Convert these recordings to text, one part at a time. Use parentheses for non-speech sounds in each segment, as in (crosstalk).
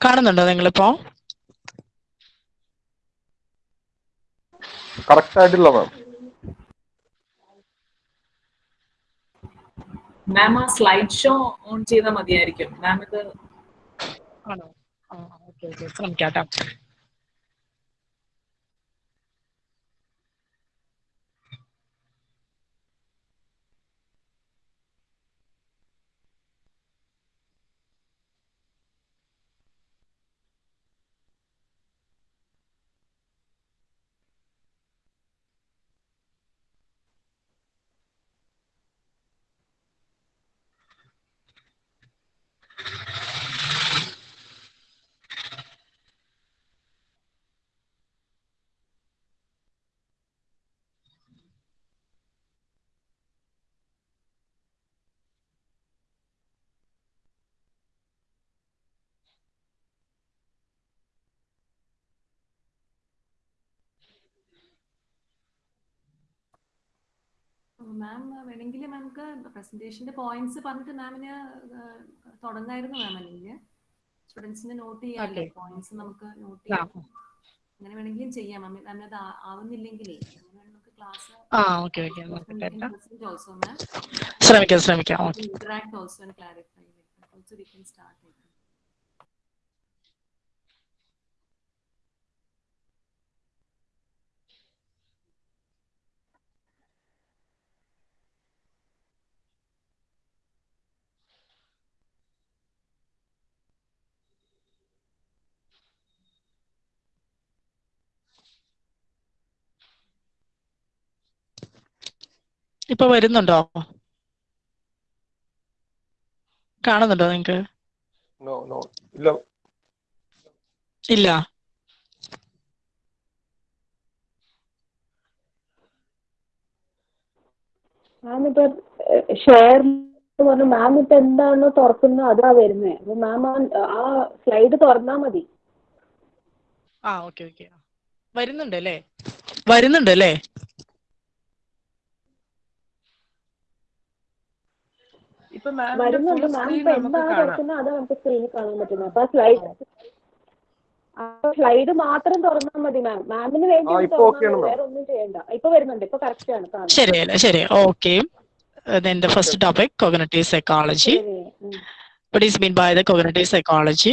കാണുന്നുണ്ടോ നിങ്ങളിപ്പോ? കറക്റ്റ് ആയിട്ടില്ല മാം മാം ആ സ്ലൈഡ് ഷോ ഓൺ ചെയ്താൽ മതിയായിരിക്കും. മാം ഇത് ആണോ? ശ്രമിക്കാം ഓക്കെ മാം വേണമെങ്കിൽ നമുക്ക് പ്രസന്റേഷന്റെ പോയിന്റ്സ് പറഞ്ഞിട്ട് മാമിന് തുടങ്ങായിരുന്നു മാം അല്ലെങ്കിൽ സ്റ്റുഡൻസിന് നോട്ട് ചെയ്യാല്ലേ പോയിന്റ്സ് നമുക്ക് നോട്ട് ചെയ്യാം. അങ്ങനെ വേണമെങ്കിലും ചെയ്യാം. മാം മാമിന് അത് ആവുന്നില്ലെങ്കിലേ ശ്രമിക്കാം ശ്രമിക്കാം. Also interact also clarify also we can start ഇപ്പൊ വരുന്നുണ്ടോ? കാണുന്നുണ്ടോ നിങ്ങക്ക്? നോ നോ ഇല്ല. ഇല്ല. മാം ഇപ്പൊ ഷെയർ പറഞ്ഞു മാം ഇപ്പൊ എന്താണോ തുറക്കുന്നത് അതാ വരുന്നത് അപ്പൊ മാം ആ സ്ലൈഡ് തുറന്നാ മതി. ആ ഓക്കെ ഓക്കെ. വരുന്നുണ്ട് അല്ലേ വരുന്നുണ്ട് അല്ലേ ഇപ്പൊ മാമിന്റെ സ്ലൈഡ് മാത്രം തുറന്നാൽ മതി മാം മാമിന് വേണ്ടി ശരിയല്ല? ശരി. ഓക്കെ എന്റെ first topic cognitive psychology is mean by the cognitive psychology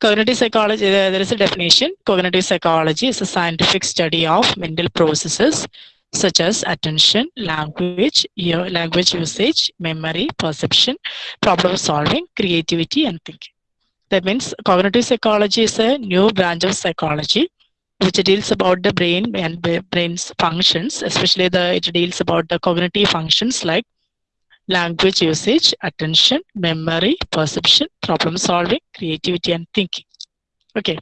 cognitive psychology is a definition cognitive psychology is a scientific study of mental processes such as attention language your language usage memory perception problem solving creativity and thinking that means cognitive psychology is a new branch of psychology which deals about the brain and the brain's functions especially the it deals about the cognitive functions like language usage, attention, memory, perception, problem solving, creativity, and thinking. Okay.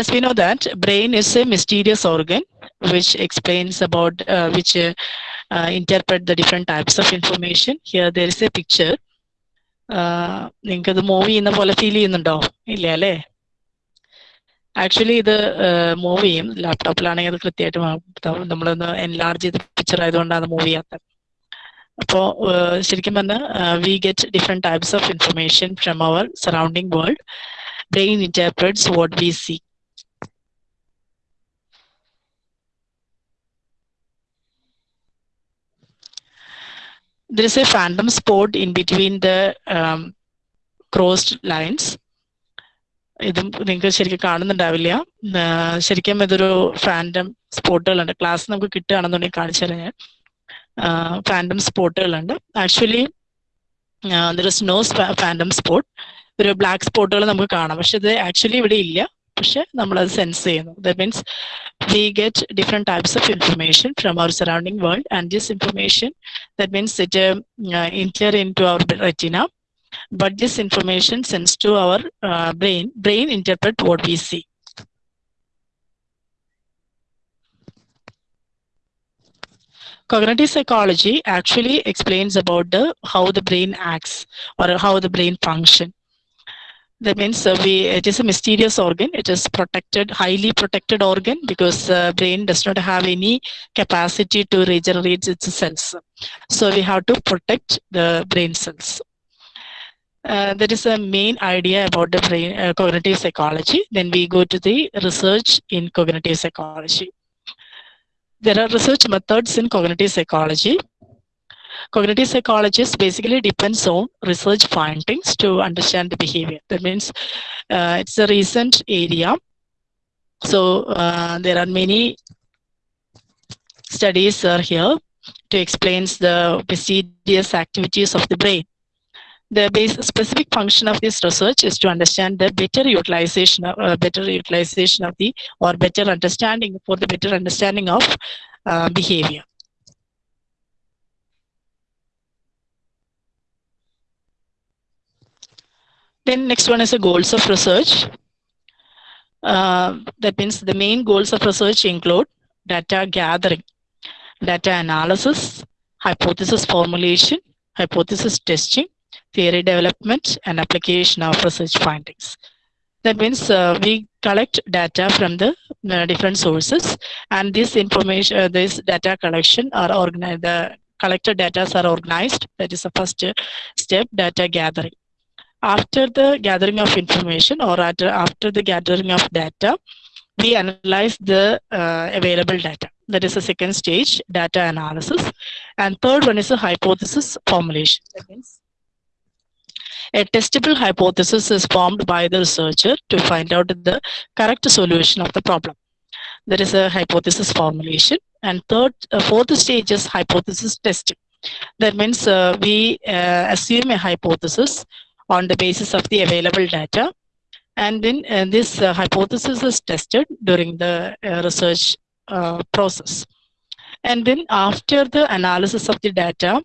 As we know that brain is a mysterious organ which explains about uh, which uh, uh, interpret the different types of information. Here there is a picture. നിങ്ങൾക്ക് ഇത് move ചെയ്യുന്ന പോലെ feel ചെയ്യുന്നുണ്ടോ? ഇല്ല അല്ലേ? Actually ഇത് move ചെയ്യും. ലാപ്ടോപ്പിലാണെങ്കിൽ അത് കൃത്യമായിട്ട് നമ്മളൊന്ന് എൻലാർജ് ചെയ്ത പിക്ചർ ആയതുകൊണ്ടാണ് മൂവ് ചെയ്യാത്തത്. അപ്പോൾ ശരിക്കും പറഞ്ഞാൽ we get different types of information from our surrounding world brain interprets what we see there is a phantom spot in between the um, crossed lines. ഇതും നിങ്ങൾക്ക് ശരിക്കും കാണുന്നുണ്ടാവില്ല. ശരിക്കും ഇതൊരു ഫാൻഡം സ്പോട്ടുകളുണ്ട് ക്ലാസ് നമുക്ക് കിട്ടുകയാണെന്നുണ്ടെങ്കിൽ കാണിച്ചു തരാം ഞാൻ. Phantom സ്പോട്ടുകളുണ്ട് actually there is no phantom spot ഒരു ബ്ലാക്ക് സ്പോട്ടുകൾ നമുക്ക് കാണാം. പക്ഷെ ഇത് ആക്ച്വലി ഇവിടെ ഇല്ല. പക്ഷെ നമ്മളത് സെൻസ് ചെയ്യുന്നു that means we get different types of information from our surrounding world and this information that means it um, uh, enter into our retina but this information sends to our uh, brain brain interpret what we see cognitive psychology actually explains about the how the brain acts or how the brain function that means uh, we it is a mysterious organ. It is protected highly protected organ because uh, brain does not have any capacity to regenerate its cells. So we have to protect the brain cells. Uh, that is a main idea about the brain uh, cognitive psychology. Then we go to the research in cognitive psychology. There are research methods in cognitive psychology cognitive psychologists basically depends on research findings to understand the behavior. That means uh, it's a recent area. So uh, there are many studies are here to explain the mysterious activities of the brain. The specific function of this research is to understand the better utilization of uh, better utilization of the or better understanding for the better understanding of uh, behavior Then next one is the goals of research. Uh, that means the main goals of research include data gathering, data analysis, hypothesis formulation, hypothesis testing, theory development, and application of research findings. That means uh, we collect data from the uh, different sources, and this information, uh, this data collection are organized. The collected data are organized. That is the first step, data gathering after the gathering of information or after, after the gathering of data, we analyze the uh, available data. That is the second stage, data analysis. And third one is a hypothesis formulation. That means a testable hypothesis is formed by the researcher to find out the correct solution of the problem. There is a hypothesis formulation. And third, uh, fourth stage is hypothesis testing. That means uh, we uh, assume a hypothesis on the basis of the available data. And then uh, this uh, hypothesis is tested during the uh, research uh, process. And then after the analysis of the data,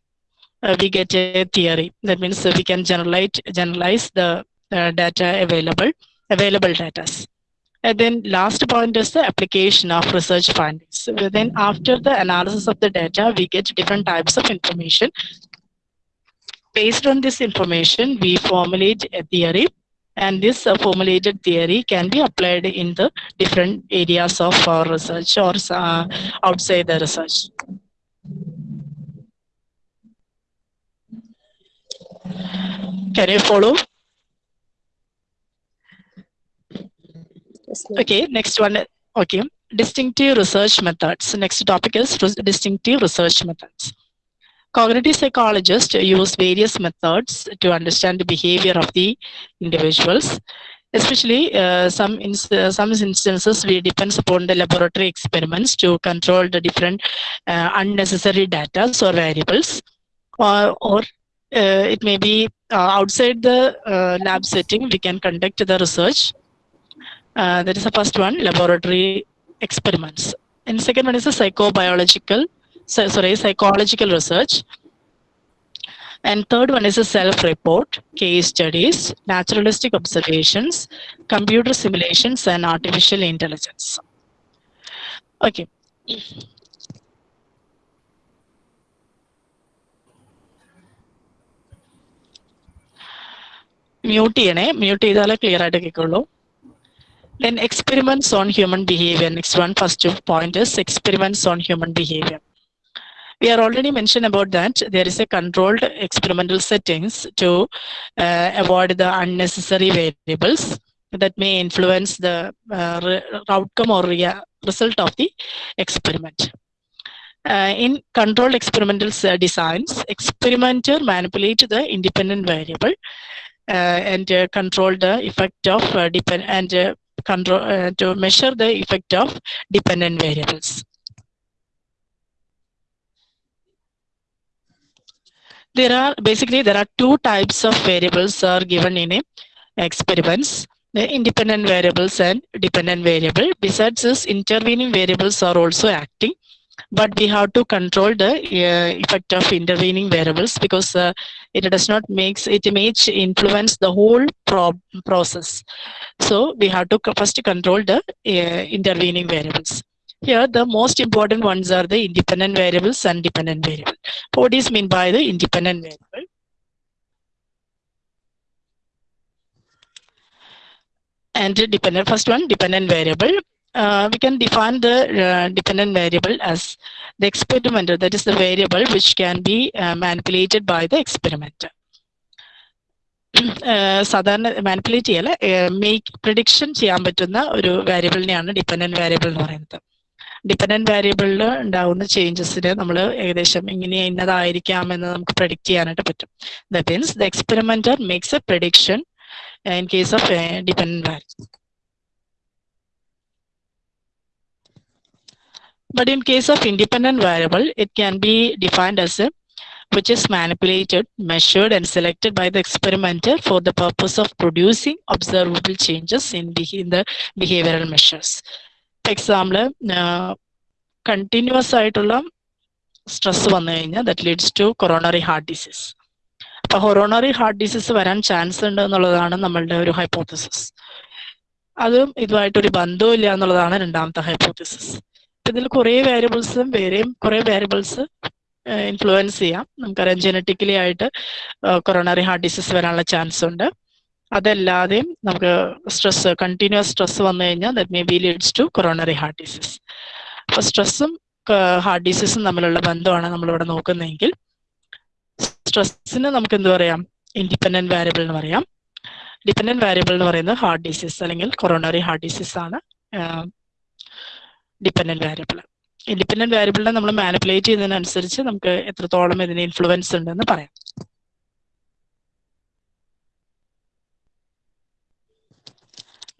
uh, we get a theory. That means we can generalize, generalize the data available, available data. And then last point is the application of research findings. So then after the analysis of the data, we get different types of information based on this information, we formulate a theory and this uh, formulated theory can be applied in the different areas of our research or uh, outside the research. Can you follow? Okay, next one. Okay, distinctive research methods. Next topic is distinctive research methods. Cognitive psychologists use various methods to understand the behavior of the individuals. Especially uh, some in uh, some instances, we depend upon the laboratory experiments to control the different uh, unnecessary data or variables, or or uh, it may be uh, outside the uh, lab setting. We can conduct the research. that is the first one, laboratory experiments. And second one is the psychobiological so, sorry, psychological research. And third one is a self-report, case studies, naturalistic observations, computer simulations, and artificial intelligence. Okay. Mute ചെയ്യണേ mute ചെയ്താലേ clear ആയിട്ട് കേൾക്കുള്ളൂ then experiments on human behavior next one first point is experiments on human behavior we are already mentioned about that there is a controlled experimental settings to uh, avoid the unnecessary variables that may influence the uh, outcome or uh, result of the experiment. in controlled experimental designs, experimenter manipulate the independent variable and control the effect of depend and control to measure the effect of dependent variables. There are basically there are two types of variables are given in a experiments the independent variables and dependent variable. Besides this intervening variables are also acting but we have to control the uh, effect of intervening variables because uh, it does not makes it may influence the whole pro process. So we have to first control the uh, intervening variables Here, the most important ones are the independent variables and dependent variable. What is mean by the independent variable? And the dependent, first one, dependent variable. Uh, we can define the uh, dependent variable as the experimenter, that is the variable which can be uh, manipulated by the experimenter. സാധാരണ manipulate ചെയ്യല make prediction ചെയ്യാൻ പറ്റുന്ന ഒരു വേരിയബിളിനെയാണ് dependent variable എന്ന് പറയുന്നത് dependent വേരിയബിളിൽ ഉണ്ടാകുന്ന ചേഞ്ചസിന് നമ്മൾ ഏകദേശം ഇങ്ങനെ ഇന്നതായിരിക്കാം എന്ന് നമുക്ക് പ്രഡിക്റ്റ് ചെയ്യാനായിട്ട് പറ്റും that means the experimenter makes A prediction in case of a dependent variable. But in case of independent variable, it can be defined as a which is manipulated, measured, and selected by the experimenter for the purpose of producing observable changes in, beha- in the behavioral measures. For continuous ആയിട്ടുള്ള stress വന്നു കഴിഞ്ഞാൽ that leads to coronary heart disease അപ്പൊ coronary heart disease വരാൻ chance ഉണ്ട് എന്നുള്ളതാണ് നമ്മളുടെ ഒരു hypothesis അതും ഇതുമായിട്ടൊരു ബന്ധമില്ല എന്നുള്ളതാണ് രണ്ടാമത്തെ ഹൈപ്പോത്തിസിസ് ഇതിൽ കുറെ വേരിയബിൾസും വേറെയും കുറെ വേരിയബിൾസ് ഇൻഫ്ലുവൻസ് ചെയ്യാം. നമുക്കറിയാം ജനറ്റിക്കലി ആയിട്ട് കൊറോണറി ഹാർട്ട് ഡിസീസ് വരാനുള്ള ചാൻസ് ഉണ്ട്. അതല്ലാതെയും നമുക്ക് സ്ട്രെസ് കണ്ടിന്യൂസ് സ്ട്രെസ് വന്നു കഴിഞ്ഞാൽ that may be leads to coronary heart disease അപ്പൊ സ്ട്രെസ്സും ഹാർട്ട് ഡിസീസും തമ്മിലുള്ള ബന്ധമാണ് നമ്മളിവിടെ നോക്കുന്നതെങ്കിൽ സ്ട്രെസ്സിന് നമുക്ക് എന്ത് പറയാം? ഇൻഡിപെൻഡന്റ് വാരിയബിൾ എന്ന് പറയാം. ഡിപെൻഡന്റ് വാരിയബിൾ എന്ന് പറയുന്നത് ഹാർട്ട് ഡിസീസ് അല്ലെങ്കിൽ കൊറോണറി ഹാർട്ട് ഡിസീസ് ആണ് ഡിപെൻഡന്റ് വാരിയബിൾ ഇൻഡിപെൻഡന്റ് വാരിയബിളിനെ നമ്മൾ മാനിപ്പുലേറ്റ് ചെയ്യുന്നതിനനുസരിച്ച് നമുക്ക് എത്രത്തോളം ഇതിന് ഇൻഫ്ലുവൻസ് ഉണ്ടെന്ന് പറയാം.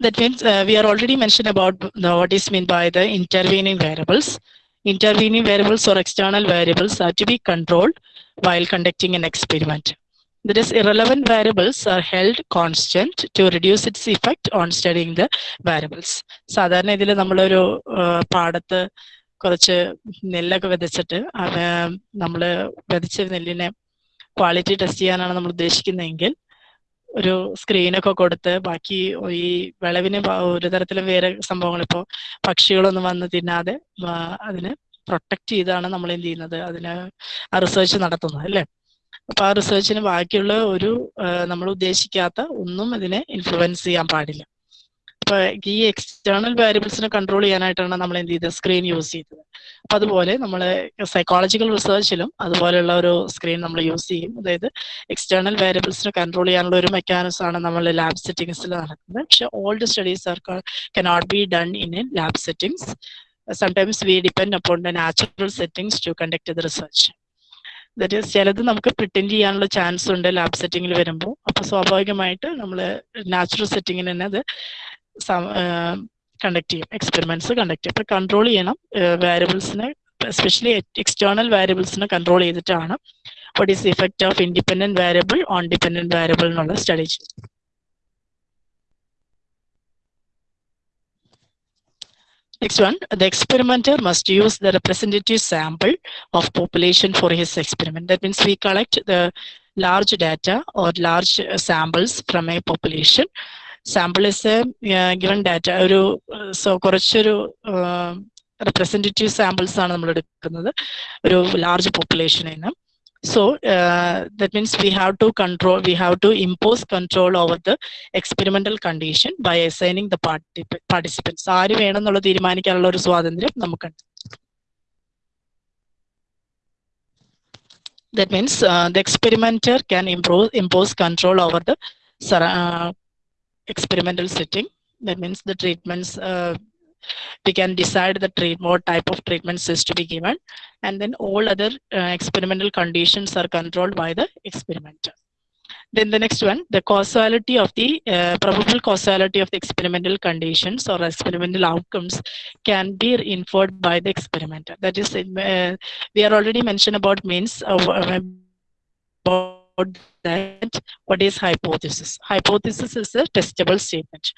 That means uh, we are already mentioned about the, what is meant by the intervening variables. Intervening variables or external variables are to be controlled while conducting an experiment. That is, irrelevant variables are held constant to reduce its effect on studying the variables. സാധാരണ ഇതിൽ നമ്മളൊരു പാടത്ത് കുറച്ച് നെല്ലൊക്കെ വിതച്ചിട്ട് നമ്മൾ വിതച്ച നെല്ലിനെ quality test ചെയ്യാനാണ് നമ്മൾ ഉദ്ദേശിക്കുന്നതെങ്കിൽ ഒരു സ്ക്രീനൊക്കെ കൊടുത്ത് ബാക്കി ഈ വിളവിന് ഒരു തരത്തിലും വേറെ സംഭവങ്ങൾ ഇപ്പോൾ പക്ഷികളൊന്നും വന്ന് തിന്നാതെ അതിന് പ്രൊട്ടക്ട് ചെയ്താണ് നമ്മൾ എന്ത് ചെയ്യുന്നത്? അതിന് ആ റിസർച്ച് നടത്തുന്നത് അല്ലേ? അപ്പൊ ആ റിസർച്ചിന് ബാക്കിയുള്ള ഒരു നമ്മൾ ഉദ്ദേശിക്കാത്ത ഒന്നും ഇതിനെ ഇൻഫ്ലുവൻസ് ചെയ്യാൻ പാടില്ല. അപ്പൊ ഈ എക്സ്റ്റേണൽ വാരിയബിൾസിനെ കൺട്രോൾ ചെയ്യാനായിട്ടാണ് നമ്മൾ എന്ത് ചെയ്തത്? സ്ക്രീൻ യൂസ് ചെയ്തത്. അപ്പൊ അതുപോലെ നമ്മൾ സൈക്കോളജിക്കൽ റിസർച്ചിലും അതുപോലെയുള്ള ഒരു സ്ക്രീൻ നമ്മൾ യൂസ് ചെയ്യും. അതായത് എക്സ്റ്റേണൽ വാരിയബിൾസിനെ കൺട്രോൾ ചെയ്യാനുള്ള ഒരു മെക്കാനിസം ആണ് നമ്മൾ ലാബ് സെറ്റിംഗ്സിൽ നടക്കുന്നത്. പക്ഷെ old studies are cannot be done in a lab settings sometimes we depend upon the natural settings to conduct the research that ചിലത് നമുക്ക് പ്രിട്ടൻഡ് ചെയ്യാനുള്ള ചാൻസ് ഉണ്ട് ലാബ് സെറ്റിംഗിൽ വരുമ്പോൾ അപ്പൊ സ്വാഭാവികമായിട്ട് നമ്മൾ നാച്ചുറൽ സെറ്റിംഗിന് തന്നെ അത് കണ്ടക്ട് ചെയ്യും എക്സ്പെരിമെന്റ്സ് കണ്ടക്ട് ചെയ്യും അപ്പൊ കൺട്രോൾ ചെയ്യണം വാരിയബിൾസിനെ എസ്പെഷ്യലി എക്സ്റ്റേണൽ വാരിയബിൾസിനെ കൺട്രോൾ ചെയ്തിട്ടാണ് what is effect of independent variable on dependent variable എന്നുള്ള സ്റ്റഡി ചെയ്യും Next one, the experimenter must use the representative sample of population for his experiment. That means we collect the large data or large samples from a population. sample is a given data ഒരു so കുറച്ചൊരു representative samples ആണ് നമ്മൾ എടുക്കുന്നത്. ഒരു large പോപ്പുലേഷനിൽ നിന്ന് so that means we have to control we have to impose control over the experimental condition by assigning the participants ആര് വേണം എന്നുള്ള തീരുമാനിക്കാനുള്ള ഒരു സ്വാതന്ത്ര്യം നമുക്കുണ്ട്. That means the experimenter can can impose, impose control over experimental setting. That means the treatments uh, we can decide the treat what type of treatments is to be given. And then all other uh, experimental conditions are controlled by the experimenter. Then the next one the causality of the uh, probable causality of the experimental conditions or experimental outcomes can be inferred by the experimenter. That is uh, we are already mentioned about means about that what is hypothesis hypothesis is a testable statement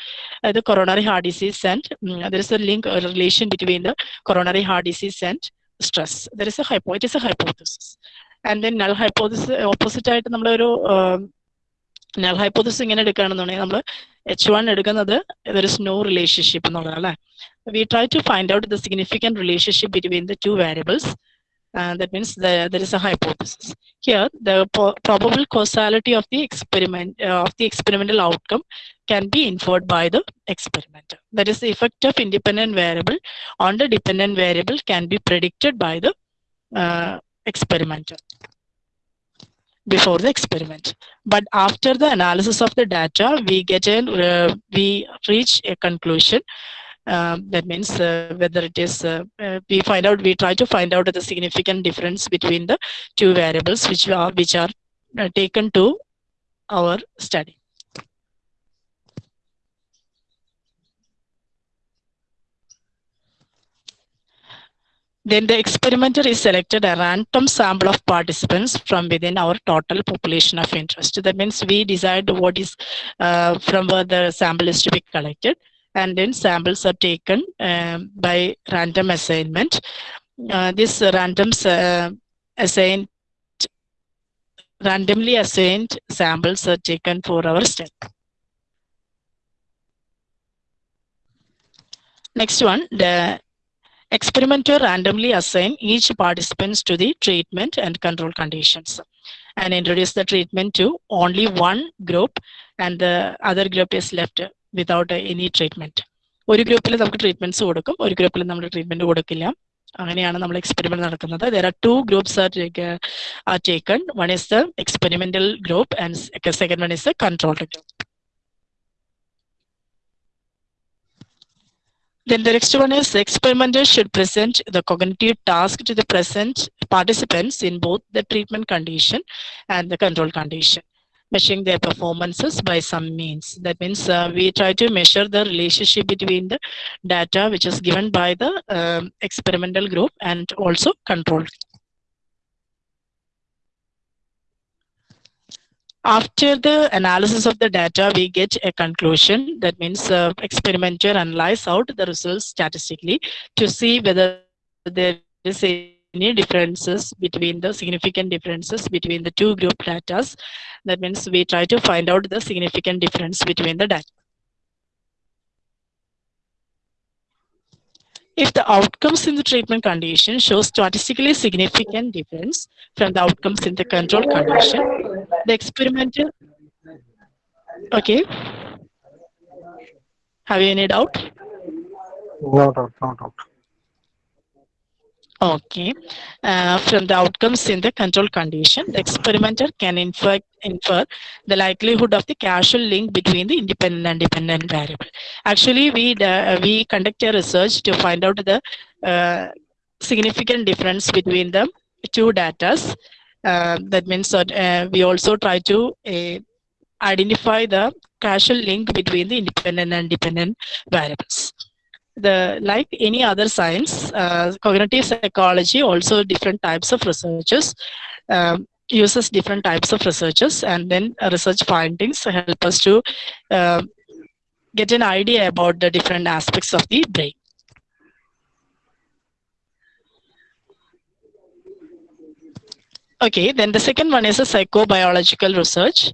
uh, the coronary heart disease and um, there is a link or relation between the coronary heart disease and stress there is a hypo it is a hypothesis and then null hypothesis opposite ആയിട്ട് നമ്മളൊരു null hypothesis ഇങ്ങനെ എടുക്കുകയാണെന്നുണ്ടെങ്കിൽ നമ്മൾ H one എടുക്കുന്നത് there is no relationship എന്നുള്ളതാണ് അല്ലേ we try to find out the significant relationship between the two variables that means the, there is a hypothesis. Here the probable causality of the experiment uh, of the experimental outcome can be inferred by the experimenter. That is the effect of independent variable on the dependent variable can be predicted by the uh, experimenter before the experiment. But after the analysis of the data we get an uh, we reach a conclusion uh, that means uh, whether it is uh, uh, we find out we try to find out the significant difference between the two variables which are which are taken to our study Then the experimenter is selected a random sample of participants from within our total population of interest. That means we decide what is uh, from where the sample is to be collected, and then samples are taken um, by random assignment. Uh, this random uh, assigned randomly assigned samples are taken for our study. Next one, the experimenter randomly assign each participants to the treatment and control conditions and introduce the treatment to only one group and the other group is left without any treatment. ഒരു ഗ്രൂപ്പിൽ നമുക്ക് treatments കൊടുക്കും ഒരു ഗ്രൂപ്പിൽ നമ്മൾ treatment കൊടുക്കില്ല അങ്ങനെയാണ് നമ്മൾ എക്സ്പെരിമെന്റ് നടക്കുന്നത് there are two groups are are taken one is the experimental group and second one is the controlled group Then the next one is the should present the cognitive task to the present participants in both the treatment condition and the control condition, measuring their performances by some means. That means uh, we try to measure the relationship between the data which is given by the um, experimental group and also control. After the analysis of the data, we get a conclusion. That means uh, experimenter analyze out the results statistically to see whether there is any differences between the significant differences between the two group datas. That means we try to find out the significant difference between the data. If the outcomes in the treatment condition show statistically significant difference from the outcomes in the control condition, the experimental... Okay. Have you any doubt? No doubt, no doubt. Okay. Uh, from the outcomes in the control condition, the experimenter can infer, infer the likelihood of the causal link between the independent and dependent variable. Actually, we uh, we conduct a research to find out the uh, significant difference between the two datas. Uh, that means that uh, we also try to identify the causal link between the independent and dependent variables the like any other science uh, cognitive psychology also different types of researchers um, uses different types of researchers and then research findings help us to uh, get an idea about the different aspects of the brain. Okay then the second one is a psychobiological research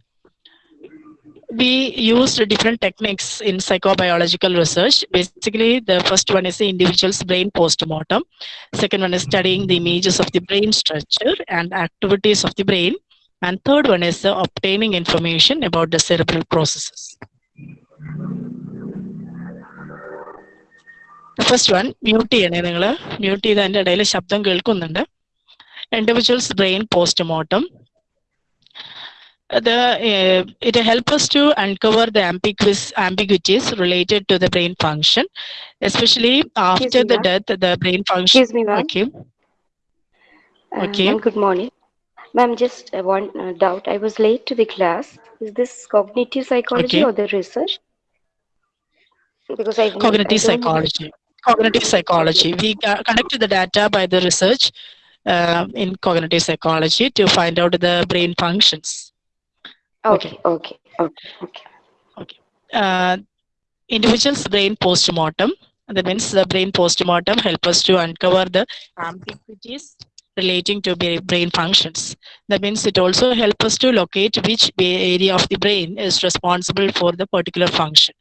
we used different techniques in psychobiological research. Basically, the first one is the individual's brain postmortem. Second one is studying the images of the brain structure and activities of the brain. And third one is uh, obtaining information about the cerebral processes. First one mute ചെയ്യണേ നിങ്ങൾ mute ചെയ്ത് അതിൻ്റെ ഇടയിൽ ശബ്ദം കേൾക്കുന്നുണ്ട് individuals brain postmortem the uh, it helps us to uncover the ambiguous ambiguities related to the brain function especially after me, the death the brain function Excuse me, ma'am. okay Uh, Okay. good morning. Ma'am, just uh, one uh, doubt. I was late to the class. Is this cognitive psychology Okay. or the research? Because I cognitive psychology cognitive psychology we uh, conducted the data by the research uh, in cognitive psychology to find out the brain functions Okay, okay, okay, okay. uh, individual's brain postmortem. That means the brain postmortem help us to uncover the ambiguities relating to brain functions. That means it also helps us to locate which area of the brain is responsible for the particular function.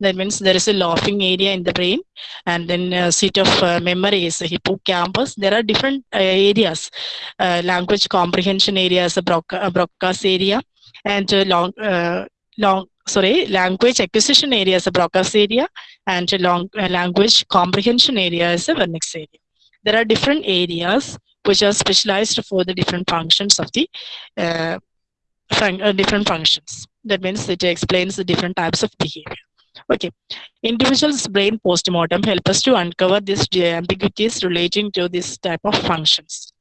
That means there is a laughing area in the brain, and then uh, seat of uh, memory is the hippocampus. There are different uh, areas. Uh, language comprehension area is a Broca- Broca's area, and uh, long, uh, long, sorry, language acquisition area is a Broca's area, and uh, long language comprehension area is a Wernicke's area. There are different areas which are specialized for the different functions of the fun- different functions. That means it explains the different types of behavior. Okay, individual's brain postmortem help us to uncover these ambiguities relating to this type of functions.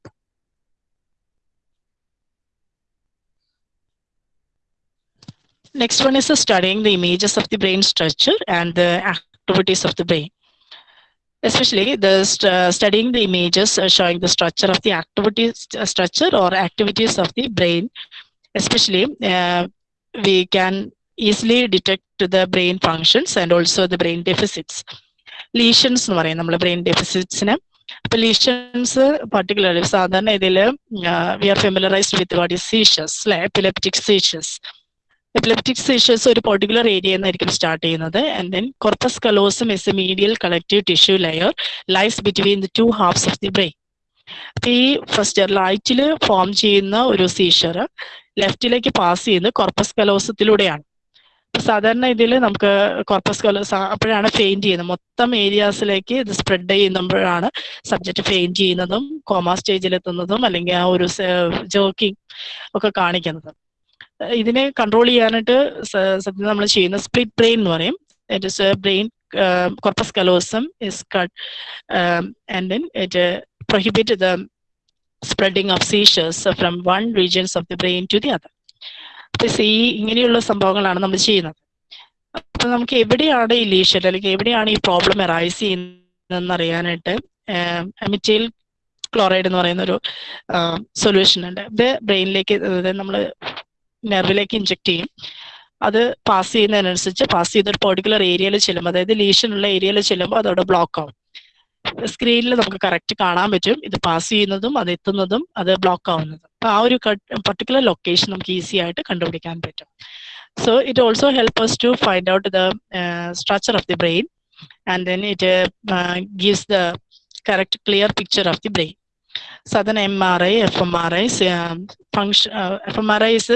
Next one is uh, studying the images of the brain structure and the activities of the brain. Especially the st- uh, studying the images uh, showing the structure of the activities, uh, structure or activities of the brain. Especially, uh, we can easily detect the brain functions and also the brain deficits. Lesions എന്ന് പറയും നമ്മൾ brain ഡെഫിസിറ്റ്സിന് അപ്പൊ lesions particularly സാധാരണ ഇതിൽ we are ഫെമിലറൈസ്ഡ് with what is സീഷസ് അല്ലെ epileptic സീഷസ് epileptic സീഷസ് ഒരു particular area എന്നായിരിക്കും start ചെയ്യുന്നത്. And then corpus callosum is a medial collective tissue layer lies between the two halves of the brain അപ്പൊ ഈ first റൈറ്റിൽ form ചെയ്യുന്ന ഒരു സീഷർ ലെഫ്റ്റിലേക്ക് pass ചെയ്യുന്നത് കോർപ്പസ് കലോസത്തിലൂടെയാണ് സാധാരണ ഇതിൽ നമുക്ക് കോർപ്പസ് കലോസ അപ്പോഴാണ് ഫെയിന്റ് ചെയ്യുന്നത്. മൊത്തം ഏരിയാസിലേക്ക് ഇത് സ്പ്രെഡ് ചെയ്യുമ്പോഴാണ് സബ്ജക്റ്റ് ഫെയിന്റ് ചെയ്യുന്നതും കോമ സ്റ്റേജിൽ എത്തുന്നതും അല്ലെങ്കിൽ ആ ഒരു ജോക്കിംഗ് ഒക്കെ കാണിക്കുന്നത്. ഇതിനെ കൺട്രോൾ ചെയ്യാനായിട്ട് സത്യം നമ്മൾ ചെയ്യുന്ന സ്പ്ലിറ്റ് ബ്രെയിൻ എന്ന് പറയും. It is a brain um, uh, corpus callosum is cut um, and then it uh, prohibited the spreading of seizures from one regions of the ഈ ഇങ്ങനെയുള്ള സംഭവങ്ങളാണ് നമ്മൾ ചെയ്യുന്നത്. അപ്പൊ നമുക്ക് എവിടെയാണ് ഈ ലീഷൻ അല്ലെങ്കിൽ എവിടെയാണ് ഈ പ്രോബ്ലം അറൈസ് ചെയ്യുന്നതെന്ന് അറിയാനായിട്ട് അമിറ്റൈൽ um, ക്ലോറൈഡ് എന്ന് പറയുന്ന ഒരു um, സൊല്യൂഷൻ ഉണ്ട്. ബ്രെയിനിലേക്ക് നമ്മൾ നെർവിലേക്ക് ഇഞ്ചെക്ട് ചെയ്യും. അത് പാസ് ചെയ്യുന്നതിനനുസരിച്ച് പാസ് ചെയ്ത ഒരു പെർട്ടിക്കുലർ ഏരിയയിൽ ചെല്ലുമ്പോൾ അതായത് ലീഷൻ ഉള്ള ഏരിയയിൽ ചെല്ലുമ്പോൾ അതവിടെ ബ്ലോക്ക് ആവും. സ്ക്രീനിൽ നമുക്ക് കറക്റ്റ് കാണാൻ പറ്റും. ഇത് പാസ് ചെയ്യുന്നതും അത് എത്തുന്നതും അത് ബ്ലോക്ക് ആവുന്നതും. അപ്പൊ ആ ഒരു പർട്ടിക്കുലർ ലൊക്കേഷൻ നമുക്ക് ഈസി ആയിട്ട് കണ്ടുപിടിക്കാൻ പറ്റും. So it also help us to find out the structure of the brain and then it gives the correct clear picture of the brain southern MRI, F M R I fMRI is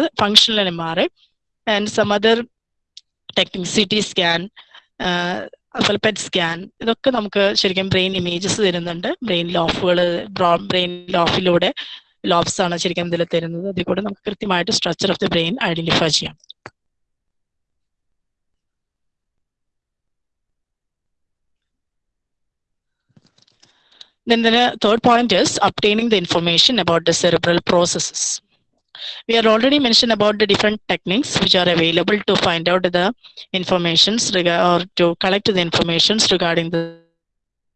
M R I and some other techniques, CT scan, uh, അതുപോലെ PET scan ഇതൊക്കെ നമുക്ക് ശരിക്കും brain images തരുന്നുണ്ട്. Brain ലോഫുകൾ brain ലോഫിലൂടെ lobes ആണ് ശരിക്കും ഇതിൽ തരുന്നത്. അതിൽ കൂടെ നമുക്ക് കൃത്യമായിട്ട് structure of the brain identify ചെയ്യാം. Then the third point is obtaining the information about the cerebral processes. We are already mentioned about the different techniques which are available to find out the informations rega- or to collect the informations regarding the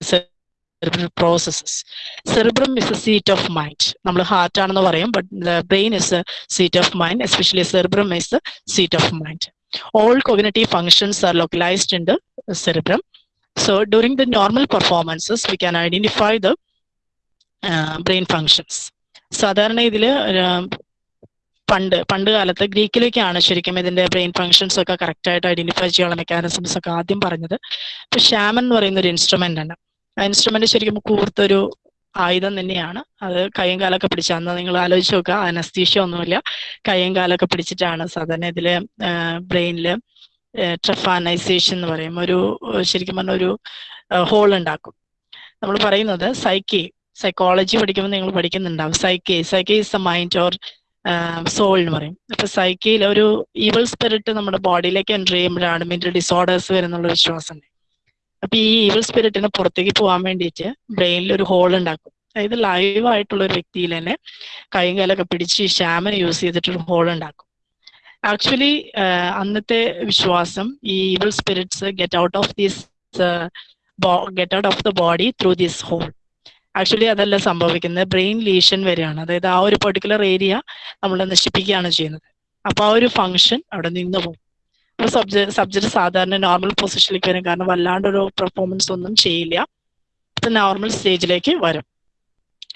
cerebral processes. Cerebrum is a seat of mind. നമ്മൾ heart ആണെന്ന് പറയും but the brain is a seat of mind, especially cerebrum is the seat of mind. All cognitive functions are localized in the cerebrum. So during the normal performances, we can identify the uh, brain functions. സാധാരണ ഇതിൽ പണ്ട് പണ്ട് കാലത്ത് ഗ്രീക്കിലേക്കാണ് ശരിക്കും ഇതിന്റെ brain functions ഒക്കെ correct ആയിട്ട് ഐഡന്റിഫൈ ചെയ്യാനുള്ള മെക്കാനിസംസ് ഒക്കെ ആദ്യം പറഞ്ഞത്. ഇപ്പൊ ഷാമൻ എന്ന് പറയുന്ന ഒരു ഇൻസ്ട്രുമെന്റ് ആണ്. ആ ഇൻസ്ട്രുമെന്റ് ശരിക്കും കൂർത്തൊരു ആയുധം തന്നെയാണ്. അത് കയ്യും കാലൊക്കെ പിടിച്ച അന്ന് നിങ്ങൾ ആലോചിച്ച് നോക്കുക അനസ്തീഷ്യ ഒന്നുമില്ല. കയ്യും കാലൊക്കെ പിടിച്ചിട്ടാണ് സാധാരണ ഇതിൽ ബ്രെയിനിൽ ട്രഫാനൈസേഷൻ എന്ന് പറയും. ഒരു ശരിക്കും പറഞ്ഞ ഒരു ഹോൾ ഉണ്ടാക്കും. നമ്മൾ പറയുന്നത് സൈക്കി സൈക്കോളജി പഠിക്കുമ്പോൾ നിങ്ങൾ പഠിക്കുന്നുണ്ടാവും. Psyche psyche is a mind or soul എന്ന് പറയും. അപ്പൊ സൈക്കിയിൽ ഒരു ഈവൽ സ്പിരിറ്റ് നമ്മുടെ ബോഡിയിലേക്ക് എന്റർ ചെയ്യുമ്പോഴാണ് മെന്റൽ ഡിസോർഡേഴ്സ് വരുന്നുള്ള വിശ്വാസം. അപ്പൊ ഈ ഈവൽ സ്പിരിറ്റിന് പുറത്തേക്ക് പോകാൻ വേണ്ടിയിട്ട് ബ്രെയിനിൽ ഒരു ഹോൾ ഉണ്ടാക്കും. അതായത് ലൈവ് ആയിട്ടുള്ള ഒരു വ്യക്തിയിൽ തന്നെ കൈയും കാലൊക്കെ പിടിച്ച് ഷാമൻ യൂസ് ചെയ്തിട്ട് ഒരു ഹോൾ ഉണ്ടാക്കും. ആക്ച്വലി അന്നത്തെ വിശ്വാസം ഈ evil spirits get out of this get out of the body through this hole actually അതല്ല സംഭവിക്കുന്നത്. ബ്രെയിൻ ലീഷൻ വരെയാണ്. അതായത് ആ ഒരു പെർട്ടിക്കുലർ ഏരിയ നമ്മൾ നശിപ്പിക്കുകയാണ് ചെയ്യുന്നത്. അപ്പൊ ആ ഒരു ഫങ്ഷൻ അവിടെ നിന്ന് പോകും. അപ്പൊ സബ്ജക്ട് സബ്ജക്ട് സാധാരണ നോർമൽ പൊസിഷനിലേക്ക് വരും. കാരണം വല്ലാണ്ട് ഒരു പെർഫോമൻസ് ഒന്നും ചെയ്യില്ല. നോർമൽ സ്റ്റേജിലേക്ക് വരും.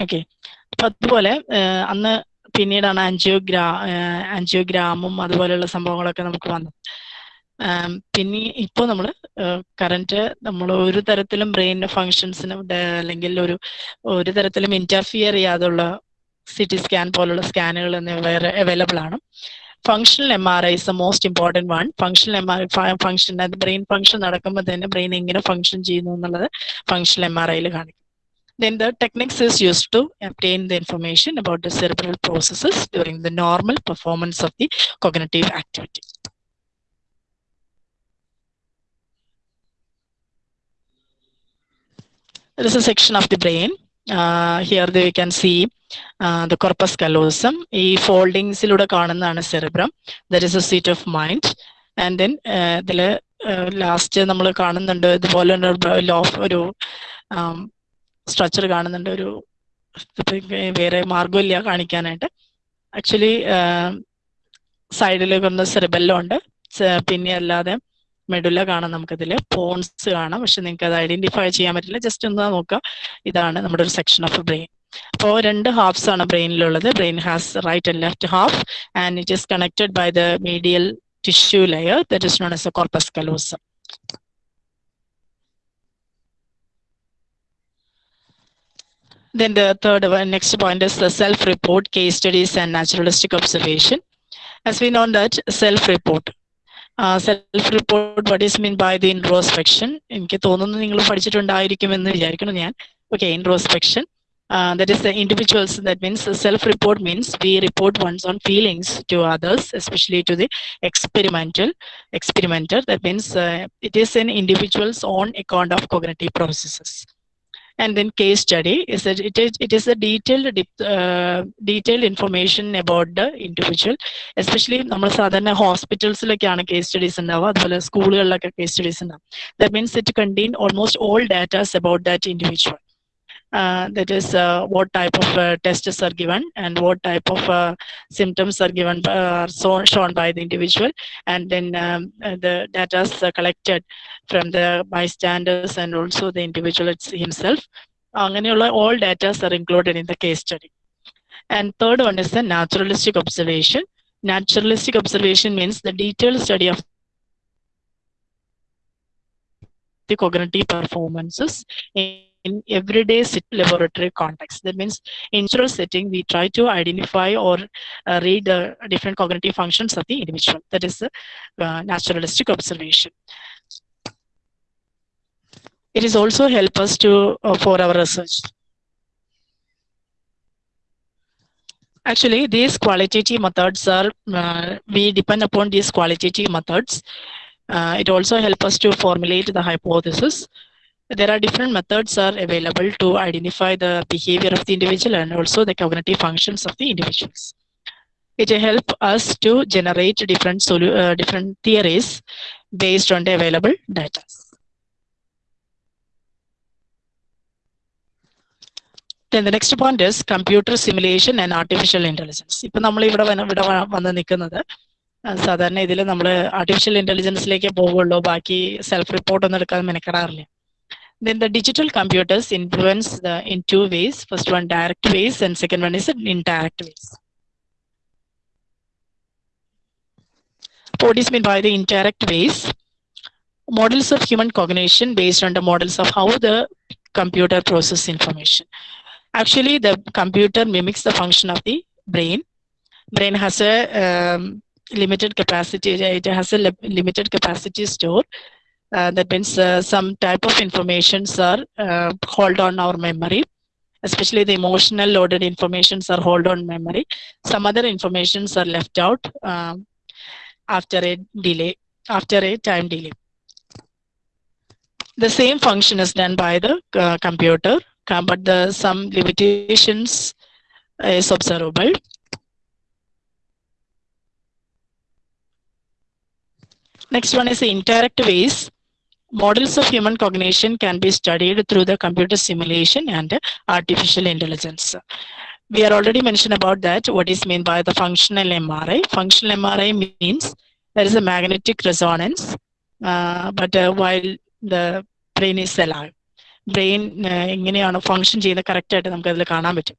ഓക്കെ അപ്പൊ അതുപോലെ അന്ന് പിന്നീടാണ് ആൻജിയോഗ്രാ ആൻജിയോഗ്രാമും അതുപോലെയുള്ള സംഭവങ്ങളൊക്കെ നമുക്ക് വന്നത്. പിന്നെ ഇപ്പോൾ നമ്മൾ കറന്റ് നമ്മൾ ഒരു തരത്തിലും ബ്രെയിൻ ഫങ്ഷൻസിനും അല്ലെങ്കിൽ ഒരു ഒരു തരത്തിലും ഇന്റർഫിയർ ചെയ്യാതുള്ള സി ടി സ്കാൻ പോലുള്ള സ്കാനുകൾ വേറെ അവൈലബിൾ ആണ്. Functional M R I is the most important one functional M R function brain function നടക്കുമ്പോൾ തന്നെ ബ്രെയിൻ എങ്ങനെ ഫങ്ഷൻ ചെയ്യുന്നു എന്നുള്ളത് ഫങ്ഷണൽ എം ആർ ഐയിൽ കാണിക്കും. Then the techniques is used to obtain the information about the cerebral processes during the normal performance of the cognitive activity. There is a section of the brain. Uh, here we can see uh, the corpus callosum. ഈ ഫോൾഡിങ്സിലൂടെ കാണുന്നതാണ് cerebrum there is a seat of mind and then ഇതിൽ last നമ്മൾ കാണുന്നുണ്ട് ഇതുപോലെ loaf ഒരു structure കാണുന്നുണ്ട്. ഒരു വേറെ മാർഗമില്ല കാണിക്കാനായിട്ട്. ആക്ച്വലി സൈഡിൽ വന്ന സെറിബെല്ലോ ഉണ്ട്. പിന്നെ അല്ലാതെ മെഡുല കാണാം നമുക്കതിൽ പോൺസ് കാണാം. പക്ഷെ നിങ്ങൾക്ക് അത് ഐഡന്റിഫൈ ചെയ്യാൻ പറ്റില്ല. ജസ്റ്റ് ഒന്ന് നോക്കുക. ഇതാണ് നമ്മുടെ ഒരു സെക്ഷൻ ഓഫ് ബ്രെയിൻ അപ്പോൾ രണ്ട് ഹാഫ്സ് ആണ് ബ്രെയിനിലുള്ളത് brain has right and left half and it is connected by the medial tissue layer known as a corpus callosum Then the third one, next point is the self-report, case studies, and naturalistic observation. As we know that self-report, uh, self-report, what is mean by the introspection? എനിക്ക് തോന്നുന്നു നിങ്ങൾ പഠിച്ചിട്ടുണ്ടായിരിക്കുമെന്ന് വിചാരിക്കുന്നു ഞാൻ. Okay, introspection. Uh, that is the individuals. That means self-report means we report one's own feelings to others, especially to the experimental experimenter. That means uh, it is an individual's own account of cognitive processes. and then case study is that it is it is a detailed uh, detailed information about the individual. Especially നമ്മൾ സാധാരണ ഹോസ്പിറ്റൽസിലൊക്കെയാണ് case studies ഉണ്ടാവുക. അതുപോലെ സ്കൂളുകളിലൊക്കെ case studies ഉണ്ടാവും that means it contain almost all datas about that individual that is uh, what type of uh, tests are given and what type of uh, symptoms are given uh, are so, shown by the individual and then um, uh, the data is uh, collected from the bystanders and also the individual it's himself അങ്ങനെയുള്ള all data are included in the case study and third one is the naturalistic observation naturalistic observation means the detailed study of the cognitive performances in in everyday laboratory context. That means in general setting, we try to identify or uh, read uh, different cognitive functions of the individual. That is the uh, naturalistic observation. It is also help us to uh, for our research. Actually, these qualitative methods are uh, we depend upon these qualitative methods. Uh, it also help us to formulate the hypothesis there are different methods are available to identify the behavior of the individual and also the cognitive functions of the individuals. It help us to generate different uh, different theories based on the available data. Then the next point is computer simulation and artificial intelligence. ipo നമ്മൾ ഇവിടെ ഇവിടെ വന്ന് നിൽക്കുന്നത് സാധാരണ ഇതിൽ നമ്മൾ artificial ഇന്റലിജൻസിലേക്ക് പോകുള്ളൂ ബാക്കി സെൽഫ് റിപ്പോർട്ട് എടുക്കാൻ മെനക്കെടാറില്ല then the digital computers influence the in two ways. First one direct ways and second one is an indirect ways. What is meant by the indirect ways? Models of human cognition based on the models of how the computer process information. Actually the computer mimics the function of the brain. Brain has a um, limited capacity it has a limited capacity store that means uh, some type of informations are uh, hold on our memory. Especially the emotional loaded informations are hold on memory. Some other informations are left out um, after a delay after a time delay. The same function is done by the uh, computer but the some limitations is observable. Next one is the indirect ways models of human cognition can be studied through the computer simulation and artificial intelligence. We are already mentioned about that. What is meant by the functional MRI? Functional MRI means there is a magnetic resonance, uh, but uh, while the brain is alive. Brain എങ്ങനെയാണ് function ചെയ്യുന്നത് correct ആയിട്ട് നമുക്ക് അതിൽ കാണാൻ പറ്റും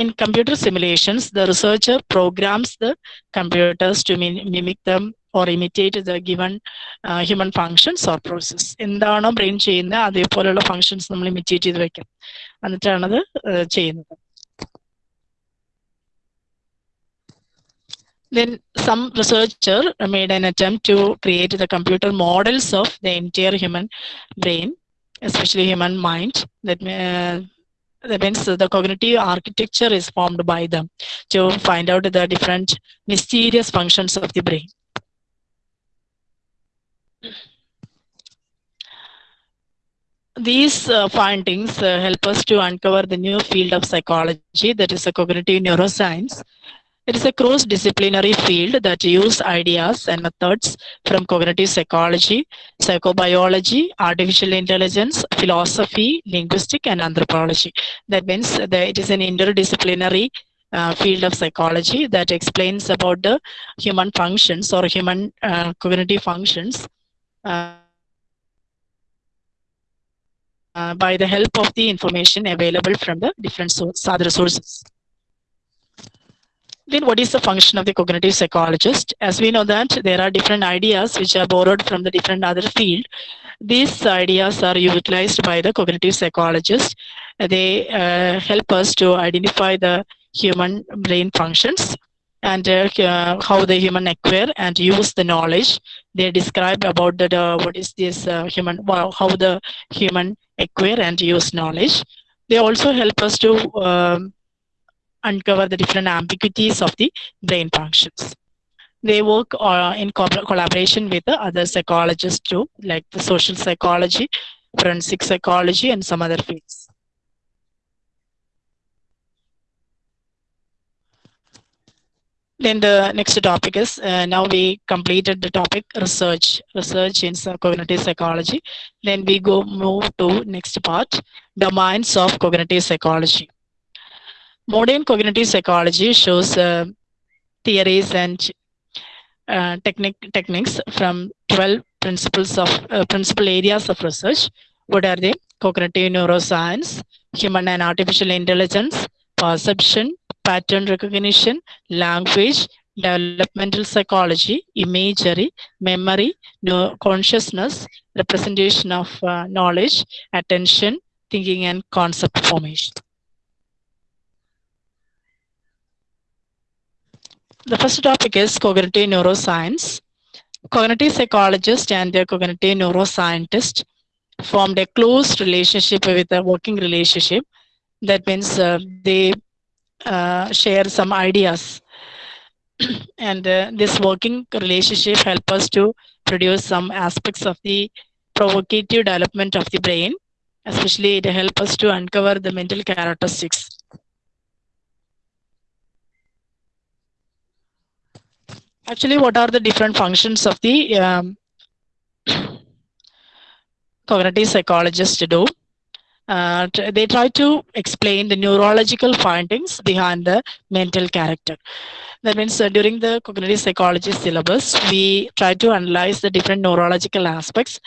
In computer simulations, the researcher programs the computers to mi- mimic them or imitate the given uh, human functions or process. എന്താണോ brain ചെയ്യുന്നത് അതേപോലെയുള്ള ഫങ്ഷൻസ് നമ്മൾ ഇമിറ്റേറ്റ് ചെയ്ത് വെക്കാം എന്നിട്ടാണത് uh, ചെയ്യുന്നത് Then some researcher made an attempt to create the computer models of the entire human brain, especially human mind. That, uh, that means the cognitive architecture is formed by them to find out the different mysterious functions of the brain. These uh, findings uh, help us to uncover the new field of psychology, that is a cognitive neuroscience. It is a cross-disciplinary field that uses ideas and methods from cognitive psychology, psychobiology, artificial intelligence, philosophy, linguistic, and anthropology. That means that it is an interdisciplinary uh, field of psychology that explains about the human functions or human uh, cognitive functions by the help of the information available from the different source, other sources. Then what is the function of the cognitive psychologist? As we know that there are different ideas which are borrowed from the different other field. These ideas are utilized by the cognitive psychologist. They uh, help us to identify the human brain functions and uh, uh, how the human acquire and use the knowledge. They describe about the, the what is this uh, human, well, how the human acquire and use knowledge. They also help us to um, uncover the different ambiguities of the brain functions. They work uh, in co- collaboration with the other psychologists too, like the social psychology, forensic psychology, and some other fields. Then the next topic is uh, now we completed the topic research, research in cognitive psychology. Then we go move to next part, domains of cognitive psychology. Modern cognitive psychology shows uh, theories and uh, technique, techniques from 12 principles of uh, principal areas of research. What are they? Cognitive neuroscience, human and artificial intelligence, perception, pattern recognition, language, developmental psychology, imagery, memory, consciousness, representation of uh, knowledge, attention, thinking, and concept formation. The first topic is cognitive neuroscience. Cognitive psychologist and their cognitive neuroscientist formed a close relationship with a working relationship. That means uh, they uh, share some ideas. (clears throat) and uh, this working relationship help us to produce some aspects of the provocative development of the brain. Especially it help us to uncover the mental characteristics actually what are the different functions of the um, (clears throat) cognitive psychologists to do uh, they try to explain the neurological findings behind the mental character that means uh, during the cognitive psychology syllabus we try to analyze the different neurological aspects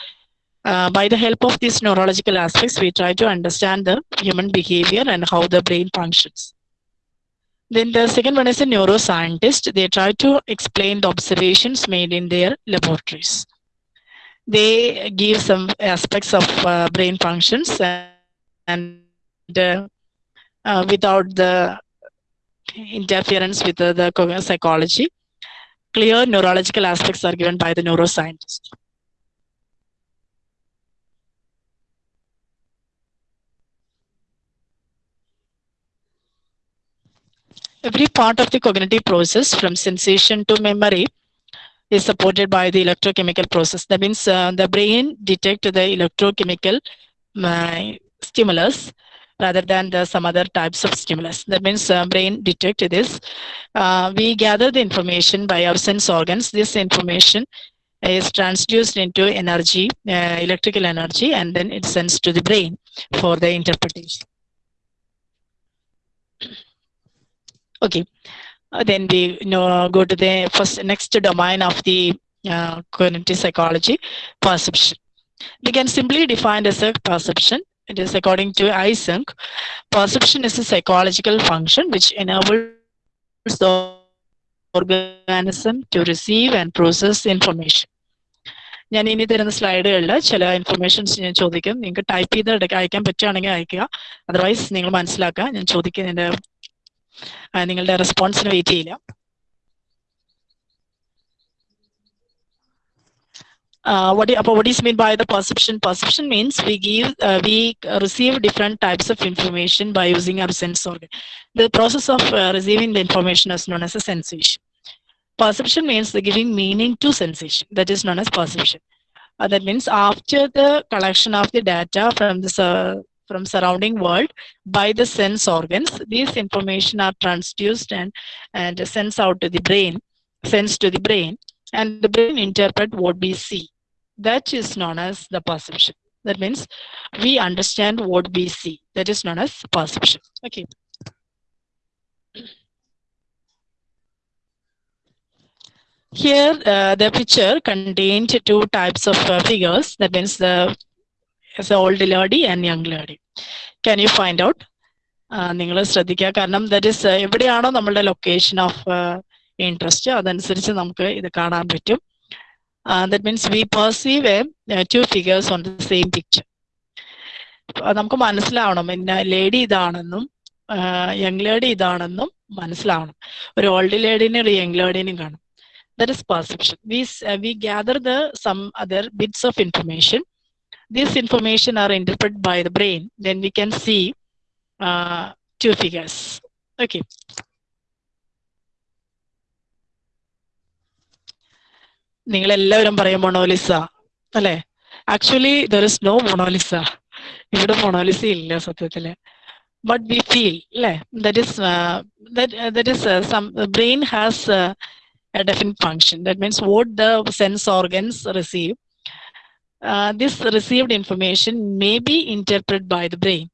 uh, by the help of these neurological aspects we try to understand the human behavior and how the brain functions then the second one is a neuroscientist. They try to explain the observations made in their laboratories. They give some aspects of uh, brain functions and, and uh, uh, without the interference with the, the psychology, clear neurological aspects are given by the neuroscientist. every part of the cognitive process from sensation to memory is supported by the electrochemical process that means uh, the brain detect the electrochemical uh, stimulus rather than the some other types of stimulus. That means uh, brain detect this. Uh, we gather the information by our sense organs. This information is transduced into energy uh, electrical energy and then it sends to the brain for the interpretation. Okay. Uh, then we you know go to the first next domain of the uh, cognitive psychology perception. We can simply define as a perception it is according to Eysenck, perception is a psychological function which enables the organism to receive and process information. ഞാൻ ഇനി തരുന്ന സ്ലൈഡുകളിൽ ചില informations ഞാൻ ചോദിക്കും. നിങ്ങൾക്ക് type ചെയ്ത് അയക്കാൻ പറ്റുകയാണെങ്കിൽ അയക്കുക. അതർവൈസ് നിങ്ങൾ മനസ്സിലാക്കുക. ഞാൻ ചോദിക്കുന്നതിന്റെ നിങ്ങളുടെ റെസ്പോൺസിന് വെയിറ്റ് ചെയ്യില്ല uh, what, do- what is mean by the perception? Perception means we give, uh, we receive different types of information by using our sense organ. The process of uh, receiving the information is known as a sensation. Perception means the giving meaning to sensation. That is known as perception. Uh, that means after the collection of the data from the from surrounding world by the sense organs, these information are transduced and and sends out to the brain, sends to the brain, and the brain interpret what we see that is known as the perception. That means we understand what we see. That is known as perception. Okay. Here, uh, the picture contained two types of uh, figures. That means the is the old lady and young lady. Can you find out? നിങ്ങൾ ശ്രദ്ധിക്കുക കാരണം that is എവിടെയാണോ നമ്മളുടെ location of interest അതനുസരിച്ച് നമുക്ക് ഇത് കാണാൻ പറ്റും Uh, that means we perceive a, two figures on the same picture. നമുക്ക് മനസ്സിലാവണം. പിന്നെ ലേഡി ഇതാണെന്നും യങ് ലേഡി ഇതാണെന്നും മനസ്സിലാവണം. ഒരു ഓൾഡ് ലേഡിനെ ഒരു യങ് ലേഡിനെ കാണും. Thus perception we we gather the some other bits of information these information are interpret by the brain then we can see two figures okay നിങ്ങൾ എല്ലാവരും പറയും മൊണോലിസ അല്ലെ actually there is no Mona Lisa ഇവിടെ Mona Lisa ഇല്ല സത്യത്തില് but we feel അല്ലെ that is that is some brain has A definite function that means vote the sense organs receive uh, this received information may be interpreted by the brain.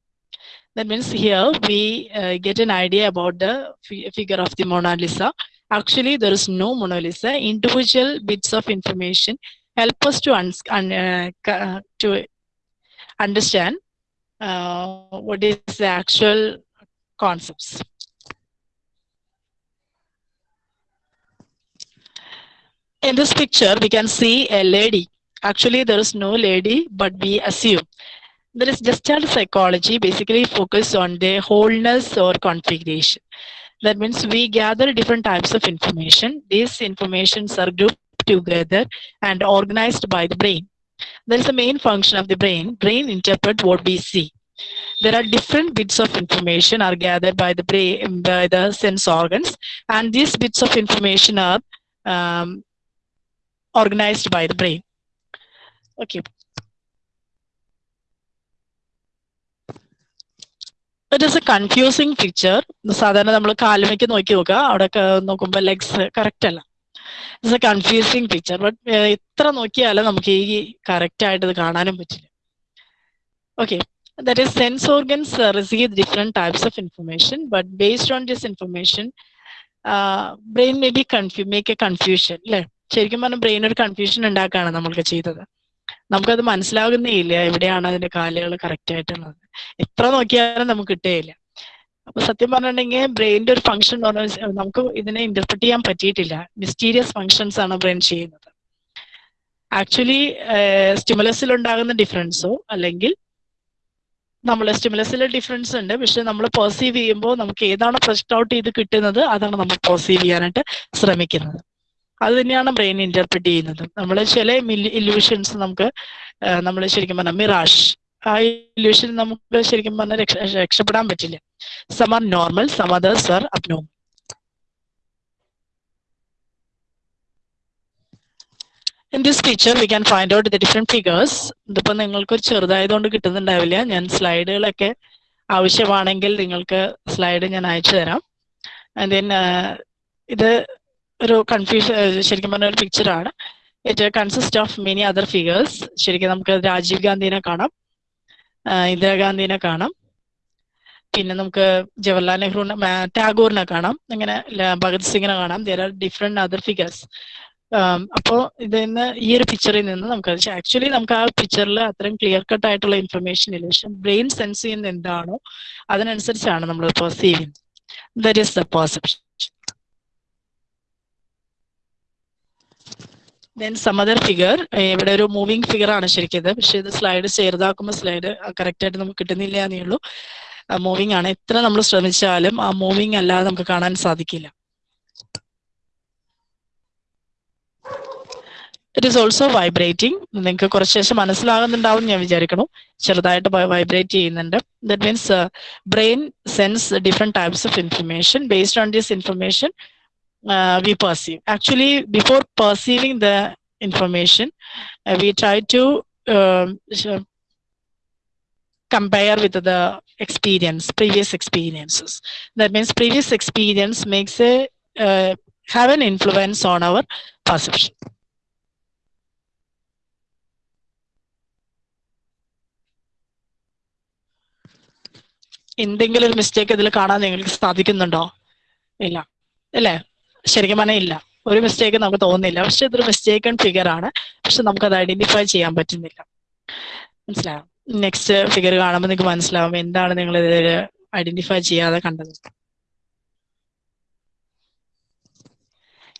That means here we uh, get an idea about the fi- figure of the Mona Lisa. Actually, there is no Mona Lisa. Individual bits of information help us to uns- un- uh, to understand uh, what is the actual concepts. In this picture, we can see a lady actually there is no lady but we assume there is gestalt psychology basically focus on the wholeness or configuration that means we gather different types of information. These informations are grouped together and organized by the brain. There is a main function of the brain. Brain interpret what we see. There are different bits of information are gathered by the brain by the sense organs and these bits of information are um, organized by the brain. Okay. It is a confusing picture സാധാരണ നമ്മൾ കാലുമയ്ക്ക് നോക്കി നോക്കുക. അവിടെ നോക്കുമ്പോൾ legs correct അല്ല. It's a confusing picture but എത്ര നോക്കിയാലും നമുക്ക് ഈ കറക്റ്റ് ആയിട്ട് ഇത് കാണാനും പറ്റില്ല. Okay that is sense organs receive different types of information but based on this information brain may be confuse make a confusion അല്ലേ ശരിക്കും പറഞ്ഞാൽ ബ്രെയിൻ ഒരു കൺഫ്യൂഷൻ ഉണ്ടാക്കുകയാണ് നമ്മൾക്ക് ചെയ്തത്. നമുക്കത് മനസ്സിലാകുന്നേ ഇല്ല എവിടെയാണ് അതിന്റെ കാലുകൾ കറക്റ്റ് ആയിട്ടുള്ളത്. എത്ര നോക്കിയാലും നമുക്ക് കിട്ടുകയില്ല അപ്പൊ സത്യം പറഞ്ഞിട്ടുണ്ടെങ്കിൽ ബ്രെയിനിന്റെ ഒരു ഫംഗ്ഷൻ എന്ന് പറഞ്ഞാൽ നമുക്ക് ഇതിനെ ഇന്റർപ്രറ്റ് ചെയ്യാൻ പറ്റിയിട്ടില്ല. മിസ്റ്റീരിയസ് ഫംഗ്ഷൻസ് ആണ് ബ്രെയിൻ ചെയ്യുന്നത്. ആക്ച്വലി സ്റ്റിമുലസിൽ ഉണ്ടാകുന്ന ഡിഫറൻസോ അല്ലെങ്കിൽ നമ്മൾ സ്റ്റിമുലസിൽ ഡിഫറൻസ് ഉണ്ട്. പക്ഷെ നമ്മൾ പെർസീവ് ചെയ്യുമ്പോൾ നമുക്ക് ഏതാണ് ഫ്രഷ് ഔട്ട് ചെയ്ത് കിട്ടുന്നത് അതാണ് നമ്മൾ പെർസീവ് ചെയ്യാനായിട്ട് ശ്രമിക്കുന്നത്. അത് തന്നെയാണ് ബ്രെയിൻ ഇന്റർപ്രിറ്റ് ചെയ്യുന്നത്. നമ്മൾ ചില ഇല്യൂഷൻസ് നമുക്ക് നമ്മൾ ശരിക്കും പറഞ്ഞാൽ മിറാഷ് ആ ഇല്യൂഷൻ നമുക്ക് ശരിക്കും പറഞ്ഞാൽ രക്ഷ രക്ഷപ്പെടാൻ പറ്റില്ല. Some are normal some others are abnormal in this picture we can find out the different figures ഇതിപ്പോ നിങ്ങൾക്ക് ഒരു ചെറുതായതുകൊണ്ട് കിട്ടുന്നുണ്ടാവില്ല. ഞാൻ സ്ലൈഡുകളൊക്കെ ആവശ്യമാണെങ്കിൽ നിങ്ങൾക്ക് സ്ലൈഡ് ഞാൻ അയച്ചു തരാം. ആൻഡ് ദെൻ ഇത് ഒരു കൺഫ്യൂഷൻ ശരിക്കും പറഞ്ഞ ഒരു പിക്ചറാണ് it consist of many other figures ശരിക്കും നമുക്ക് രാജീവ് ഗാന്ധിനെ കാണാം. ഇന്ദിരാഗാന്ധിനെ കാണാം. പിന്നെ നമുക്ക് ജവഹർലാൽ നെഹ്റുവിനെ ടാഗോറിനെ കാണാം. അങ്ങനെ ഭഗത് സിംഗിനെ കാണാം. There are different other figures അപ്പോ ഇതിൽ നിന്ന് ഈ ഒരു പിക്ചറിൽ നിന്ന് നമുക്ക് ആക്ച്വലി നമുക്ക് ആ പിക്ചറിൽ അത്രയും ക്ലിയർ കട്ട് ആയിട്ടുള്ള ഇൻഫർമേഷൻ ഇല്ല. പക്ഷെ ബ്രെയിൻ സെൻസ് ചെയ്യുന്ന എന്താണോ അതിനനുസരിച്ചാണ് നമ്മൾ പെർസീവ് ചെയ്യുന്നത്. There is the perception then some figure ഇവിടെ ഒരു മൂവിങ് ഫിഗർ ആണ് ശരിക്കും പക്ഷെ ഇത് സ്ലൈഡ് ചെറുതാക്കുമ്പോൾ സ്ലൈഡ് കറക്റ്റ് ആയിട്ട് നമുക്ക് കിട്ടുന്നില്ല എന്നേ ഉള്ളൂ. മൂവിങ് ആണ്. എത്ര നമ്മൾ ശ്രമിച്ചാലും ആ മൂവിങ് അല്ലാതെ നമുക്ക് കാണാൻ സാധിക്കില്ല. ഇറ്റ് ഈസ് ഓൾസോ വൈബ്രേറ്റിംഗ് നിങ്ങൾക്ക് കുറച്ച് ശേഷം മനസ്സിലാകുന്നുണ്ടാവും ഞാൻ വിചാരിക്കണം ചെറുതായിട്ട് വൈബ്രേറ്റ് ചെയ്യുന്നുണ്ട്. That means brain sense different types of information based on this information we before perceiving the information, uh, we try to uh, compare with the experience previous experiences that means previous experience makes a uh, have an influence on our perception എന്തെങ്കിലും ഒരു mistake ഇതിൽ കാണാൻ നിങ്ങൾക്ക് സാധിക്കുന്നുണ്ടോ ഇല്ല അല്ലേ ശരിക്കും പറഞ്ഞാൽ ഇല്ല. ഒരു മിസ്റ്റേക്ക് നമുക്ക് തോന്നുന്നില്ല. പക്ഷെ ഇതൊരു മിസ്റ്റേക്ക് മിസ്റ്റേക്കൺ ഫിഗർ ആണ്. പക്ഷെ നമുക്ക് അത് ഐഡന്റിഫൈ ചെയ്യാൻ പറ്റുന്നില്ല. മനസ്സിലാവും നെക്സ്റ്റ് ഫിഗർ കാണുമ്പോൾ നിങ്ങൾക്ക് മനസ്സിലാവും എന്താണ് നിങ്ങൾ ഇതിൽ ഐഡന്റിഫൈ ചെയ്യാതെ കണ്ടത്.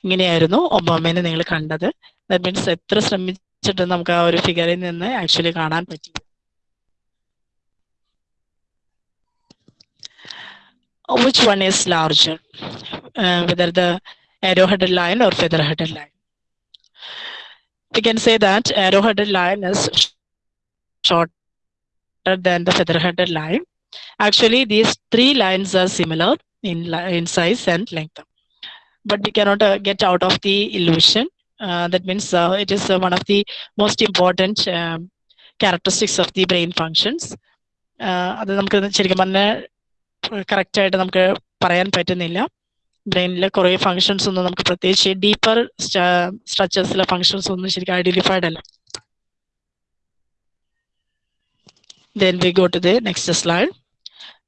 ഇങ്ങനെയായിരുന്നു ഒബാമേനെ നിങ്ങൾ കണ്ടത്. ദാറ്റ് മീൻസ് എത്ര ശ്രമിച്ചിട്ടും നമുക്ക് ആ ഒരു ഫിഗറിൽ നിന്ന് ആക്ച്വലി കാണാൻ പറ്റി. which one is larger uh, whether the arrow-headed line or feather-headed line we can say that arrow-headed line is shorter than the feather-headed line actually these three lines are similar in in size and length but we cannot uh, get out of the illusion uh, that means uh, it is uh, one of the most important um, characteristics of the brain functions uh, അത് നമുക്ക് ശരിക്കും പറഞ്ഞാൽ correct ആയിട്ട് നമുക്ക് പറയാൻ പറ്റുന്നില്ല ബ്രെയിനിലെ കുറെ functions ഒന്നും നമുക്ക് പ്രത്യേകിച്ച് ഡീപ്പർ സ്ട്രക്ചേഴ്സിലെ ഫങ്ഷൻസ് ഒന്നും ശരിക്കും ഐഡന്റിഫൈഡ് അല്ല go to the next slide.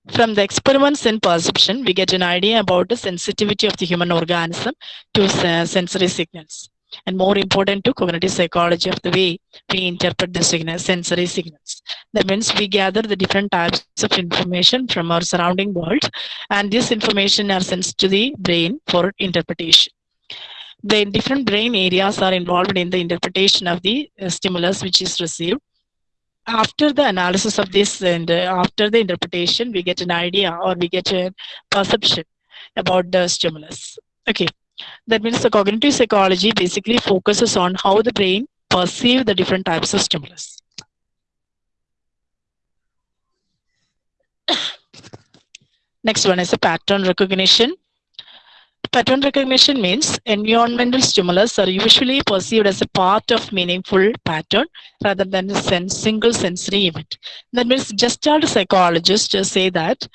From the experiments in perception, we get an idea about the sensitivity of the human organism to uh, sensory signals. And more important to cognitive psychology of the way we interpret the signal, sensory signals. That means we gather the different types of information from our surrounding world, and this information are sent to the brain for interpretation. The different brain areas are involved in the interpretation of the uh, stimulus which is received after the analysis of this and uh, after the interpretation, we get an idea or we get a perception about the stimulus. Okay, that means the cognitive psychology basically focuses on how the brain perceive the different types of stimulus. (coughs) Next one is a pattern recognition. Pattern recognition means environmental stimulus are usually perceived as a part of meaningful pattern rather than a single sensory event. That means just gestalt psychologists just say that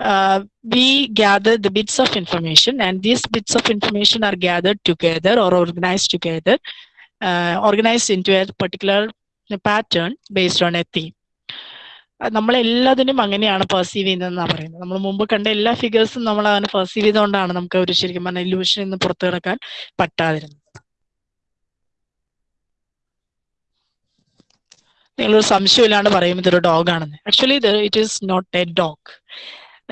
uh, we gather the bits of information and these bits of information are gathered together or organized together, uh, organized into a particular pattern based on a theme. നമ്മളെല്ലാത്തിനും അങ്ങനെയാണ് perceive ചെയ്യുന്നതെന്നാണ് പറയുന്നത്. നമ്മൾ മുമ്പ് കണ്ട എല്ലാ ഫിഗേഴ്സും നമ്മൾ അങ്ങനെ perceive ചെയ്തുകൊണ്ടാണ് നമുക്ക് ഒരു ശരിക്കും പറഞ്ഞ ഇല്യൂഷൻ നിന്ന് പുറത്തു കിടക്കാൻ പറ്റാതിരുന്നത്. നിങ്ങളൊരു സംശയമില്ലാണ്ട് പറയും ഇതൊരു ഡോഗ് ആണെന്ന്. Actually it is not a dog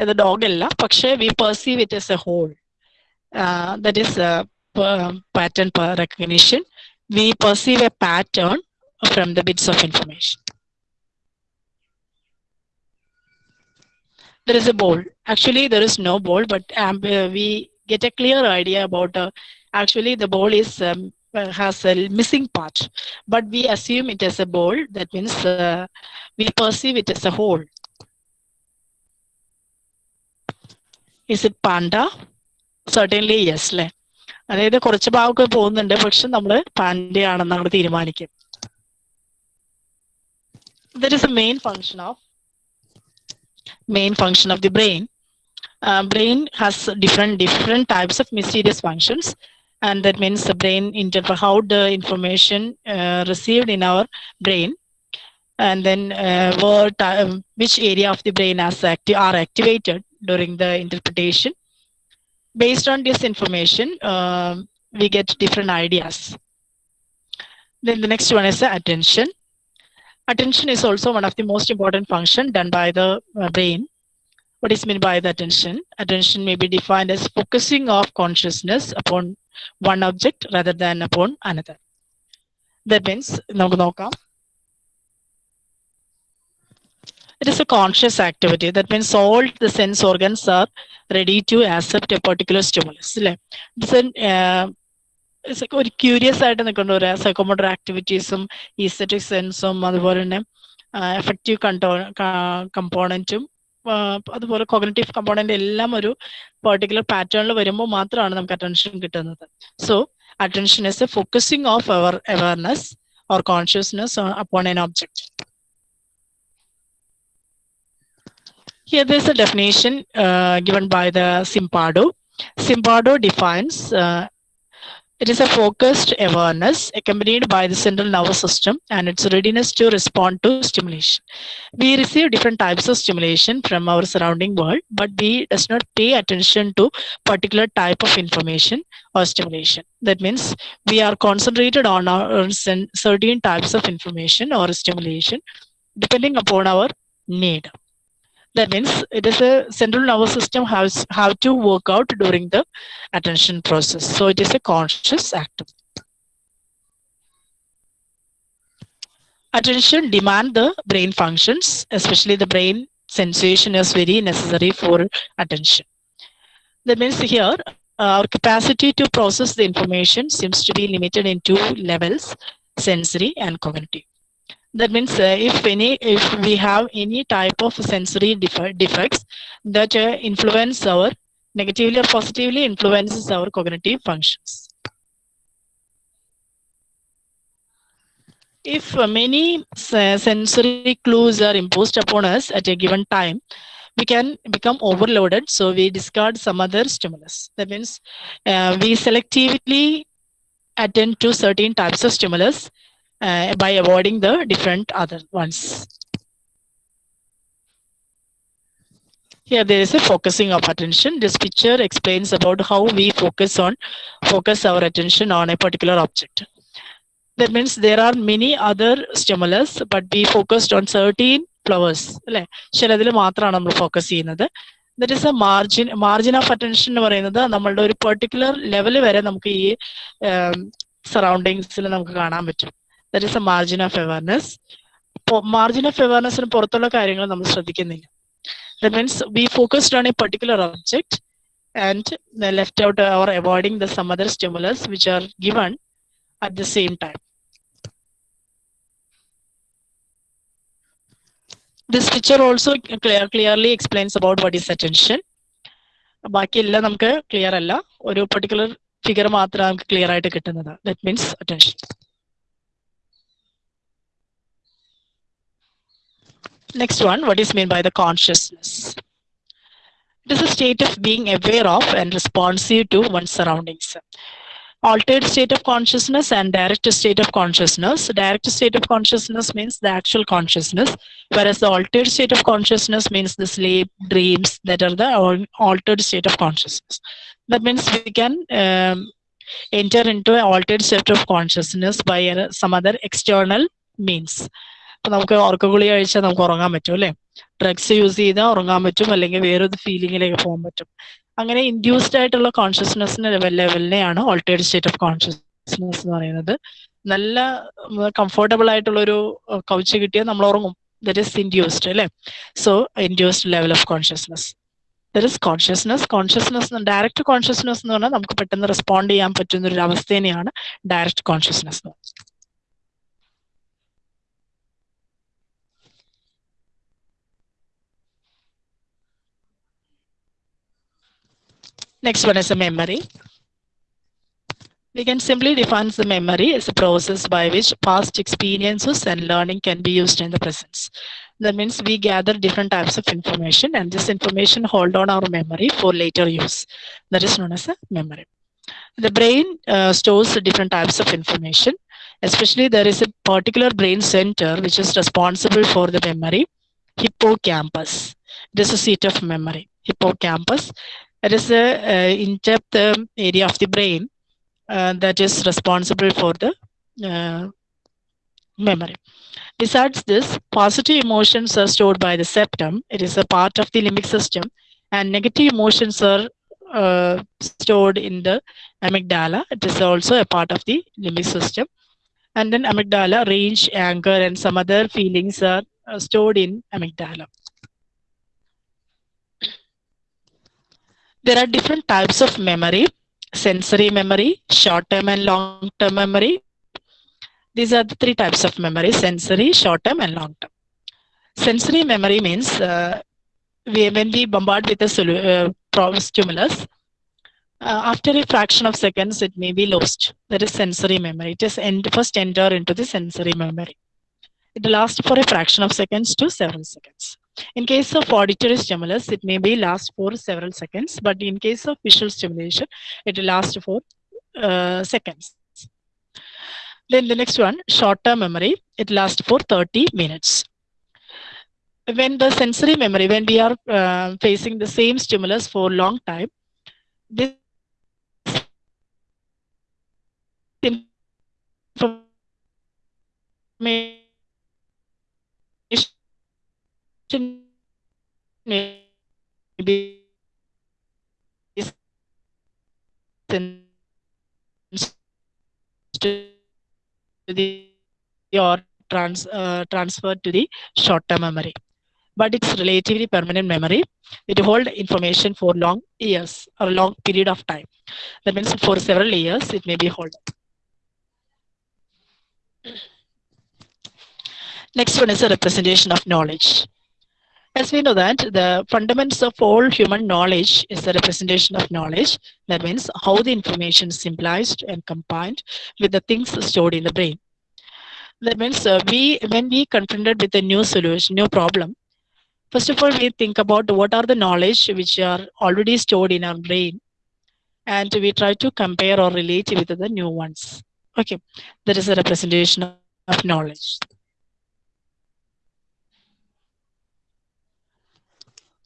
ഇത് ഡോഗ് അല്ല പക്ഷേ we perceive it S A whole that is pattern recognition V perceive a pattern from the bits of information there is a bowl. Actually, there is no bowl, but um, uh, we get a clear idea about. Uh, actually, the bowl is um, uh, has a missing part, but we assume it as a bowl. That means uh, we perceive it as a whole. Is it panda? Certainly yes. അല്ലേ അതായത് കുറച്ച് ഭാഗമൊക്കെ പോകുന്നുണ്ട് പക്ഷെ നമ്മൾ പാൻഡയാണെന്ന് നമ്മൾ തീരുമാനിക്കും There is a main function of main function of the brain. Uh, brain has different different types of mysterious functions, and that means the brain interpret how the information uh, received in our brain, and then uh, what um, which area of the brain as active are activated during the interpretation. Based on this information, um we get different ideas. Then the next one is the attention. Attention is also one of the most important function done by the uh, brain. What is meant by the attention? Attention may be defined as focusing of consciousness upon one object rather than upon another. That means നമുക്ക് നോക്കാം It is a conscious activity. That means all the sense organs are ready to accept a particular stimulus. It's an, uh, ഒരു curious ആയിട്ട് നിൽക്കേണ്ട ഒരു psychomotor ആക്ടിവിറ്റീസും aesthetic സെൻസും അതുപോലെ തന്നെ effective കണ്ടോ കമ്പോണന്റും അതുപോലെ കോഗ്നറ്റീവ് കമ്പോണന്റ് എല്ലാം ഒരു പെർട്ടിക്കുലർ പാറ്റേണിൽ വരുമ്പോൾ മാത്രമാണ് നമുക്ക് അറ്റൻഷൻ കിട്ടുന്നത് so attention is a focusing of our awareness or consciousness upon an object Here there is a definition uh, given by the Zimbardo. Zimbardo defines uh, it is a focused awareness accompanied by the central nervous system and its readiness to respond to stimulation. We receive different types of stimulation from our surrounding world, but we does not pay attention to particular type of information or stimulation. That means we are concentrated on our certain types of information or stimulation depending upon our need that means it is a central nervous system has how to work out during the attention process. So it is a conscious act. Attention demand the brain functions especially the brain sensation is very necessary for attention. That means here our capacity to process the information seems to be limited in two levels sensory and cognitive that means uh, if any if we have any type of sensory def- defects that uh, influence our negatively or positively influences our cognitive functions. If uh, many uh, sensory clues are imposed upon us at a given time we can become overloaded so we discard some other stimulus. That means uh, we selectively attend to certain types of stimulus uh, by avoiding the different other ones. Here there is a focusing of attention. This picture explains about how we focus on focus our attention on a particular object. That means there are many other stimulus, but we focused on certain flowers. That ചിലതിൽ മാത്രമാണ് നമ്മൾ focus ചെയ്യുന്നത് that is a margin margin of attention that is a margin of awareness margin of അവയർനെസ്സിന് പുറത്തുള്ള കാര്യങ്ങൾ നമ്മൾ ശ്രദ്ധിക്കുന്നില്ല. That means we focused on a particular object and left out our avoiding the some other stimulus which are given at the same time this picture also clear clearly explains about what is attention. ബാക്കിയെല്ലാം നമുക്ക് clear അല്ല. ഒരു particular figure മാത്രമേ നമുക്ക് clear ആയിട്ട് കിട്ടുന്നത് that means attention Next one, what is meant by the consciousness? It is a state of being aware of and responsive to one's surroundings. Altered state of consciousness and direct state of consciousness. Direct state of consciousness means the actual consciousness, whereas the altered state of consciousness means the sleep, dreams that are the altered state of consciousness. That means we can um, enter into an altered state of consciousness by uh, some other external means. ഇപ്പൊ നമുക്ക് ഉറക്ക ഗുളി കഴിച്ചാൽ നമുക്ക് ഉറങ്ങാൻ പറ്റും അല്ലെ? Drugs use ചെയ്താൽ ഉറങ്ങാൻ പറ്റും അല്ലെങ്കിൽ വേറൊരു ഫീലിങ്ങിലേക്ക് പോകാൻ പറ്റും. അങ്ങനെ ഇൻഡ്യൂസ്ഡ് ആയിട്ടുള്ള കോൺഷ്യസ്നെസ്സിന്റെ ലെവലിനെയാണ് ഓൾട്ടേഡ് സ്റ്റേറ്റ് ഓഫ് കോൺഷ്യസ്നെസ് എന്ന് പറയുന്നത്. നല്ല കംഫർട്ടബിൾ ആയിട്ടുള്ള ഒരു കൗച്ച് കിട്ടിയാൽ നമ്മൾ ഉറങ്ങും. ദറ്റ് ഇസ് ഇൻഡ്യൂസ്ഡ് അല്ലെ? So induced level of consciousness that is consciousness consciousness direct consciousness എന്ന് പറഞ്ഞാൽ നമുക്ക് പെട്ടെന്ന് റെസ്പോണ്ട് ചെയ്യാൻ പറ്റുന്ന ഒരു അവസ്ഥ തന്നെയാണ് direct consciousness Next one is a memory. We can simply define the memory as a process by which past experiences and learning can be used in the present. That means we gather different types of information and this information hold on our memory for later use. That is known as a memory. The brain uh, stores different types of information. Especially there is a particular brain center which is responsible for the memory, hippocampus. This is seat of memory, hippocampus. It is a in-depth um, area of the brain uh, that is responsible for the uh, memory. Besides this, positive emotions are stored by the septum. It is a part of the limbic system, and negative emotions are uh, stored in the amygdala. It is also a part of the limbic system. And then amygdala, rage, anger, and some other feelings are uh, stored in amygdala. There are different types of memory sensory memory, short term and long term memory. These are the three types of memory sensory, short term, and long term. Sensory memory means uh, we, when we bombard with a uh, stimulus, uh, after a fraction of seconds, it may be lost. That is sensory memory. It is end, first enter into the sensory memory. It lasts for a fraction of seconds to several seconds. In case of auditory stimulus, it may be last for several seconds, but in case of visual stimulation, it will last for uh, seconds. Then the next one, short-term memory, it lasts for 30 minutes. When the sensory memory, when we are uh, facing the same stimulus for long time, this information may be sent to the or trans, uh, transferred to the short-term memory. But it's relatively permanent memory. It holds information for long years or long period of time. That means for several years it may be held. Next one is a representation of knowledge. As we know that the fundamentals of all human knowledge is the representation of knowledge. That means how the information is symbolized and combined with the things stored in the brain. That means uh, we, when we confronted with a new solution, new problem, first of all, we think about what are the knowledge which are already stored in our brain, and we try to compare or relate with the new ones. Okay, that is a representation of knowledge.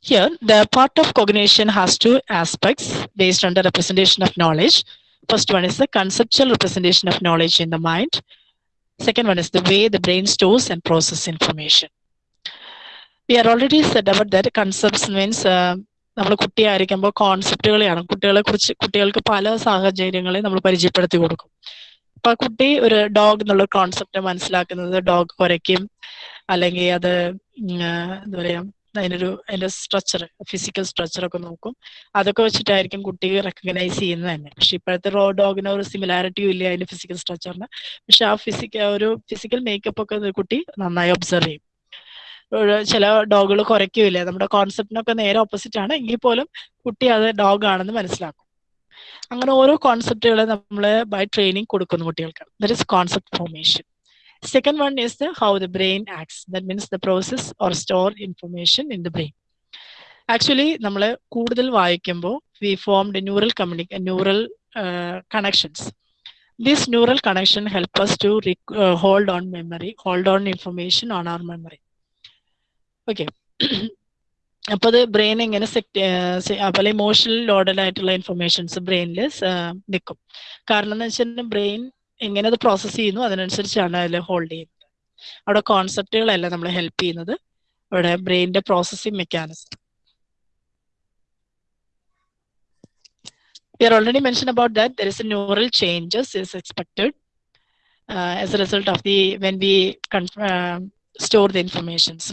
Here, the part of cognition has two aspects based on the representation of knowledge. First one is the conceptual representation of knowledge in the mind. Second one is the way the brain stores and processes information. We are already said about that concepts means uh, നമ്മൾ കുട്ടിയായിരിക്കുമ്പോൾ കോൺസെപ്റ്റുകളെയാണ് കുട്ടികളെ കുറിച്ച് കുട്ടികൾക്ക് പല സാഹചര്യങ്ങളെ നമ്മൾ പരിചയപ്പെടുത്തി കൊടുക്കും അപ്പൊ കുട്ടി ഒരു ഡോഗ് എന്നുള്ള കോൺസെപ്റ്റ് മനസ്സിലാക്കുന്നത് ഡോഗ് കുരയ്ക്കും അല്ലെങ്കിൽ അത് എന്താ പറയാ അതിനൊരു അതിന്റെ സ്ട്രക്ചർ ഫിസിക്കൽ സ്ട്രക്ചർ ഒക്കെ നോക്കും. അതൊക്കെ വെച്ചിട്ടായിരിക്കും കുട്ടി റെക്കഗ്നൈസ് ചെയ്യുന്നത് തന്നെ. പക്ഷെ ഇപ്പോഴത്തെ റോ ഡോഗിന് ഒരു സിമിലാരിറ്റിയും ഇല്ല അതിന്റെ ഫിസിക്കൽ സ്ട്രക്ചറിന് പക്ഷെ ആ ഫിസിക്കൽ ഒരു ഫിസിക്കൽ മേക്കപ്പ് ഒക്കെ കുട്ടി നന്നായി ഒബ്സർവ് ചെയ്യും. ചില ഡോഗുകൾ കുറയ്ക്കില്ല? നമ്മുടെ കോൺസെപ്റ്റിനൊക്കെ നേരെ ഓപ്പോസിറ്റ് ആണ്. എങ്കിൽ പോലും കുട്ടി അത് ഡോഗ് ആണെന്ന് മനസ്സിലാക്കും. അങ്ങനെ ഓരോ കോൺസെപ്റ്റുകളെ നമ്മൾ ബൈ ട്രെയിനിങ് കൊടുക്കുന്നു കുട്ടികൾക്ക്. That is concept formation Second one is the how the brain acts. That means the process or store information in the brain. Actually, നമ്മൾ കൂടുതൽ വായിക്കുമ്പോൾ V formed neural കമ്മ്യൂണിക്ക neural connections this neural connection help us to hold on memory hold on information on our memory okay (clears throat) അപ്പൊ അത് brain എങ്ങനെ set അതുപോലെ emotional loaded ആയിട്ടുള്ള informations ബ്രെയിനിൽ നിൽക്കും കാരണം എന്ന് വെച്ചാൽ ബ്രെയിൻ എങ്ങനെ അത് പ്രോസസ്സ് ചെയ്യുന്നു അതിനനുസരിച്ചാണ് അതിൽ ഹോൾഡ് ചെയ്യുന്നത് അവിടെ കോൺസെപ്റ്റുകളല്ല നമ്മൾ ഹെൽപ്പ് ചെയ്യുന്നത് അവിടെ ബ്രെയിനിന്റെ processing mechanism We are already mentioned about that there is a neural changes is expected uh, as a result of the when we uh, store the informations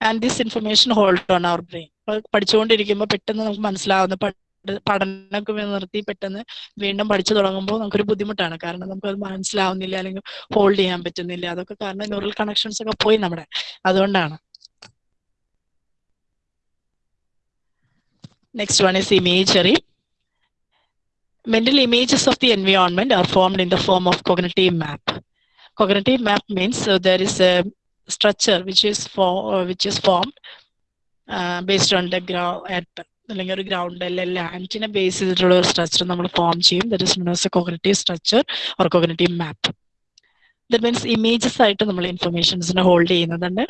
and this information hold on our brain പഠിച്ചുകൊണ്ടിരിക്കുമ്പോൾ പെട്ടെന്ന് നമുക്ക് മനസ്സിലാവുന്ന പഠനമൊക്കെ നിർത്തി പെട്ടെന്ന് വീണ്ടും പഠിച്ചു തുടങ്ങുമ്പോൾ നമുക്കൊരു ബുദ്ധിമുട്ടാണ്. കാരണം നമുക്ക് അത് മനസ്സിലാവുന്നില്ല അല്ലെങ്കിൽ ഹോൾഡ് ചെയ്യാൻ പറ്റുന്നില്ല. അതൊക്കെ കാരണം ന്യൂറൽ കണക്ഷൻസ് ഒക്കെ പോയി നമ്മുടെ. അതുകൊണ്ടാണ്. Next one is imagery mental images of the environment are formed in the form of cognitive map cognitive map means there is a structure which is ഫോ which is formed based on the ground at അല്ലെങ്കിൽ ഒരു ground അല്ലെങ്കിൽ ലാൻഡിനെ base ചെയ്തിട്ടുള്ള ഒരു structure നമ്മൾ form ചെയ്യും. That is known a cognitive structure or cognitive map that means images ആയിട്ട് നമ്മൾ ഇൻഫർമേഷൻസിനെ hold ചെയ്യുന്നതുണ്ട്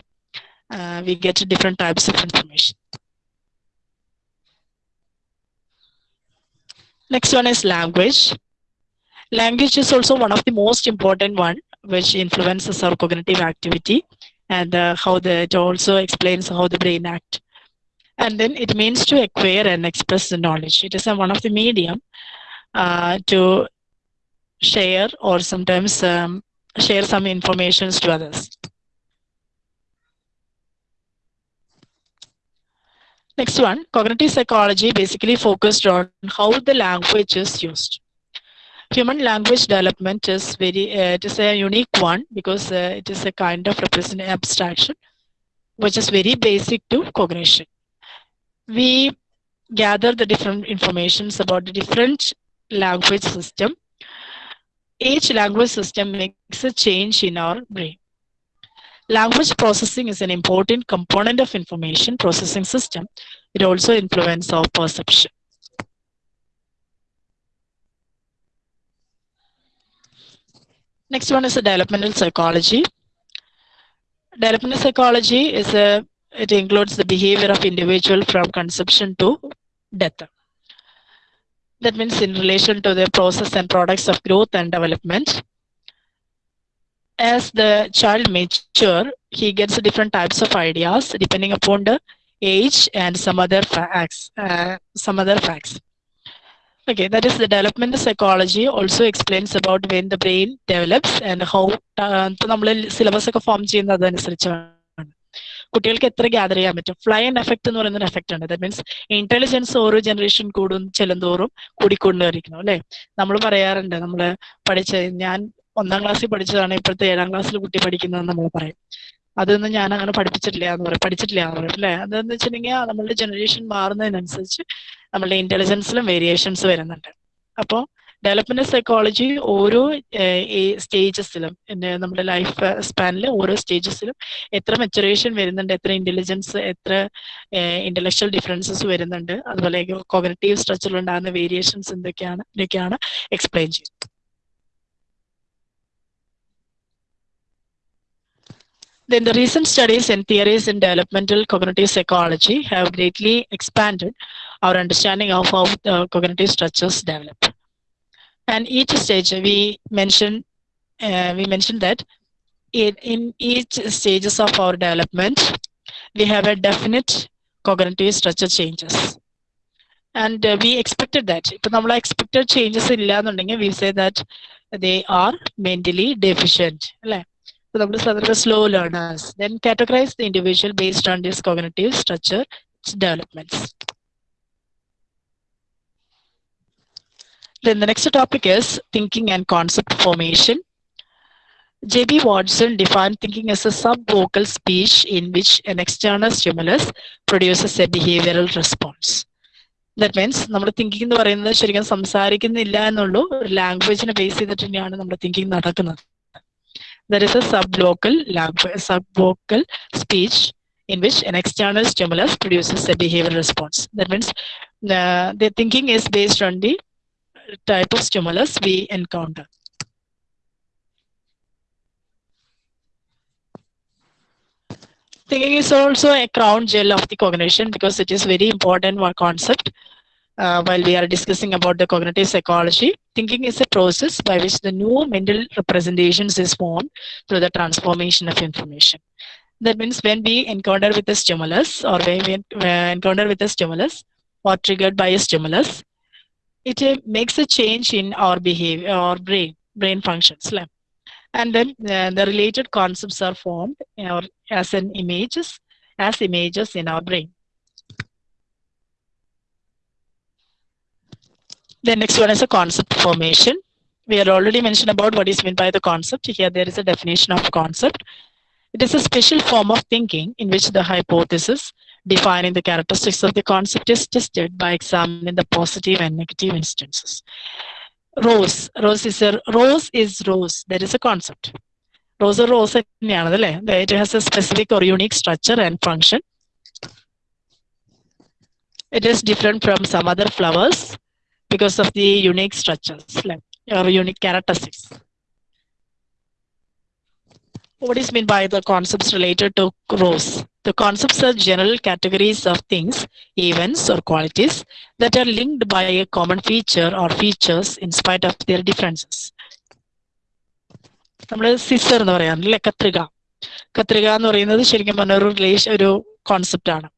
we get different types of information next one is language language is also one of the most important one which influences our cognitive activity and how how the, it also explains how the brain. And then it means to acquire and express the knowledge. It is a, one of the medium uh, to share or sometimes um, share some informations to others. Next one, cognitive psychology basically focused on how the language is used. Human language development is very, uh, it is a unique one because uh, it is a kind of represent abstraction, which is very basic to cognition. We gather the different informations about the different language system. Each language system makes a change in our brain. Language processing is an important component of information processing system. It also influences our perception. Next one is the developmental psychology. Developmental psychology is a, it includes the behavior of individual from conception to death. That means in relation to the process and products of growth and development. As the child mature, he gets different types of ideas depending upon the age and some other facts. Uh, some other facts. Okay, that is the developmental psychology also explains about when the brain develops and how നമ്മൾ syllabus ഒക്കെ form ചെയ്യുന്നത് അതനുസരിച്ചാണ് കുട്ടികൾക്ക് എത്ര gather ചെയ്യാൻ പറ്റും? Fly and effect എന്ന് പറയുന്ന ഒരു എഫക്ട് ഉണ്ട് ദാറ്റ് മീൻസ് ഇന്റലിജൻസ് ഓരോ ജനറേഷൻ കൂടും ചെല്ലുന്തോറും കൂടിക്കൊണ്ടിരിക്കണം അല്ലെ? നമ്മൾ പറയാറുണ്ട് നമ്മൾ പഠിച്ച ഞാൻ ഒന്നാം ക്ലാസ്സിൽ പഠിച്ചതാണ് ഇപ്പോഴത്തെ ഏഴാം ക്ലാസ്സിൽ കുട്ടി പഠിക്കുന്നതെന്ന് നമ്മൾ പറയും. അതൊന്നും ഞാൻ അങ്ങനെ പഠിപ്പിച്ചിട്ടില്ല എന്ന് പറയും. പഠിച്ചിട്ടില്ല എന്ന് പറയും അല്ലെ? അതെന്ന് വെച്ചിട്ടുണ്ടെങ്കിൽ നമ്മളുടെ ജനറേഷൻ മാറുന്നതിനനുസരിച്ച് നമ്മളുടെ ഇന്റലിജൻസിലും വേരിയേഷൻസ് വരുന്നുണ്ട്. അപ്പോൾ ഡെവലപ്മെന്റ് സൈക്കോളജി ഓരോ സ്റ്റേജസിലും നമ്മുടെ ലൈഫ് സ്പാനിൽ ഓരോ സ്റ്റേജസിലും എത്ര മെച്ചുറേഷൻ വരുന്നുണ്ട് എത്ര ഇന്റലിജൻസ് എത്ര ഇന്റലക്ച്വൽ ഡിഫറൻസസ് വരുന്നുണ്ട് അതുപോലെ കോഗനറ്റീവ് സ്ട്രക്ചറിൽ ഉണ്ടാകുന്ന വേരിയേഷൻസ് എന്തൊക്കെയാണ് ഇതൊക്കെയാണ് എക്സ്പ്ലെയിൻ ചെയ്യുന്നത് Then the recent studies and theories in developmental cognitive psychology have greatly expanded our understanding of how the cognitive structures develop. And each stage we mentioned, uh, we mentioned that in, in each stages of our development, we have a definite cognitive structure changes. And uh, we expected that. ഇപ്പൊ നമ്മൾ expected changes ഇല്ല എന്നുണ്ടെങ്കിൽ we say that they are mentally deficient അല്ലേ So the other slow learners. Then categorize the individual based on this cognitive structure developments. Then the next topic is thinking and concept formation. J.B. Watson defined thinking as a subvocal speech in which an external stimulus produces a behavioral response. That means, നമ്മൾ thinking എന്ന് പറയുന്നത് ശരിക്കും സംസാരിക്കുന്നില്ല എന്നുള്ളൂ ഒരു ലാംഗ്വേജിനെ base ചെയ്തിട്ട് തന്നെയാണ് നമ്മുടെ തിങ്കിങ് നടക്കുന്നത് there is a subvocal language, subvocal speech in which an external stimulus produces a behavioral response. That means uh, the thinking is based on the type of stimulus we encounter. Thinking is also a crown jewel of the cognition because it is very important concept uh, while we are discussing about the cognitive psychology. Thinking is a process by which the new mental representations is formed through the transformation of information. That means when we encounter with a stimulus or when we encounter with a stimulus or triggered by a stimulus, it uh, makes a change in our behavior or brain, brain functions. And then uh, the related concepts are formed or as an images, as images in our brain. The next one is a concept formation. We had already mentioned about what is meant by the concept. Here there is a definition of concept. It is a special form of thinking in which the hypothesis defining the characteristics of the concept is tested by examining the positive and negative instances. Rose. Rose is a rose is rose. There is a concept. Rose or rose it has a specific or unique structure and function. It is different from some other flowers because of the unique structures or unique characteristics. What is meant by the concepts related to rose? The concepts are general categories of things, events, or qualities that are linked by a common feature or features in spite of their differences. നമ്മൾ scissor എന്ന് പറയാറില്ലേ കത്രിക. കത്രിക എന്ന് പറയുന്നത് ശരിക്കും പറഞ്ഞ ഒരു റിലേഷൻ ഒരു കോൺസെപ്റ്റ് ആണ്.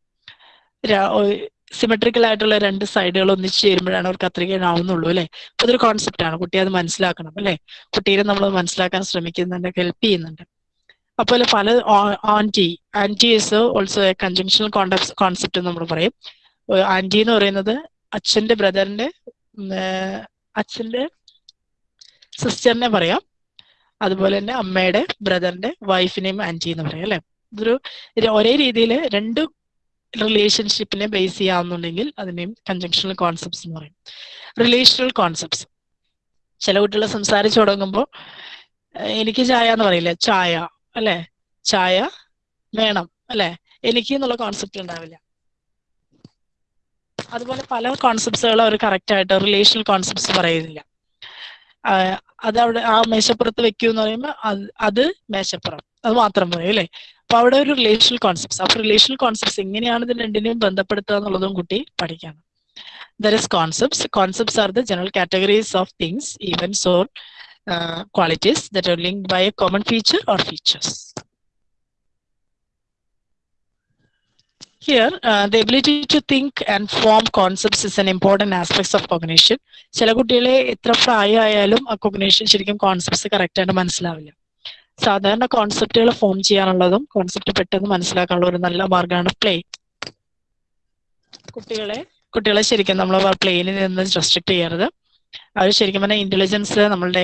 സിമെട്രിക്കൽ ആയിട്ടുള്ള രണ്ട് സൈഡുകൾ ഒന്നിച്ച് ചേരുമ്പോഴാണ് ഒരു കത്രിക ആവുന്നുള്ളൂ അല്ലെ? അപ്പൊ അതൊരു കോൺസെപ്റ്റ് ആണ്. കുട്ടി അത് മനസ്സിലാക്കണം അല്ലെ? കുട്ടീനെ നമ്മൾ മനസ്സിലാക്കാൻ ശ്രമിക്കുന്നുണ്ട് ഹെൽപ്പ് ചെയ്യുന്നുണ്ട്. അപ്പോൾ പല aunty aunty is also a conjunctional concept നമ്മൾ പറയും. ആന്റി എന്ന് പറയുന്നത് അച്ഛന്റെ ബ്രദറിന്റെ അച്ഛന്റെ സിസ്റ്ററിനെ പറയാം. അതുപോലെ തന്നെ അമ്മയുടെ ബ്രദറിന്റെ വൈഫിനെയും ആന്റി എന്ന് പറയാം അല്ലെ? ഇതൊരു ഒരേ രീതിയിൽ രണ്ട് റിലേഷൻഷിപ്പിനെ ബേസ് ചെയ്യാവുന്നുണ്ടെങ്കിൽ അതിനെയും കൺജങ്ഷണൽ കോൺസെപ്റ്റ്സ് എന്ന് പറയും. റിലേഷണൽ കോൺസെപ്റ്റ്സ് ചില കുട്ടികൾ സംസാരിച്ചു തുടങ്ങുമ്പോൾ എനിക്ക് ചായ എന്ന് പറയില്ല? ചായ. അല്ലെ? ചായ വേണം അല്ലെ? എനിക്ക് എന്നുള്ള കോൺസെപ്റ്റ് ഉണ്ടാവില്ല. അതുപോലെ പല കോൺസെപ്റ്റ്സുകളും അവർ കറക്റ്റ് ആയിട്ട് റിലേഷണൽ കോൺസെപ്റ്റ്സ് പറയുന്നില്ല. അത് അവിടെ ആ മേശപ്പുറത്ത് വെക്കൂ എന്ന് പറയുമ്പോൾ അത് അത് മേശപ്പുറം. അത് മാത്രം പറയും അല്ലേ? അപ്പൊ അവിടെ ഒരു റിലേഷണൽ കോൺസെപ്റ്റ്സ് അപ്പൊ റിലേഷണൽ കോൺസെപ്റ്റ്സ് എങ്ങനെയാണ് ഇത് രണ്ടിനെയും ബന്ധപ്പെടുത്തുക എന്നുള്ളതും കുട്ടി പഠിക്കണം. There is concepts concepts are the general categories of things events or qualities that are linked by a common feature or features. Here, uh, the ability to think and form concepts is an important aspect of cognition. ചില കുട്ടികളെ എത്ര പ്രായമായാലും ആ കൊഗ്നേഷൻ ശരിക്കും concepts correct ആയിട്ട് മനസ്സിലാവില്ല സാധാരണ കോൺസെപ്റ്റുകൾ form ചെയ്യാനുള്ളതും concept പെട്ടെന്ന് മനസ്സിലാക്കാനുള്ള ഒരു നല്ല മാർഗമാണ് പ്ലേ കുട്ടികളെ കുട്ടികളെ ശരിക്കും നമ്മൾ പ്ലേയിൽ നിന്ന് റെസ്ട്രിക്ട് ചെയ്യരുത് അവർ ശരിക്കും പറഞ്ഞാൽ ഇന്റലിജൻസ് നമ്മളുടെ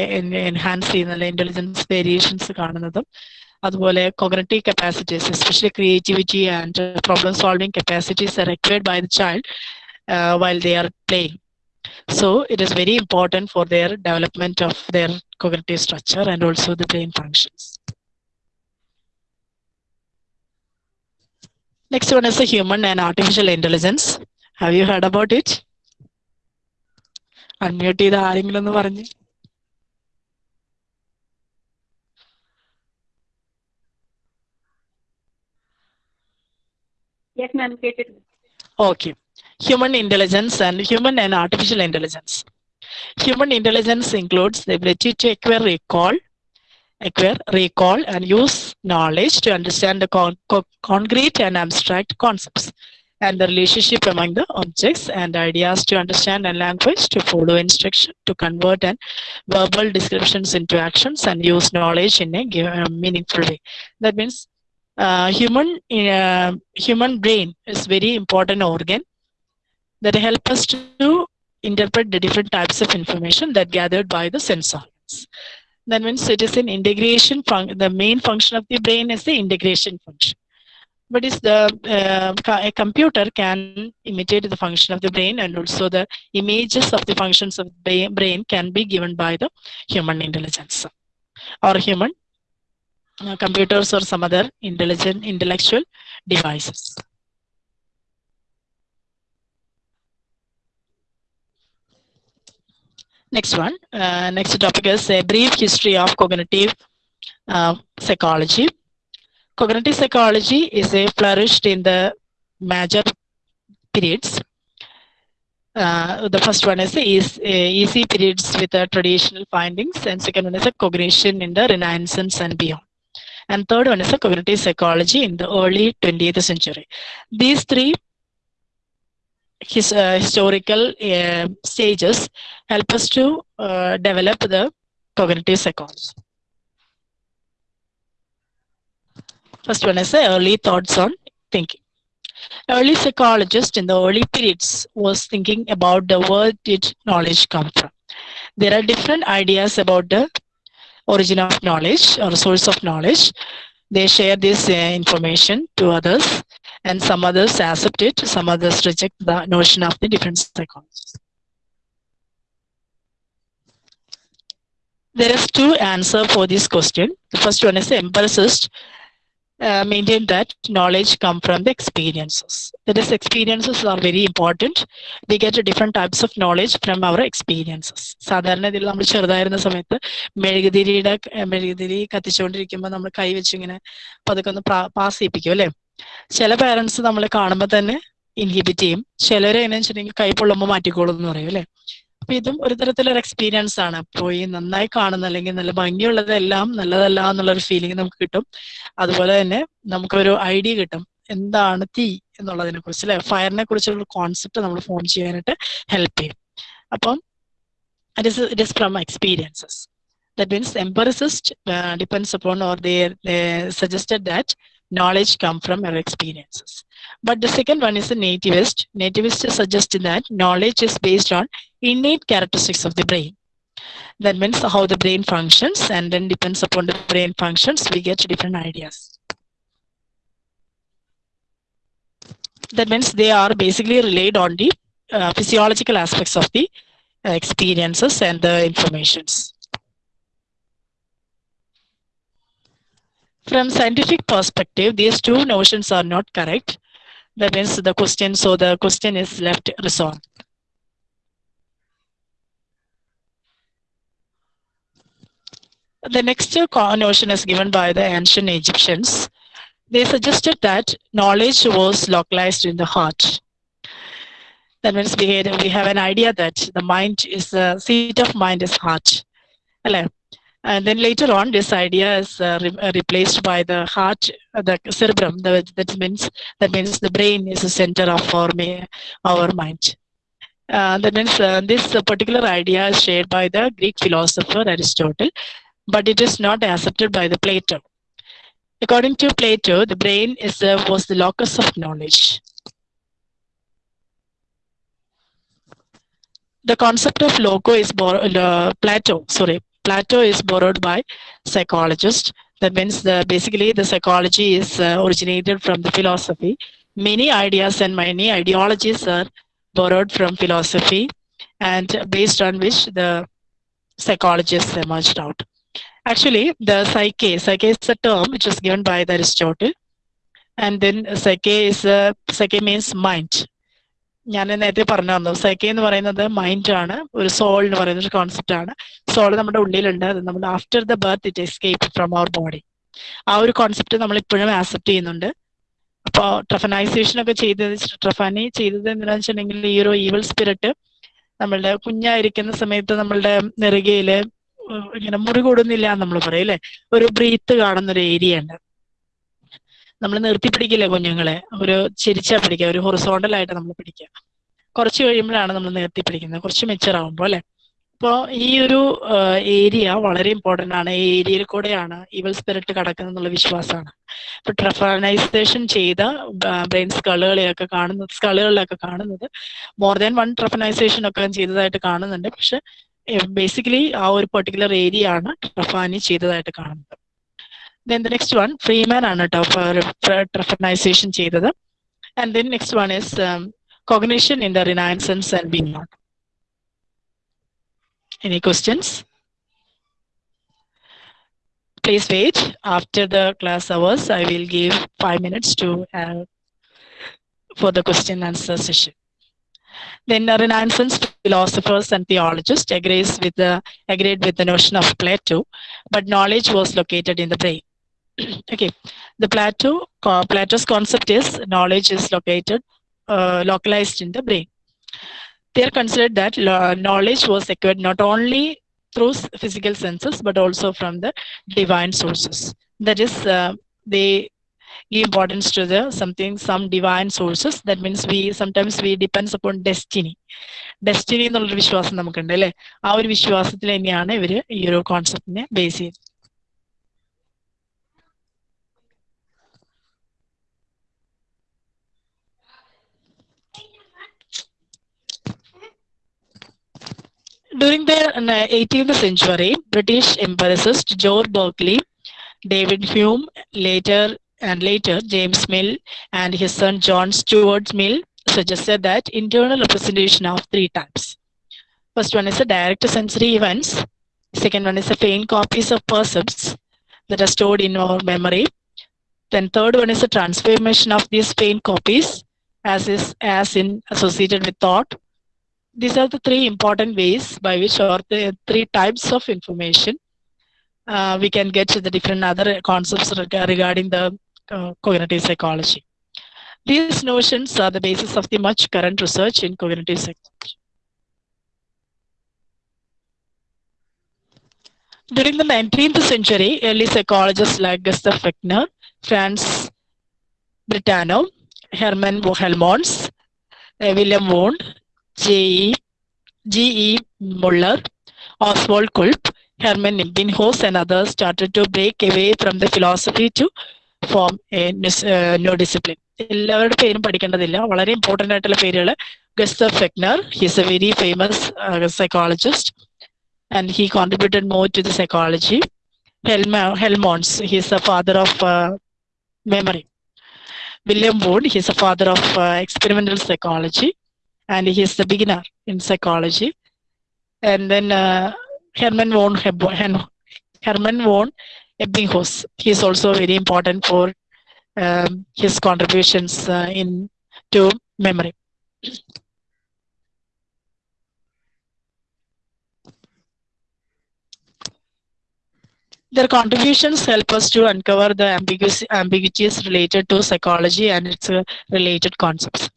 എൻഹാൻസ് ചെയ്യുന്നത് ഇന്റലിജൻസ് വേരിയേഷൻസ് കാണുന്നതും അതുപോലെ cognitive capacities especially creativity and problem solving capacities are required by the child while they are playing So it is very important for their development of their cognitive structure and also the brain functions. Next one is the human and artificial intelligence. Have you heard about it? Unmute ചെയ്ത് ആരെങ്കിലും ഒന്ന് പറഞ്ഞ് okay human intelligence and human and artificial intelligence human intelligence includes ability to acquire recall acquire recall and use knowledge to understand concrete and concrete concepts. And the relationship among the objects and ideas to understand and language to follow instruction to convert and verbal descriptions into actions and use knowledge in a uh, meaningful way. That means uh, human uh, human brain is very important organ that help us to interpret the different types of information that gathered by the sense organs. That means it is an integration the main function of the brain is the integration function. But is the uh, a computer can imitate the function of the brain and also the images of the functions of the brain can be given by the human intelligence or human uh, computers or some other intelligent intellectual devices. Next one, uh, next topic is a brief history of cognitive uh, psychology. Cognitive psychology is a flourished in the major periods. Uh, the first one is uh, easy periods with the traditional findings, and second one is a cognition in the Renaissance and beyond. And third one is a cognitive psychology in the early 20th century. These three his uh, historical uh, stages help us to uh, develop the cognitive psychology. First one is early thoughts on thinking. Early psychologists in the early periods was thinking about the where did knowledge come from. There are different ideas about the origin of knowledge or source of knowledge. They share this uh, information to others and some others accept it, some others reject the notion of the different psychologists. There is two answer for this question. The first one is empiricist uh, maintain that knowledge come from the experiences. That is, experiences are very important. We get different types of knowledge from our experiences. സാധാരണ ഇതിൽ നമ്മൾ ചെറുതായിരുന്ന സമയത്ത് മെഴുകുതിരിയുടെ മെഴുകുതിരി കത്തിച്ചുകൊണ്ടിരിക്കുമ്പോൾ നമ്മൾ കൈ വെച്ച് ഇങ്ങനെ പതുക്കെ ഒന്ന് പാസ് ചെയ്യിപ്പിക്കും അല്ലേ ചില പാരന്റ്സ് നമ്മളെ കാണുമ്പോൾ തന്നെ ഇൻഹിബിറ്റ് ചെയ്യും ചിലരെ എങ്ങനെ വെച്ചിട്ടുണ്ടെങ്കിൽ കൈ പൊള്ളുമ്പോൾ മാറ്റിക്കോളും എന്ന് പറയും അല്ലെ അപ്പൊ ഇതും ഒരു തരത്തിലൊരു എക്സ്പീരിയൻസ് ആണ്. പോയി നന്നായി കാണുന്ന അല്ലെങ്കിൽ നല്ല ഭംഗിയുള്ളതെല്ലാം നല്ലതല്ല എന്നുള്ള ഒരു ഫീലിംഗ് നമുക്ക് കിട്ടും. അതുപോലെ തന്നെ നമുക്കൊരു ഐഡിയ കിട്ടും. എന്താണ് തീ എന്നുള്ളതിനെ കുറിച്ച് അല്ലെ? ഫയറിനെ കുറിച്ചുള്ള കോൺസെപ്റ്റ് നമ്മൾ ഫോം ചെയ്യാനായിട്ട് ഹെൽപ്പ് ചെയ്യും. അപ്പം it is it experiences from means that means upon or depends suggested that knowledge come from our experiences. But the second one is the nativist. Nativist suggested that knowledge is based on innate characteristics of the brain. That means how the brain functions and then depends upon the brain functions we get different ideas. That means they are basically relied on the uh, physiological aspects of the uh, experiences and the informations. From scientific perspective, these two notions are not correct. That means the question, so the question is left resolved. The next uh, notion is given by the ancient Egyptians. They suggested that knowledge was localized in the heart. That means we, we have an idea that the mind is the seat of mind is heart. And then later on, this idea is uh, re uh, replaced by the heart, uh, the cerebrum. The, that means that means the brain is the center of our our mind. Uh, that means uh, this particular idea is shared by the Greek philosopher Aristotle, but it is not accepted by the Plato. According to Plato, the brain is uh, was the locus of knowledge. The concept of loco is Plato. Sorry, plato is borrowed by psychologists that means the basically the psychology is uh, originated from the philosophy. Many ideas and many ideologies are borrowed from philosophy and based on which the psychologists emerged out. Actually the psyche psyche is a term which was given by the aristotle. And then psyche is uh, psyche means mind ഞാൻ നേരത്തെ പറഞ്ഞു തന്നു psyche എന്ന് പറയുന്നത് mind ആണ്. ഒരു soul എന്ന് പറയുന്ന ഒരു കോൺസെപ്റ്റ് ആണ്. സോൾ നമ്മുടെ ഉള്ളിലുണ്ട്. നമ്മൾ after the birth it escape from our body ആ ഒരു കോൺസെപ്റ്റ് നമ്മൾ ഇപ്പോഴും ആക്സെപ്റ്റ് ചെയ്യുന്നുണ്ട്. അപ്പോൾ ട്രഫനൈസേഷൻ ഒക്കെ ചെയ്തത് ട്രഫാനി ചെയ്തത് എന്താണെന്ന് വെച്ചിട്ടുണ്ടെങ്കിൽ ഈ ഒരു ഈവൽ സ്പിരിറ്റ് നമ്മളുടെ കുഞ്ഞായിരിക്കുന്ന സമയത്ത് നമ്മളുടെ നെറുകയിൽ ഇങ്ങനെ മുറി കൂടുന്നില്ല എന്ന് നമ്മൾ പറയും അല്ലെ? ഒരു ബ്രീത്ത് കാണുന്ന ഒരു ഏരിയ ഉണ്ട്. നമ്മൾ നിർത്തി പിടിക്കില്ല കുഞ്ഞുങ്ങളെ? ഒരു ചിരിച്ചാ പിടിക്കുക ഒരു ഹൊറിസോണ്ടൽ ആയിട്ട് നമ്മൾ പിടിക്കുക. കുറച്ച് കഴിയുമ്പോഴാണ് നമ്മൾ നിർത്തി പിടിക്കുന്നത്. കുറച്ച് മെച്ചർ ആവുമ്പോൾ അല്ലെ? അപ്പോൾ ഈ ഒരു ഏരിയ വളരെ ഇമ്പോർട്ടന്റ് ആണ്. ഈ ഏരിയയിൽ കൂടെയാണ് ഇവൾ സ്പിരിറ്റ് കടക്കുന്നത് എന്നുള്ള വിശ്വാസമാണ്. ഇപ്പൊ ട്രഫനൈസേഷൻ ചെയ്ത ബ്രെയിൻ സ്കളുകളെയൊക്കെ കാണുന്നത് സ്കളുകളിലൊക്കെ കാണുന്നത് മോർ ദാൻ വൺ ട്രഫനൈസേഷൻ ഒക്കെ ചെയ്തതായിട്ട് കാണുന്നുണ്ട്. പക്ഷെ ബേസിക്കലി ആ ഒരു പെർട്ടിക്കുലർ ഏരിയ ആണ് ട്രഫാനി ചെയ്തതായിട്ട് കാണുന്നത്. Then the next one Freeman ആണ് കേട്ടോ ട്രഫനൈസേഷൻ ചെയ്തത് and then next one is cognition in the Renaissance and beyond. Any questions? Please wait. After the class hours, I will give five minutes to uh, for the question and answer session. Then the Renaissance philosophers and theologists agrees with the agreed with the notion of Plato, but knowledge was located in the brain. Okay, the Plato Plato's concept is knowledge is located uh, localized in the brain. They are considered that knowledge was acquired not only through physical senses but also from the divine sources. That is, uh, they give importance to the something, some divine sources. That means we sometimes we depends upon destiny. Destiny എന്നുള്ളൊരു വിശ്വാസം നമുക്കുണ്ട് അല്ലേ ആ ഒരു വിശ്വാസത്തിൽ തന്നെയാണ് ഇവർ ഈ ഒരു കോൺസെപ്റ്റിനെ ബേസ് ചെയ്തത് During the uh, 18th century, British empiricist George Berkeley, David Hume, later and later James Mill, and his son John Stuart Mill suggested that internal representation of three types. First one is the direct sensory events. Second one is the faint copies of percepts that are stored in our memory. Then third one is the transformation of these faint copies as is as in associated with thought these are the three important ways by which or the three types of information uh, we can get to the different other concepts reg- regarding the uh, cognitive psychology These notions are the basis of the much current research in cognitive psychology. During the 19th century, early psychologists like Gustav Fechner, Franz Brentano, Hermann Helmholtz, William Wundt, J.E. G.E. Muller, Oswald Kulp, Hermann Ebbinghaus, and others started to break away from the philosophy to form new discipline എല്ലാവരുടെ പേരും പഠിക്കേണ്ടതില്ല വളരെ important ആയിട്ടുള്ള പേരുകൾ Gustav Fechner his a very famous psychologist and he contributed more to the psychology Helm Helmholtz his a father of memory William Wundt his a father of experimental psychology and he's the beginner in psychology. And then uh, Hermann von Hen- Hermann von Ebbinghaus, he's also very important for um, his contributions uh, in to memory. Their contributions help us to uncover the ambiguities related to psychology and its uh, related concepts.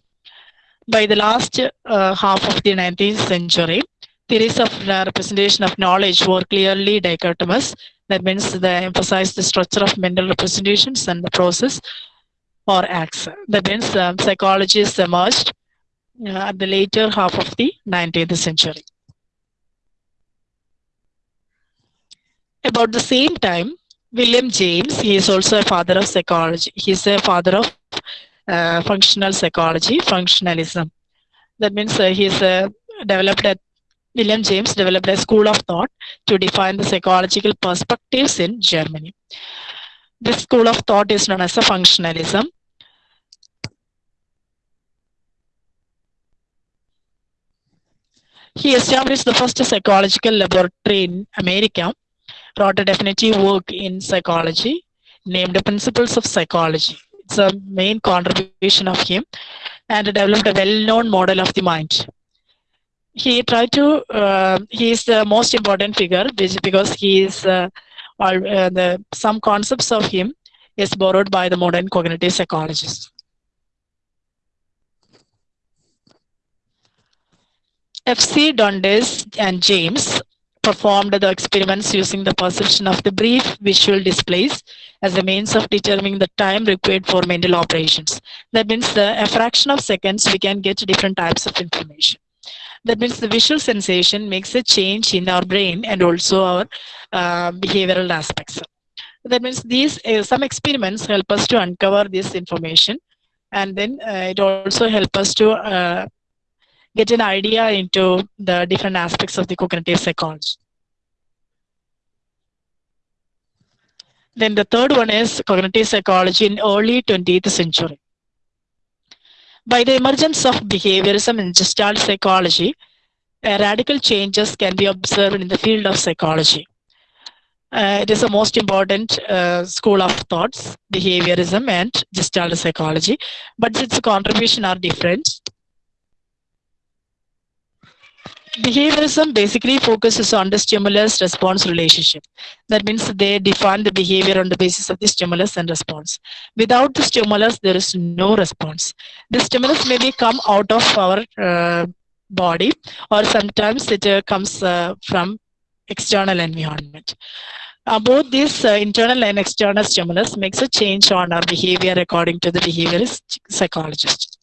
By the last uh, half of the 19th century, theories of representation of knowledge were clearly dichotomous. That means they emphasize the structure of mental representations and the process or acts. That means um, emerged uh, at the later half of the 19th century. about the same time, William James, he is also a father of psychology. He's a father of uh, functional psychology, functionalism. That means uh, he's uh, developed a William James developed a school of thought to define the psychological perspectives in Germany. This school of thought is known as a functionalism. He established the first psychological laboratory in America wrote a definitive work in psychology named Principles of Psychology. It's a main contribution of him and developed a well-known model of the mind. He tried to, uh, he is the most important figure because he is, uh, all, uh, the, some concepts of him is borrowed by the modern cognitive psychologists. F.C. Donders and James performed the experiments using the perception of the brief visual displays as a means of determining the time required for mental operations. That means the, a fraction of seconds we can get different types of information. That means the visual sensation makes a change in our brain and also our uh, behavioral aspects. That means these uh, some experiments help us to uncover this information, and then uh, it also help us to uh, get an idea into the different aspects of the cognitive psychology. Then the third one is cognitive psychology in early 20th century. By the emergence of behaviorism and gestalt psychology, uh, radical changes can be observed in the field of psychology. Uh, it is the most important uh, school of thoughts, behaviorism and gestalt psychology, but its contribution are different. Behaviorism basically focuses on the stimulus response relationship. That means they define the behavior on the basis of the stimulus and response. Without the stimulus, there is no response. The stimulus may be come out of our uh, body or sometimes it uh, comes uh, from external environment. Uh, both this uh, internal and external stimulus makes a change on our behavior according to the behaviorist psychologist.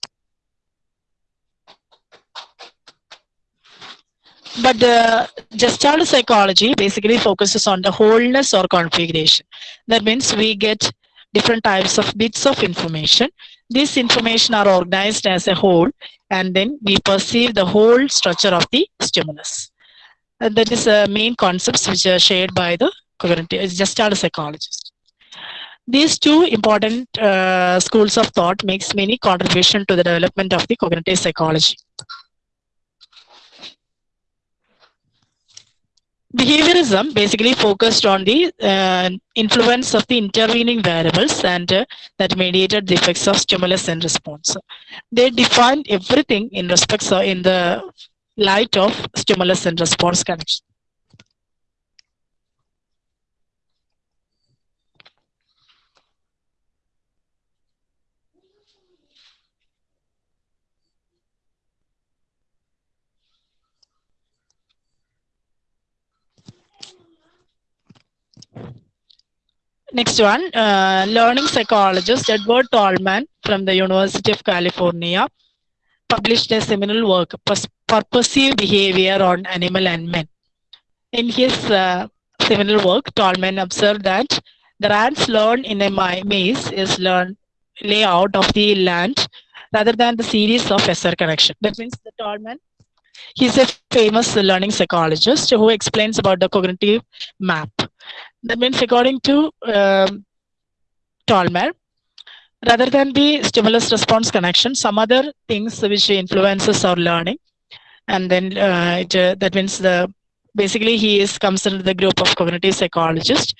But the gestalt psychology basically focuses on the wholeness or configuration. That means we get different types of bits of information. These information are organized as a whole, and then we perceive the whole structure of the stimulus. And that is the main concepts which are shared by the cognitive gestalt psychologist. These two important uh, schools of thought makes many contribution to the development of the cognitive psychology. Behaviorism basically focused on the uh, influence of the intervening variables and uh, that mediated the effects of stimulus and response. They defined everything in respects of in the light of stimulus and response connection Next one, uh, learning psychologist Edward Tolman from the University of California published a seminal work, Purposive Behavior on Animal and Men. In his uh, seminal work, Tolman observed that the rats learn in a maze is learn layout of the land rather than the series of SR connection. That means the Tolman, he's a famous learning psychologist who explains about the cognitive map. That means according to um, Tolman, rather than the stimulus response connection, some other things which influences our learning, and then uh, it, uh, that means the basically he is considered the group of cognitive psychologists,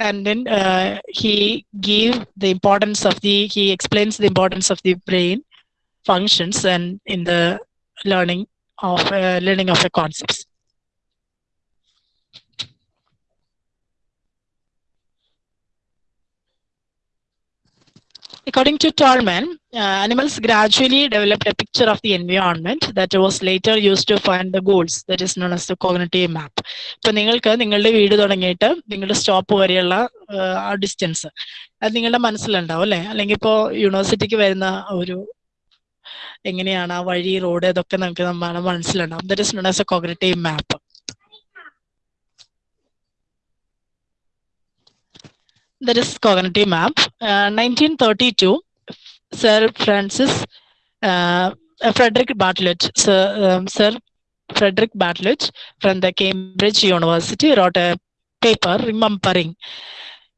and then uh, he give the importance of the he explains the importance of the brain functions and in the learning of uh, learning of the concepts. According to Tolman, uh, animals gradually developed a picture of the environment that was later used to find the goals that is known as the cognitive map. ഇപ്പൊ നിങ്ങൾക്ക് നിങ്ങളുടെ വീട് തുടങ്ങിയിട്ട് നിങ്ങളുടെ stop വരെയുള്ള ആ distance അത് നിങ്ങളുടെ മനസ്സിലുണ്ടാവും അല്ലെ? അല്ലെങ്കിൽ ഇപ്പോ യൂണിവേഴ്സിറ്റിക്ക് വരുന്ന ഒരു എങ്ങനെയാണ് ആ വഴി റോഡ് ഇതൊക്കെ നമുക്ക് നമ്മുടെ മനസ്സിലുണ്ടാവും. That is known as a cognitive map that is cognitive map. Uh, 1932, Sir Francis uh, Frederick Bartlett, Sir, um, Sir Frederick Bartlett from the Cambridge University wrote a paper remembering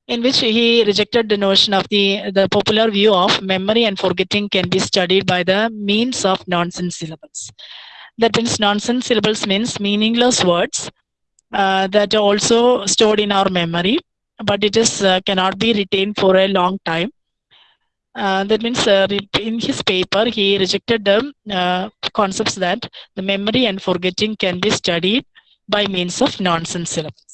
in which he rejected the notion of the, the popular view of memory and forgetting can be studied by the means of nonsense syllables. That means nonsense syllables means meaningless words uh, that are also stored in our memory but it is uh, cannot be retained for a long time. Uh, that means uh, in his paper he rejected the concepts that the memory and forgetting can be studied by means of nonsense syllables.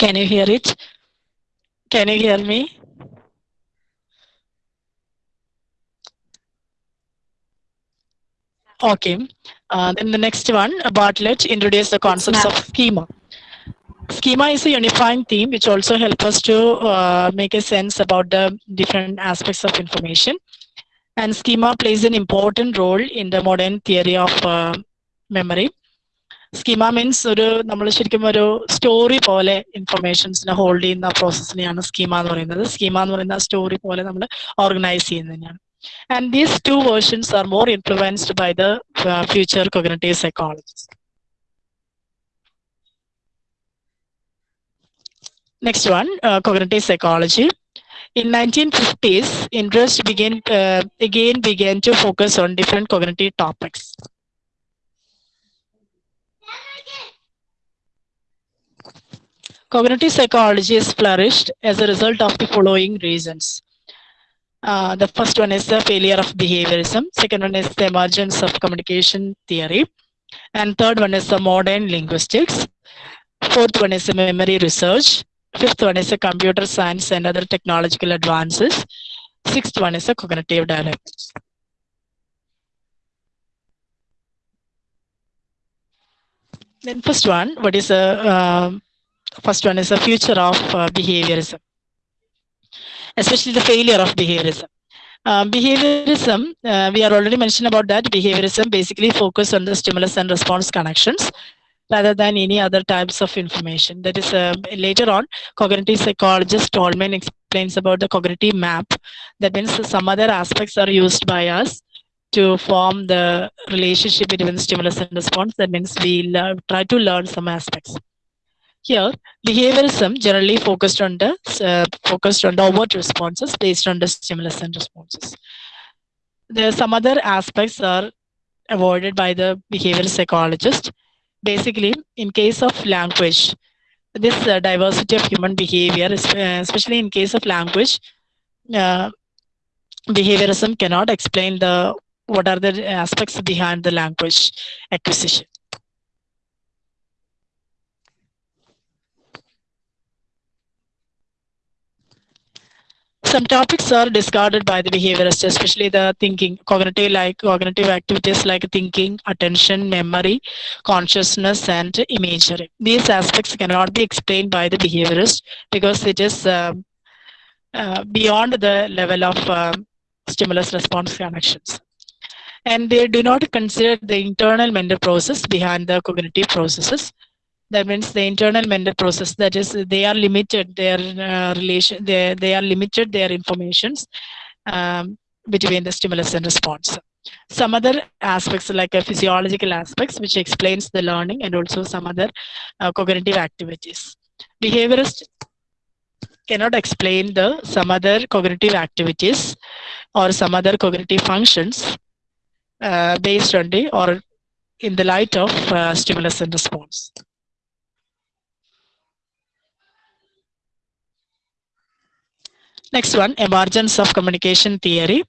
Can you hear it? Can you hear me? Okay. Uh, then the next one, Bartlett introduced the concepts of schema. Schema is a unifying theme which also helps us to uh, make a sense about the different aspects of information. And schema plays an important role in the modern theory of uh, memory. Schema means ഒരു നമ്മൾ ശരിക്കും ഒരു story പോലെ ഇൻഫർമേഷൻസിനെ hold ചെയ്യുന്ന പ്രോസസ്സിനെയാണ് schema എന്ന് പറയുന്നത്. Schema എന്ന് പറയുന്ന സ്റ്റോറി പോലെ നമ്മൾ ഓർഗനൈസ് ചെയ്യുന്നതിനാണ് and these two versions are more influenced by the future cognitive psychologist next one uh, psychology in In 1950s, interest began uh, again began to focus on topics. Cognitive psychology has flourished as a result of the following reasons. Uh, the first one is the failure of behaviorism. Second one is the emergence of communication theory. And third one is the modern linguistics. Fourth one is the memory research. Fifth one is the computer science and other technological advances. Sixth one is the cognitive development. Then first one, what is the uh, first one is the future of uh, behaviorism, especially the failure of behaviorism. Um, behaviorism, uh, we are already mentioned about that. Behaviorism basically focus on the stimulus and response connections rather than any other types of information. That is, uh, later on, cognitive psychologist Tolman explains about the cognitive map. That means some other aspects are used by us to form the relationship between stimulus and response. That means we try to learn some aspects. Here, behaviorism generally focused on the uh, focused on the overt responses based on the stimulus and responses. There are some other aspects are avoided by the behavioral psychologist. Basically, in case of language, this uh, diversity of human behavior, especially in case of language, uh, behaviorism cannot explain the what are the aspects behind the language acquisition. Some topics are discarded by the behaviorists, especially the thinking, cognitive like cognitive activities like thinking, attention, memory, consciousness, and imagery. These aspects cannot be explained by the behaviorist because it is uh, uh, beyond the level of uh, stimulus response connections. And they do not consider the internal mental process behind the cognitive processes that means the internal mental process that is they are limited their uh, relation they, they are limited their informations um, between the stimulus and response. Some other aspects like a physiological aspects which explains the learning and also some other uh, cognitive activities. Behaviorist cannot explain the some other cognitive activities or some other cognitive functions uh, based on the or in the light of uh, stimulus and response Next one, emergence of communication theory.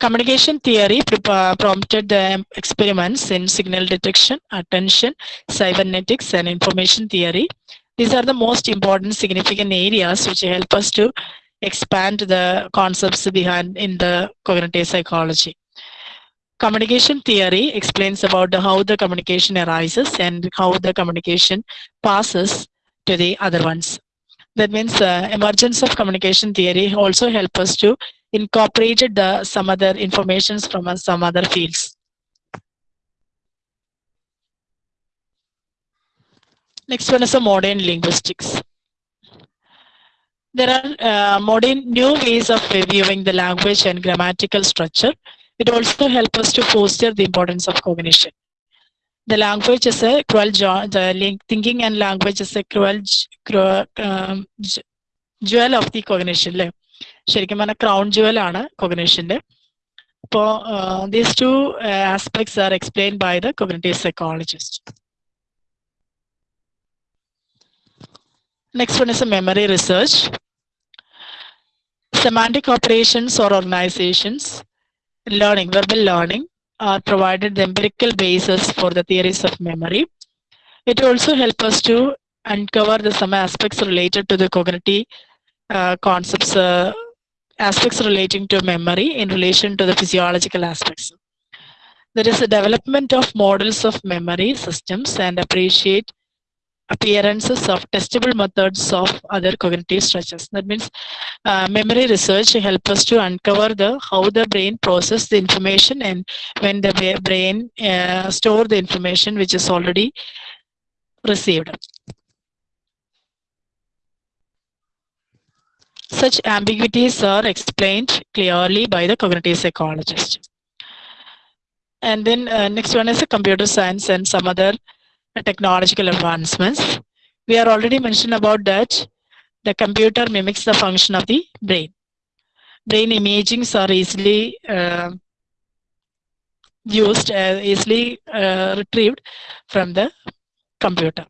Communication theory uh, prompted the experiments in signal detection, attention, cybernetics, and information theory. These are the most important significant areas which help us to expand the concepts behind in the cognitive psychology. Communication theory explains about the, how the communication arises and how the communication passes to the other ones. That means uh, emergence of communication theory also help us to incorporate the some other informations from uh, some other fields. Next one is a modern linguistics. There are uh, modern new ways of reviewing the language and grammatical structure. It also helps us to foster the importance of cognition. The language is a cruel. The link, thinking and language is a cruel, cruel um, jewel of the cognition. അല്ലേ ശരിക്കും പറഞ്ഞാൽ crown Jual ആണ് കൊഗ്നേഷന്റെ അപ്പോൾ these two aspects are explain by the cognitive psychologist Next one is a memory research. Semantic operations or organizations, learning, verbal learning, are provided the empirical basis for the theories of memory. It also helps us to uncover the some aspects related to the cognitive uh, concepts, uh, aspects relating to memory in relation to the physiological aspects. There is a development of models of memory systems and appreciate appearances of testable methods of other cognitive structures. That means uh, memory research helps us to uncover the how the brain process the information and when the brain uh, store the information which is already received. Such ambiguities are explained clearly by the cognitive psychologist. And then uh, next one is a computer science and some other technological advancements. We are already mentioned about that the computer mimics the function of the brain. Brain imagings are easily uh, used, uh, easily uh, retrieved from the computer.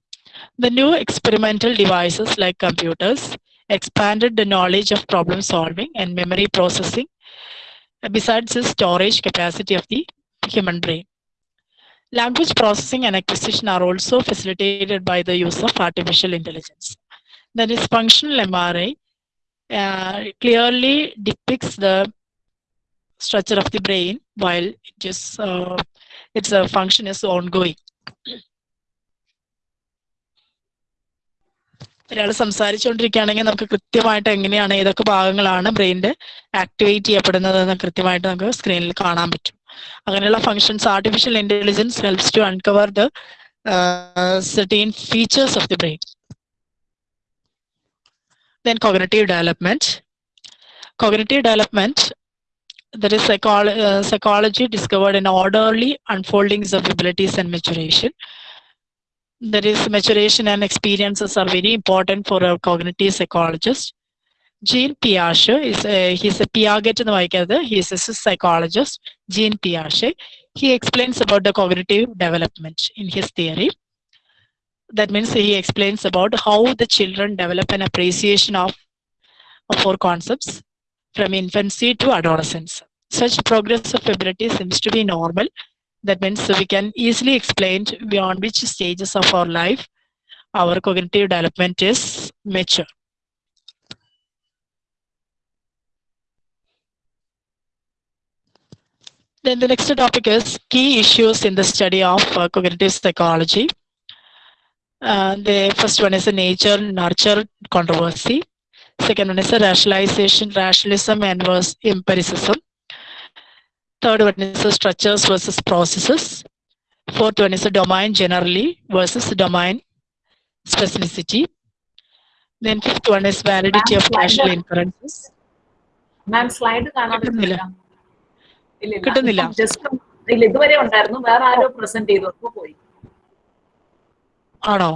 The new experimental devices like computers expanded the knowledge of problem solving and memory processing, besides the storage capacity of the human brain. Language processing and acquisition are also facilitated by the use of artificial intelligence. That is, functional MRI uh, clearly depicts the structure of the brain while it is uh, its uh, function is ongoing. ഒരാൾ സംസാരിച്ചുകൊണ്ടിരിക്കുകയാണെങ്കിൽ നമുക്ക് കൃത്യമായിട്ട് എങ്ങനെയാണ് ഏതൊക്കെ ഭാഗങ്ങളാണ് ബ്രെയിനിന്റെ activate ചെയ്യപ്പെടുന്നത് എന്ന് കൃത്യമായിട്ട് നമുക്ക് സ്ക്രീനിൽ കാണാൻ പറ്റും. അങ്ങനെയുള്ള functions artificial intelligence helps to uncover the certain features of the brain then cognitive development cognitive development that is psychology discovered in orderly unfoldings of abilities and maturation There is maturation and experiences are very important for a cognitive psychologist. Jean Piaget is a, he's a Piaget എന്ന് വായിക്കരുത് he is a psychologist Jean Piaget he explains about the cognitive development in his theory that means he explains about how the children develop an appreciation of, of four concepts from infancy to adolescence such progress of ability seems to be normal that means we can easily explain beyond which stages of our life our cognitive development is mature Then the next topic is key issues in the study of uh, cognitive psychology. Uh, the first one is a nature nurture controversy. Second one is a rationalization, rationalism and versus empiricism. Third one is the structures versus processes. Fourth one is a domain generally versus domain specificity. Then fifth one is validity of partial inferences. ma'am slide കാണാൻ കിട്ടുന്നില്ല. kittunnilla just illa idu vare ഇതുവരെ ഉണ്ടായിരുന്നു വേറെ present present ചെയ്തു poi പോയി ആണോ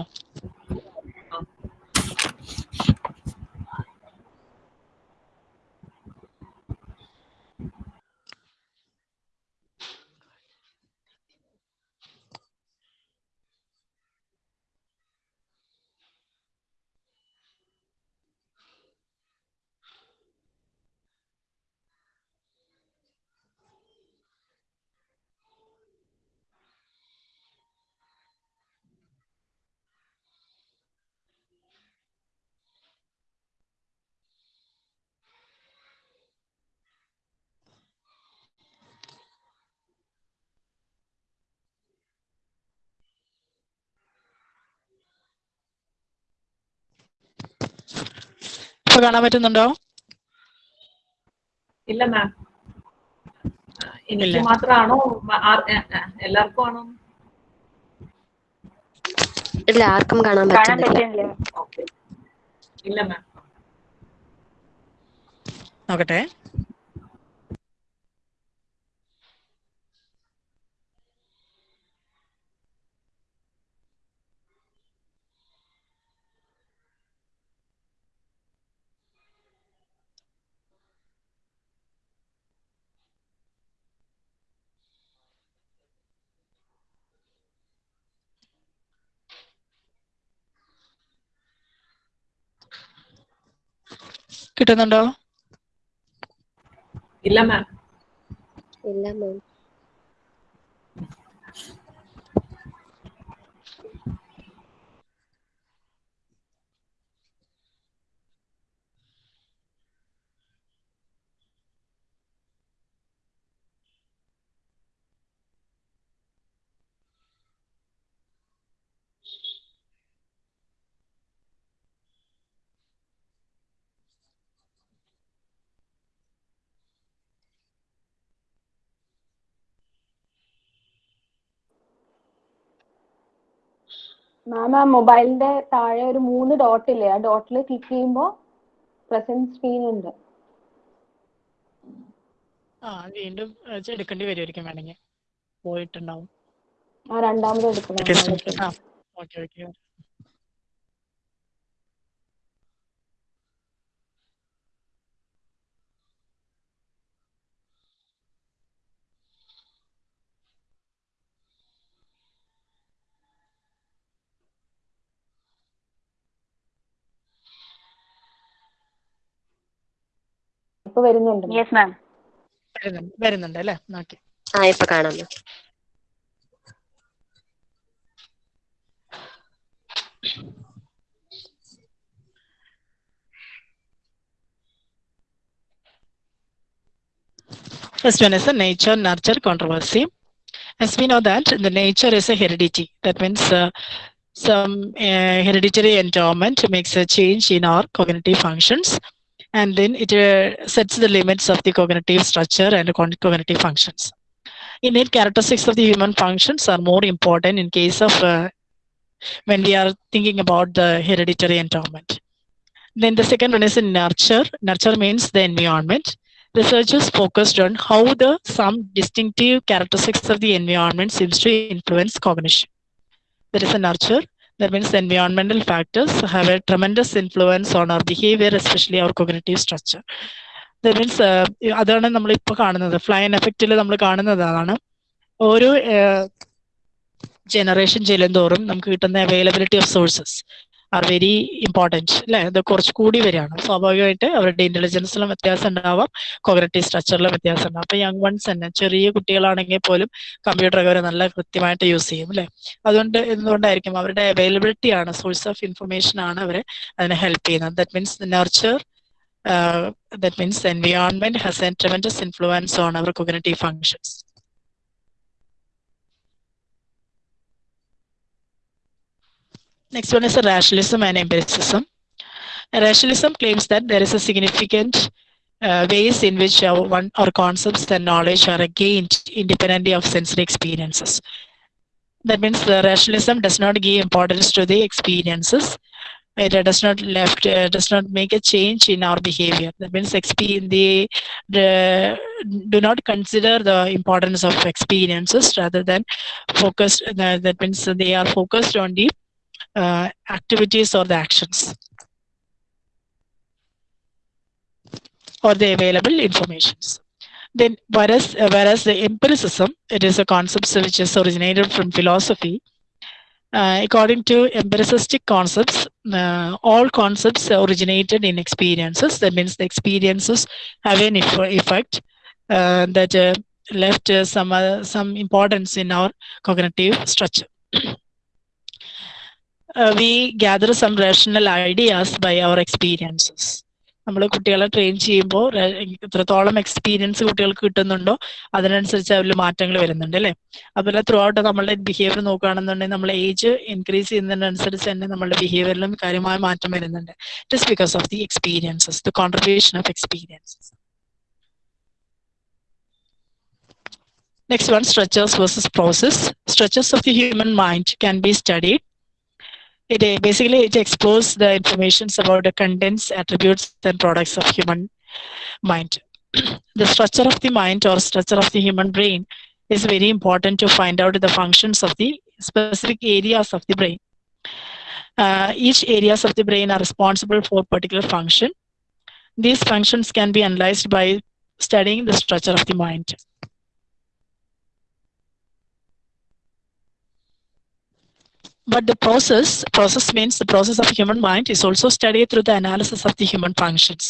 ഇപ്പൊ കാണാൻ പറ്റുന്നുണ്ടോ? ഇല്ല മാം എനിക്ക് ഇല്ല. മാത്രമാണോ? എല്ലാവർക്കും ആണോ? ഇല്ല ആർക്കും കാണാൻ പറ്റുന്നില്ല. ഓക്കെ. ഇല്ല മാം നോക്കട്ടെ. കിട്ടുന്നുണ്ടോ? ഇല്ല മാം ഇല്ല മാം മാം ആ മൊബൈലിന്റെ താഴെ ഒരു മൂന്ന് ഡോട്ട് ഇല്ലേ? ആ ഡോട്ടിൽ ക്ലിക്ക് ചെയ്യുമ്പോൾ പ്രസന്റ് സ്ക്രീൻ ഉണ്ട്. ആ വീണ്ടും എടുക്കേണ്ടി വരുമായിരിക്കും വേണമെങ്കിൽ. പോയിട്ടുണ്ടാവും. ആ രണ്ടാമത് എടുക്കണം. ഇപ്പൊ വരുന്നുണ്ട് യെസ് മാം വരുന്നുണ്ട് അല്ലേ ഓക്കെ ആ ഇപ്പൊ കാണാം. First one is the nature nurture controversy. As we know that the nature is a heredity. That means uh, some uh, hereditary endowment makes a change in our cognitive functions, and then it uh, sets the limits of the cognitive structure and cognitive functions. Innate characteristics of the human functions are more important in case of uh, when we are thinking about the hereditary endowment. Then the second one is in nurture. Nurture means the environment. Researchers focused on how the some distinctive characteristics of the environment seems to influence cognition. There is a nurture. That means environmental factors have a tremendous influence on our behavior, especially our cognitive structure. That means uh, അതാണ് നമ്മൾ ഇപ്പൊ കാണുന്നത് flying എഫക്റ്റിൽ നമ്മൾ കാണുന്നത് അതാണ് ഓരോ generation ചെല്ലുന്തോറും നമുക്ക് കിട്ടുന്ന availability of sources are very important അല്ലെ ഇത് കുറച്ചുകൂടി വരികയാണ്. സ്വാഭാവികമായിട്ട് അവരുടെ ഇന്റലിജൻസിലും വ്യത്യാസം ഉണ്ടാവാം കോഗ്രറ്റീവ് സ്ട്രക്ചറിലും വ്യത്യാസം ഉണ്ടാവും. അപ്പൊ യങ് വൺസ് തന്നെ ചെറിയ കുട്ടികളാണെങ്കിൽ പോലും കമ്പ്യൂട്ടർ അവർ നല്ല കൃത്യമായിട്ട് യൂസ് ചെയ്യും അല്ലെ അതുകൊണ്ട് എന്തുകൊണ്ടായിരിക്കും അവരുടെ അവൈലബിലിറ്റി ആണ് സോഴ്സ് ഓഫ് ഇൻഫർമേഷൻ ആണ് അവരെ അതിനെ ഹെൽപ്പ് ചെയ്യുന്നത്. That means nurture that means environment has an tremendous influence on our cognitive functions Next one is rationalism and empiricism. Rationalism claims that there is a significant uh, ways in which our, one, our concepts and knowledge are gained independently of sensory experiences. That means the rationalism does not give importance to the experiences. It does not left uh, does not make a change in our behavior. That means the, the do not consider the importance of experiences rather than focused. That means they are focused on the uh, activities or the actions or the available informations. Then, whereas uh, whereas the empiricism, it is a concept which is originated from philosophy. Uh, according to empiricistic concepts, uh, all concepts originated in experiences. That means the experiences have an eff- effect uh, that uh, left uh, some some importance in our cognitive structure. (clears throat) uh, we gather some rational ideas by our experiences. നമ്മൾ കുട്ടികളെ train ചെയ്യുമ്പോൾ എത്രത്തോളം experience കുട്ടികൾക്ക് കിട്ടുന്നുണ്ടോ അതിനനുസരിച്ച് അതിൽ മാറ്റങ്ങൾ വരുന്നുണ്ട് അല്ലേ അതുപോലെ ത്രൂ ഔട്ട് നമ്മളുടെ ബിഹേവിയർ നോക്കുകയാണെന്നുണ്ടെങ്കിൽ നമ്മൾ ഏജ് ഇൻക്രീസ് ചെയ്യുന്നതിനനുസരിച്ച് തന്നെ നമ്മളുടെ ബിഹേവിയറിലും കാര്യമായ മാറ്റം വരുന്നുണ്ട് just because of the experiences the contribution of experiences Next one, structures versus process. Structures of the human mind can be studied it basically it explores the informations about the contents attributes and products of human mind. (clears throat) The structure of the mind or structure of the human brain is very important to find out the functions of the specific areas of the brain. Uh, each areas of the brain are responsible for particular function. These functions can be analyzed by studying the structure of the mind but the process process means the process of human mind is also studied through the analysis of the human functions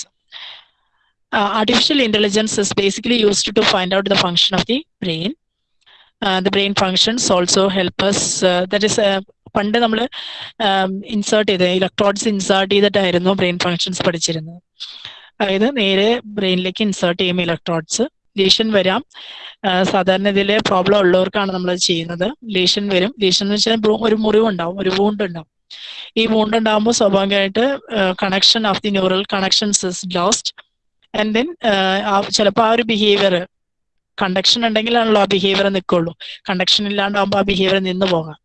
uh, artificial intelligence is basically used to find out the function of the brain uh, the brain functions also help us uh, that is uh, പണ്ട് നമ്മൾ insert ചെയ്ത് electrodes insert ചെയ്തിട്ടായിരുന്നു brain functions പഠിച്ചിരുന്നത് അതായത് നേരെ ബ്രെയിനിലേക്ക് insert ചെയ്യുമ്പോൾ electrodes lesion വരാം. സാധാരണ ഇതിലെ പ്രോബ്ലം ഉള്ളവർക്കാണ് നമ്മൾ ചെയ്യുന്നത്. ലീഷൻ വരും. ലീഷൻ എന്ന് വെച്ചാൽ ഒരു മുറിവുണ്ടാവും. ഒരു വൂണ്ട് ഉണ്ടാവും. ഈ വൂണ്ട് ഉണ്ടാകുമ്പോൾ സ്വാഭാവികമായിട്ട് connection of the neural connections is lost and then ചിലപ്പോൾ ആ ഒരു ബിഹേവിയർ കണ്ടക്ഷൻ ഉണ്ടെങ്കിലാണല്ലോ ആ ബിഹേവിയർ നിൽക്കുള്ളൂ കണ്ടക്ഷൻ ഇല്ലാണ്ടാകുമ്പോൾ ആ ബിഹേവിയർ നിന്ന് പോകാം.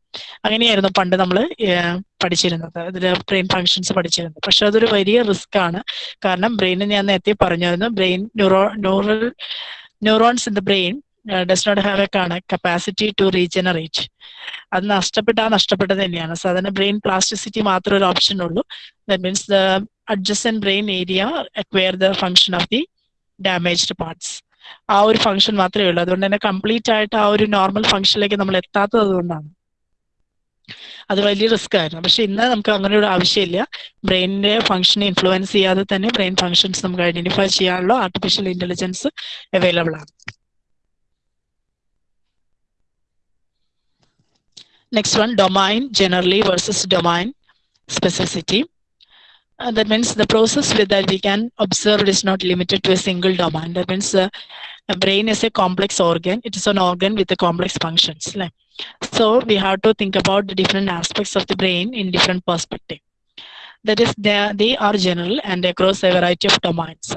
അങ്ങനെയായിരുന്നു പണ്ട് നമ്മൾ പഠിച്ചിരുന്നത്. അതിൽ ബ്രെയിൻ ഫങ്ഷൻസ് പഠിച്ചിരുന്നത്. പക്ഷെ അതൊരു വലിയ റിസ്ക് ആണ്. കാരണം ബ്രെയിനിന് ഞാൻ നേരത്തെ പറഞ്ഞിരുന്നു brain neuro neural neurons in the brain does not have a കാണ കപ്പാസിറ്റി ടു റീജനറേറ്റ്. അത് നഷ്ടപ്പെട്ടാൽ നഷ്ടപ്പെട്ടത് തന്നെയാണ്. സാധാരണ ബ്രെയിൻ പ്ലാസ്റ്റിസിറ്റി മാത്രം ഒരു ഓപ്ഷൻ ഉള്ളൂ. That means the adjacent brain area acquire the function of the damaged parts ആ ഒരു ഫങ്ഷൻ മാത്രമേ ഉള്ളൂ. അതുകൊണ്ട് തന്നെ കംപ്ലീറ്റ് ആയിട്ട് ആ ഒരു നോർമൽ ഫങ്ഷനിലേക്ക് നമ്മൾ എത്താത്തത് കൊണ്ടാണ് അത് വലിയ റിസ്ക് ആയിരുന്നു. പക്ഷെ ഇന്ന് നമുക്ക് അങ്ങനെ ഒരു ആവശ്യമില്ല. ബ്രെയിനിന്റെ ഫംഗ്ഷനെ ഇൻഫ്ലുവൻസ് ചെയ്യാതെ തന്നെ ബ്രെയിൻ ഫംഗ്ഷൻസ് നമുക്ക് ഐഡന്റിഫൈ ചെയ്യാനുള്ള ആർട്ടിഫിഷ്യൽ ഇന്റലിജൻസ് അവൈലബിൾ ആണ്. Next one domain generally versus domain specificity. Uh, that means the process with that we can observe is not limited to a single domain. That means uh, a brain is a complex organ. It is an organ with the complex functions. like. So we have to think about the different aspects of the brain in different perspective. That is, they are, they are general and across a variety of domains.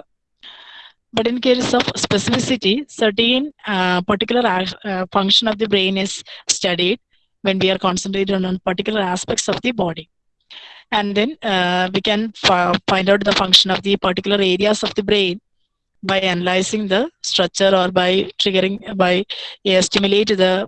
But in case of specificity, certain uh, particular uh, function of the brain is studied when we are concentrated on particular aspects of the body. And then uh, we can find out the function of the particular areas of the brain by analyzing the structure or by triggering, by uh, stimulate the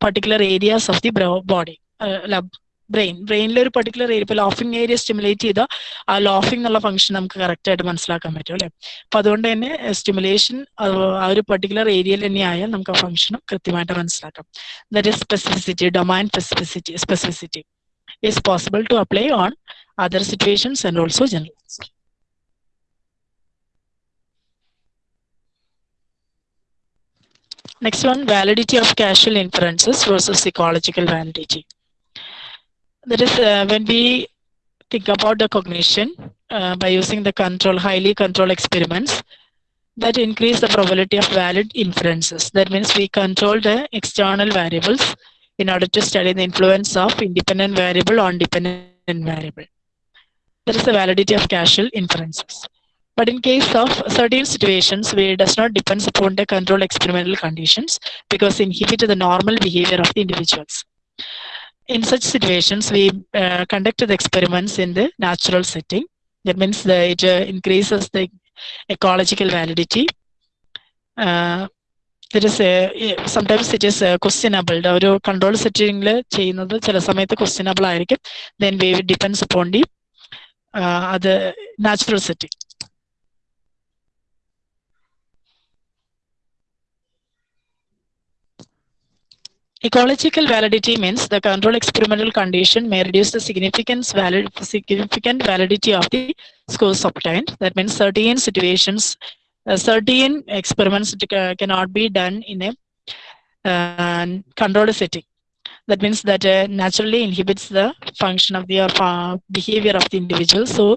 particular areas of the body, uh, brain ബ്രെയിനിൽ ഒരു particular area ഇപ്പൊ laughing area stimulate ചെയ്താൽ ആ laughing എന്നുള്ള function നമുക്ക് correct ആയിട്ട് മനസ്സിലാക്കാൻ പറ്റും അല്ലെ? അപ്പൊ അതുകൊണ്ട് തന്നെ സ്റ്റിമുലേഷൻ ആ ഒരു പർട്ടിക്കുലർ ഏരിയയിൽ തന്നെ ആയാൽ നമുക്ക് ആ ഫംഗ്ഷനും കൃത്യമായിട്ട് മനസ്സിലാക്കാം. That is specificity domain specificity specificity is possible to apply on other situations and also generalized. Next one, validity of causal inferences versus ecological validity. That is uh, when we think about the cognition uh, by using the control, highly controlled experiments that increase the probability of valid inferences. That means we control the external variables in order to study the influence of independent variable on dependent variable. There is a validity of causal inferences. But in case of certain situations where it does not depend upon the controlled experimental conditions because inhibit the normal behavior of the individuals. In such situations, we uh, conduct the experiments in the natural setting. That means that it uh, increases the ecological validity. Uh, there is a sometimes it is questionable ഒരു control സെറ്റിംഗിൽ ചെയ്യുന്നത് ചില സമയത്ത് questionable ആയിരിക്കും then way depends upon the അത് natural setting Ecological validity means the control experimental condition may reduce the significance valid, significant validity of the scores obtained. That means certain situations, uh, certain experiments cannot be done in a uh, controlled setting. That means that uh, naturally inhibits the function of the uh, behavior of the individual. So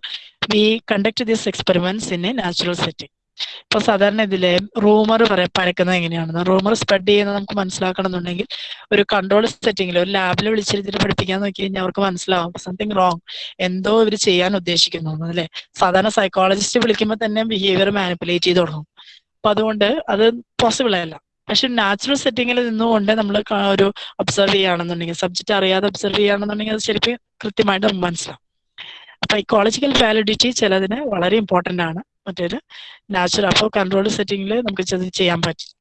we conduct these experiments in a natural setting. ഇപ്പൊ സാധാരണ ഇതിലെ rumour പരക്കുന്നത് എങ്ങനെയാണെന്ന്. Rumour spread ചെയ്യുന്നത് നമുക്ക് മനസ്സിലാക്കണം എന്നുണ്ടെങ്കിൽ ഒരു control സെറ്റിംഗിൽ ഒരു ലാബിൽ വിളിച്ചിരുത്തിട്ട് പഠിപ്പിക്കാൻ നോക്കി കഴിഞ്ഞാൽ അവർക്ക് മനസ്സിലാവും സംതിങ് റോങ് എന്തോ ഇവർ ചെയ്യാൻ ഉദ്ദേശിക്കുന്നു അല്ലെ? സാധാരണ സൈക്കോളജിസ്റ്റ് വിളിക്കുമ്പോൾ തന്നെ ബിഹേവിയർ മാനിപ്പുലേറ്റ് ചെയ്ത് തുടങ്ങും. അപ്പൊ അതുകൊണ്ട് അത് പോസിബിൾ അല്ല. പക്ഷെ നാച്ചുറൽ സെറ്റിംഗിൽ നിന്നുകൊണ്ട് നമ്മൾ ഒരു ഒബ്സർവ് ചെയ്യുകയാണെന്നുണ്ടെങ്കിൽ സബ്ജക്റ്റ് അറിയാതെ ഒബ്സർവ് ചെയ്യുകയാണെന്നുണ്ടെങ്കിൽ അത് ശരിക്കും കൃത്യമായിട്ട് നമുക്ക് മനസ്സിലാവും. അപ്പൊ ഇക്കോളജിക്കൽ വാലിഡിറ്റി ചിലതിന് വളരെ ഇമ്പോർട്ടന്റ് ആണ്. മറ്റൊരു നാച്ചുറൽ അപ്പോൾ കൺട്രോൾ സെറ്റിംഗിൽ നമുക്ക് ചെയ്യാൻ പറ്റും.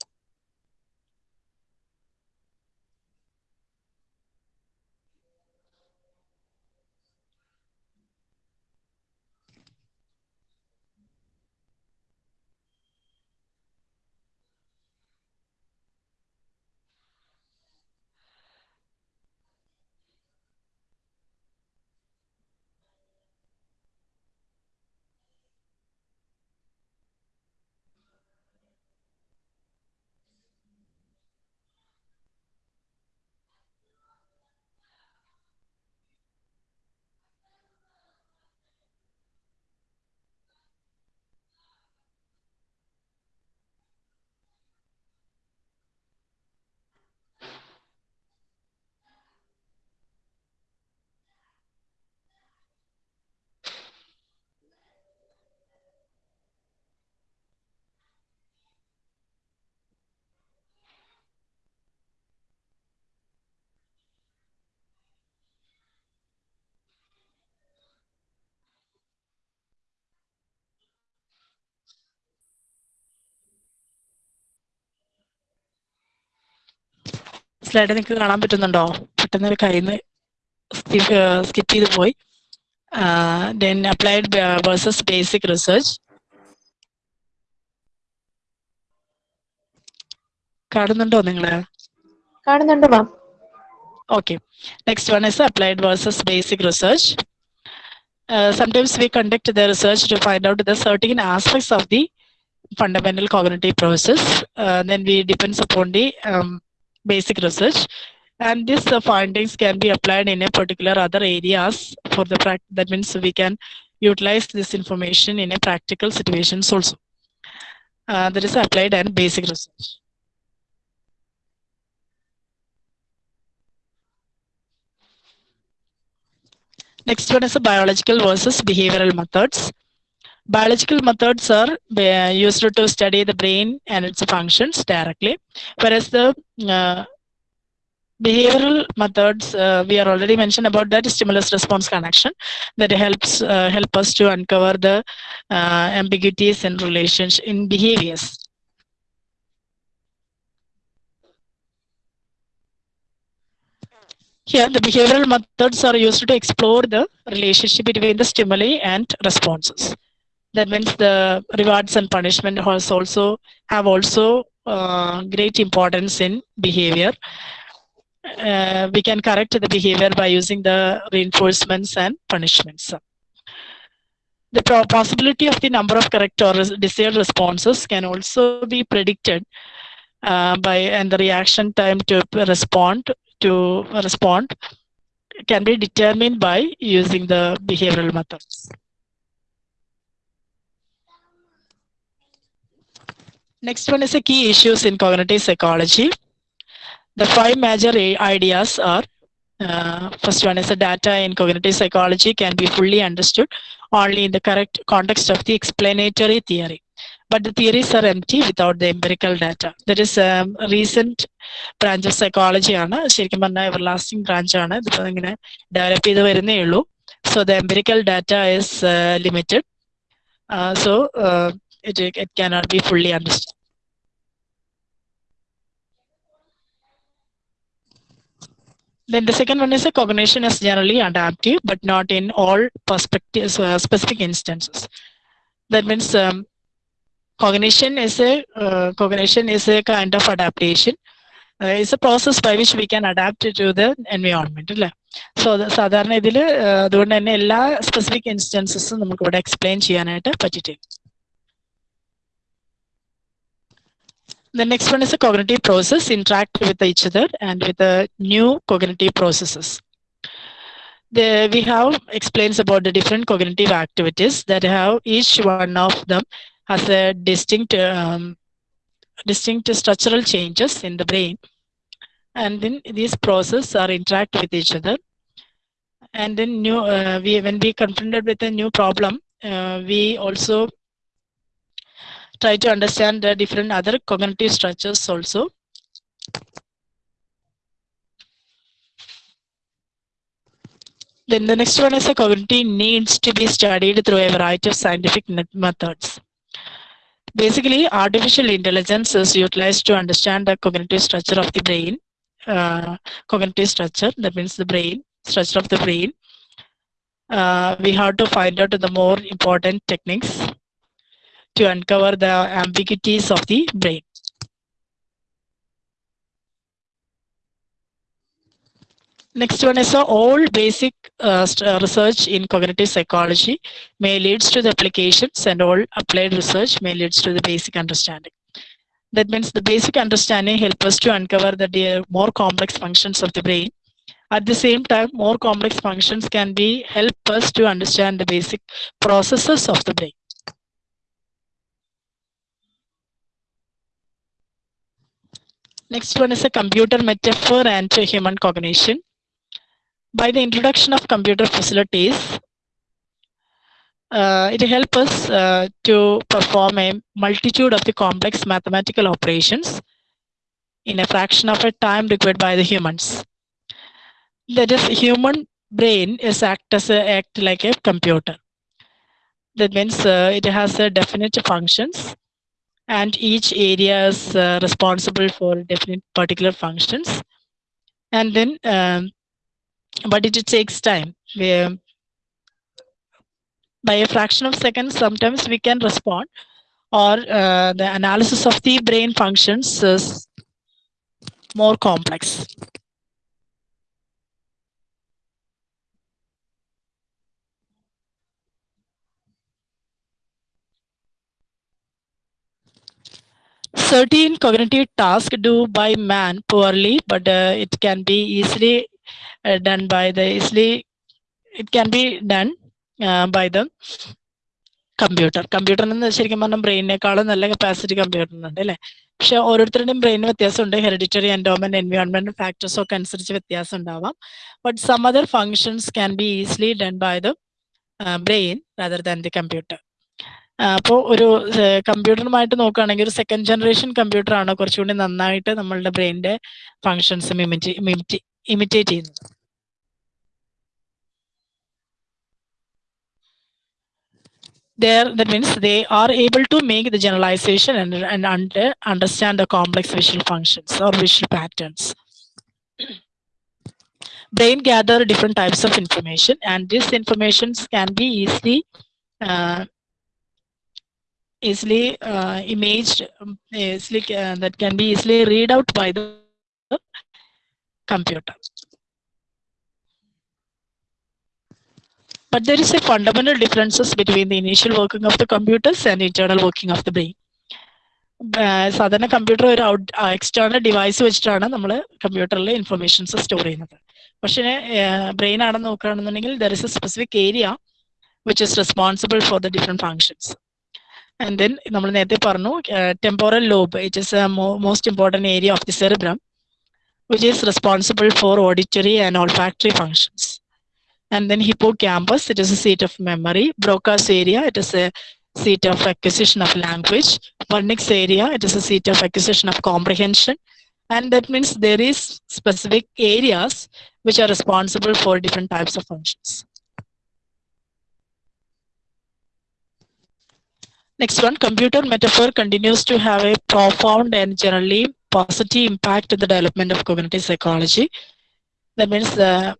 സ്ലൈഡ് നിങ്ങൾക്ക് കാണാൻ പറ്റുന്നുണ്ടോ? പെട്ടെന്ന് കയ്യിൽ നിന്ന് സ്കിപ്പ് ചെയ്ത് പോയി. Then applied versus basic research കാണുന്നുണ്ടോ നിങ്ങൾ? Okay next one is applied versus basic research some we conduct the research to find out the certain aspects of the fundamental cognitive process then we depends upon the basic research. And these uh, findings can be applied in a particular other areas for the practice. That means we can utilize this information in a practical situations also. Uh, that is applied and basic research. Next one is a biological versus behavioral methods. Biological methods are uh, used to study the brain and its functions directly, whereas the uh, behavioral methods uh, we are already mentioned about that stimulus response connection that helps uh, help us to uncover the uh, ambiguities in relationship in behaviors. Here, the behavioral methods are used to explore the relationship between the stimuli and responses. That means the rewards and punishment has also have also uh, great importance in behavior. Uh, we can correct the behavior by using the reinforcements and punishments. The possibility of the number of correct or desired responses can also be predicted uh, by and the reaction time to respond to respond can be determined by using the behavioral methods. Next one is the key issues in cognitive psychology. The five major a- ideas are uh, first one is the data in cognitive psychology can be fully understood only in the correct context of the explanatory theory. But the theories are empty without the empirical data. There is um, a recent branch of psychology ആണ് ശരിക്കും പറഞ്ഞാൽ ever lasting branch ആണ് ഇതിപ്പോ ഇങ്ങനെ develop ചെയ്ത് വരുന്നേ ഉള്ളൂ so the empirical data is limited so it it cannot be fully understood. Then the second one is a cognition is generally adaptive, but not in all perspectives, uh, specific instances. That means um, cognition is a uh, cognition is a kind of adaptation. Uh, it's a process by which we can adapt to the environment അല്ലേ so സാധാരണ ഇതിൽ അതുകൊണ്ട് തന്നെ specific instances ഇൻസ്റ്റൻസസും നമുക്ക് explain explain ചെയ്യാനായിട്ട് പറ്റിയിട്ടില്ല The next one is a cognitive process interact with each other and with the new cognitive processes. The, we have explains about the different cognitive activities that have each one of them has a distinct um, distinct structural changes in the brain and then these processes are interact with each other and then new uh, we when we confronted with a new problem uh, we also try to understand the different other cognitive structures also. Then the next one is a cognitive needs to be studied through a variety of scientific methods. Basically artificial intelligence is utilized to understand the cognitive structure of the brain uh, cognitive structure that means the brain structure of the brain. Uh, we have to find out the more important techniques to uncover the ambiguities of the brain Next one is uh, all basic uh, uh, research in cognitive psychology may leads to the applications and all applied research may leads to the basic understanding. That means the basic understanding help us to uncover the more complex functions of the brain. At the same time, more complex functions can be help us to understand the basic processes of the brain. Next one is a computer metaphor and human cognition by the introduction of computer facilities, uh, it helps us uh, to perform a multitude of the complex mathematical operations in a fraction of a time required by the humans. That is, human brain is act as a, act like a computer. That means uh, it has a definite functions, and each area is uh, responsible for definite particular functions. And then um, but it takes time. We, um, by a fraction of seconds, sometimes we can respond, or uh, the analysis of the brain functions is more complex. Certain cognitive tasks do by man poorly but uh, it can be easily uh, done by the easily it can be done uh, by the computer. Computer nu computer കമ്പ്യൂട്ടറിന് ശരിക്കും പറഞ്ഞാൽ ബ്രെയിനേക്കാളും നല്ല capacity കമ്പ്യൂട്ടറിനുണ്ട് അല്ലേ? പക്ഷെ ഓരോരുത്തരുടെയും ബ്രെയിനിന് വ്യത്യാസമുണ്ട് hereditary endowment environment factors ഒക്കെ അനുസരിച്ച് വ്യത്യാസം ഉണ്ടാവാം. But some other functions can be easily done by the brain rather than the computer അപ്പോൾ ഒരു കമ്പ്യൂട്ടറുമായിട്ട് നോക്കുകയാണെങ്കിൽ ഒരു സെക്കൻഡ് ജനറേഷൻ കമ്പ്യൂട്ടർ ആണ് കുറച്ചുകൂടി നന്നായിട്ട് നമ്മളുടെ ബ്രെയിനിന്റെ ഫങ്ഷൻസ് ഇമിറ്റേറ്റ് ചെയ്യുന്നത് there that means they are able to make the generalization and, and under, understand the complex visual functions or visual patterns brain gather different types of information and these informations can be easily uh, easily uh, imaged um, easily uh, that can be easily read out by the computer but there is a fundamental differences between the initial working of the computers and internal working of the brain സാധാരണ computer ഒരു out external device വെച്ചിട്ടാണ് നമ്മൾ കമ്പ്യൂട്ടറിൽ informations store ചെയ്യുന്നത് പക്ഷേ brain ആണെന്ന് നോക്കുകയാണെന്നുണ്ടെങ്കിൽ there is a specific area which is responsible for the different functions and then നമ്മൾ നേരത്തെ പറഞ്ഞു temporal lobe it is most important area of the cerebrum which is responsible for auditory and olfactory functions and then hippocampus it is a seat of memory broca's area it is a seat of acquisition of language vernix area it is a seat of acquisition of comprehension and that means there is specific areas which are responsible for different types of functions Next one computer metaphor continues to have a profound and generally positive impact in the development of cognitive psychology that means the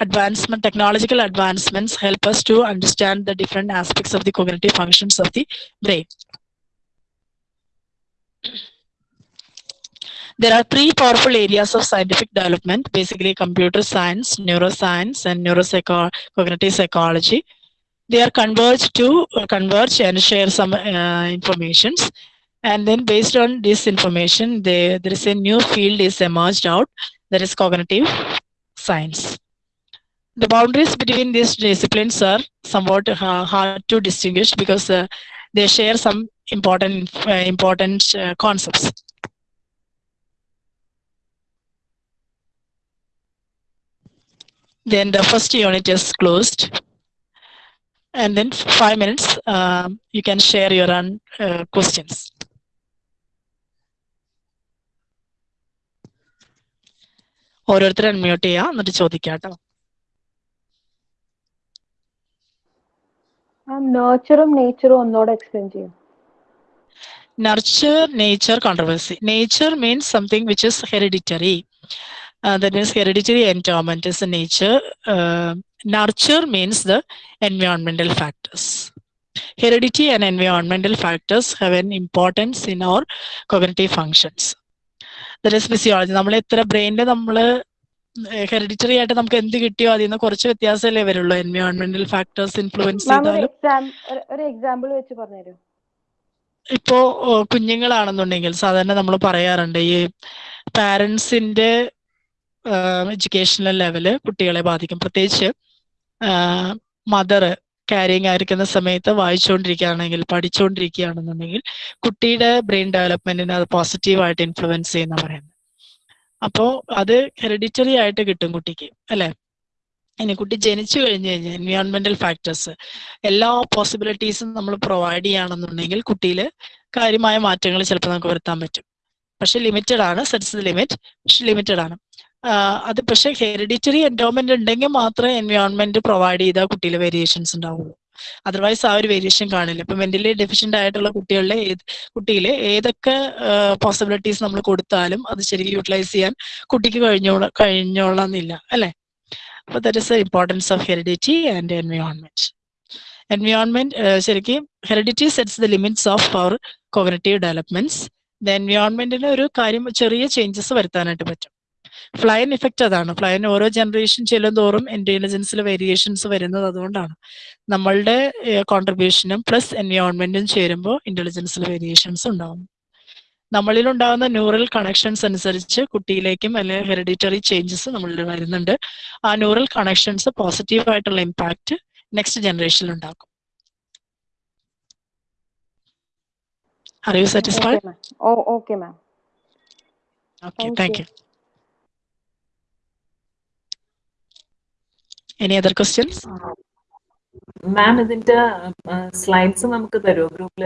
advancement, technological advancements help us to understand the different aspects of the cognitive functions of the brain. There are three powerful areas of scientific development, basically computer science, neuroscience, and neurocognitive cognitive psychology. They are converged to uh, converge and share some uh, informations. And then based on this information, they, there is a new field is emerged out, that is cognitive science. The boundaries between these disciplines are somewhat uh, hard to distinguish because uh, they share some important uh, important concepts. Then the first unit is closed and then five minutes um, you can share your own questions ഓരോരുത്തരും unmute ചെയ്യാം എന്നിട്ട് ചോദിക്കാം കേട്ടോ നേച്ചറും നേച്ചറും ഒന്നോടെ explain ചെയ്യും nurture nature controversy nature means something which is hereditary uh, that is hereditary endowment is the nature uh, nurture means the environmental factors heredity and environmental factors have an importance in our cognitive functions that is physiology നമ്മൾ എത്ര ബ്രെയിനിൽ നമ്മൾ hereditary ആയിട്ട് നമുക്ക് എന്ത് കിട്ടിയോ അതിൽ നിന്ന് കുറച്ച് വ്യത്യാസമല്ലേ വരുള്ളൂ എൻവയോൺമെന്റൽ ഫാക്ടേഴ്സ് ഇൻഫ്ലുവൻസ് ചെയ്താലും ഒരു എക്സാമ്പിൾ വെച്ച് പറഞ്ഞുതരൂ ഇപ്പോ കുഞ്ഞുങ്ങളാണെന്നുണ്ടെങ്കിൽ സാധാരണ നമ്മൾ പറയാറുണ്ട് ഈ പാരൻസിന്റെ എഡ്യൂക്കേഷണൽ ലെവൽ കുട്ടികളെ ബാധിക്കും. പ്രത്യേകിച്ച് മദർ ക്യാരിങ് ആയിരിക്കുന്ന സമയത്ത് വായിച്ചുകൊണ്ടിരിക്കുകയാണെങ്കിൽ പഠിച്ചുകൊണ്ടിരിക്കുകയാണെന്നുണ്ടെങ്കിൽ കുട്ടിയുടെ ബ്രെയിൻ ഡെവലപ്മെന്റിനെ അത് പോസിറ്റീവായിട്ട് ഇൻഫ്ലുവൻസ് ചെയ്യുന്ന പറയുന്നത്. അപ്പോ അത് ഹെറിഡിറ്ററി ആയിട്ട് കിട്ടും കുട്ടിക്ക് അല്ലെ? ഇനി കുട്ടി ജനിച്ചു കഴിഞ്ഞു കഴിഞ്ഞാൽ എൻവയോൺമെന്റൽ ഫാക്ടേഴ്സ് എല്ലാ പോസിബിലിറ്റീസും നമ്മൾ പ്രൊവൈഡ് ചെയ്യുകയാണെന്നുണ്ടെങ്കിൽ കുട്ടിയിൽ കാര്യമായ മാറ്റങ്ങൾ ചിലപ്പോൾ നമുക്ക് വരുത്താൻ പറ്റും. പക്ഷെ ലിമിറ്റഡ് ആണ് സെറ്റ്സ് ലിമിറ്റ് പക്ഷെ ലിമിറ്റഡ് ആണ്. അത് പക്ഷെ ഹെറിഡിറ്ററി എൻഡോമെന്റ് ഉണ്ടെങ്കിൽ മാത്രമേ എൻവയോൺമെന്റ് പ്രൊവൈഡ് ചെയ്താൽ കുട്ടിയിലെ വേരിയേഷൻസ് ഉണ്ടാവുള്ളൂ. അതർവൈസ് ആ ഒരു വേരിയേഷൻ കാണില്ല. ഇപ്പൊ മെന്റലി ഡെഫിഷ്യന്റ് ആയിട്ടുള്ള കുട്ടികളുടെ ഏത് കുട്ടിയിലെ ഏതൊക്കെ പോസിബിലിറ്റീസ് നമ്മൾ കൊടുത്താലും അത് ശരിക്കും യൂട്ടിലൈസ് ചെയ്യാൻ കുട്ടിക്ക് കഴിഞ്ഞോള കഴിഞ്ഞോളന്നില്ല. അല്ലെ? അപ്പൊ that is the importance of heredity and environment environment ശരിക്കും heredity sets the limits of our cognitive developments the എൻവയോൺമെന്റിന് ഒരു കാര്യം ചെറിയ ചേഞ്ചസ് വരുത്താനായിട്ട് പറ്റും. ഫ്ലൈൻ ഇഫക്റ്റ് അതാണ് ഫ്ലയൻ ഓരോ ജനറേഷൻ ചെല്ലുന്തോറും ഇന്റലിജൻസിൽ വേരിയേഷൻസ് വരുന്നത് അതുകൊണ്ടാണ് നമ്മളുടെ കോൺട്രിബ്യൂഷനും പ്ലസ് എൻവയോൺമെന്റും ചേരുമ്പോൾ ഇന്റലിജൻസിൽ വേരിയേഷൻസ് ഉണ്ടാവും നമ്മളിൽ ഉണ്ടാകുന്ന ന്യൂറൽ കണക്ഷൻസ് അനുസരിച്ച് കുട്ടിയിലേക്കും അല്ലെങ്കിൽ ഹെറിഡിറ്ററി ചേഞ്ചസ് നമ്മളിൽ വരുന്നുണ്ട് ആ ന്യൂറൽ കണക്ഷൻസ് പോസിറ്റീവ് ആയിട്ടുള്ള ഇമ്പാക്റ്റ് നെക്സ്റ്റ് ജനറേഷനിൽ ഉണ്ടാക്കും Are you satisfied Okay. Oh, okay, ma'am. Okay Thank thank you. You any other questions ma'am ഇതിന്റെ സ്ലൈഡ്സ് നമുക്ക് തരുമോ ഗ്രൂപ്പിൽ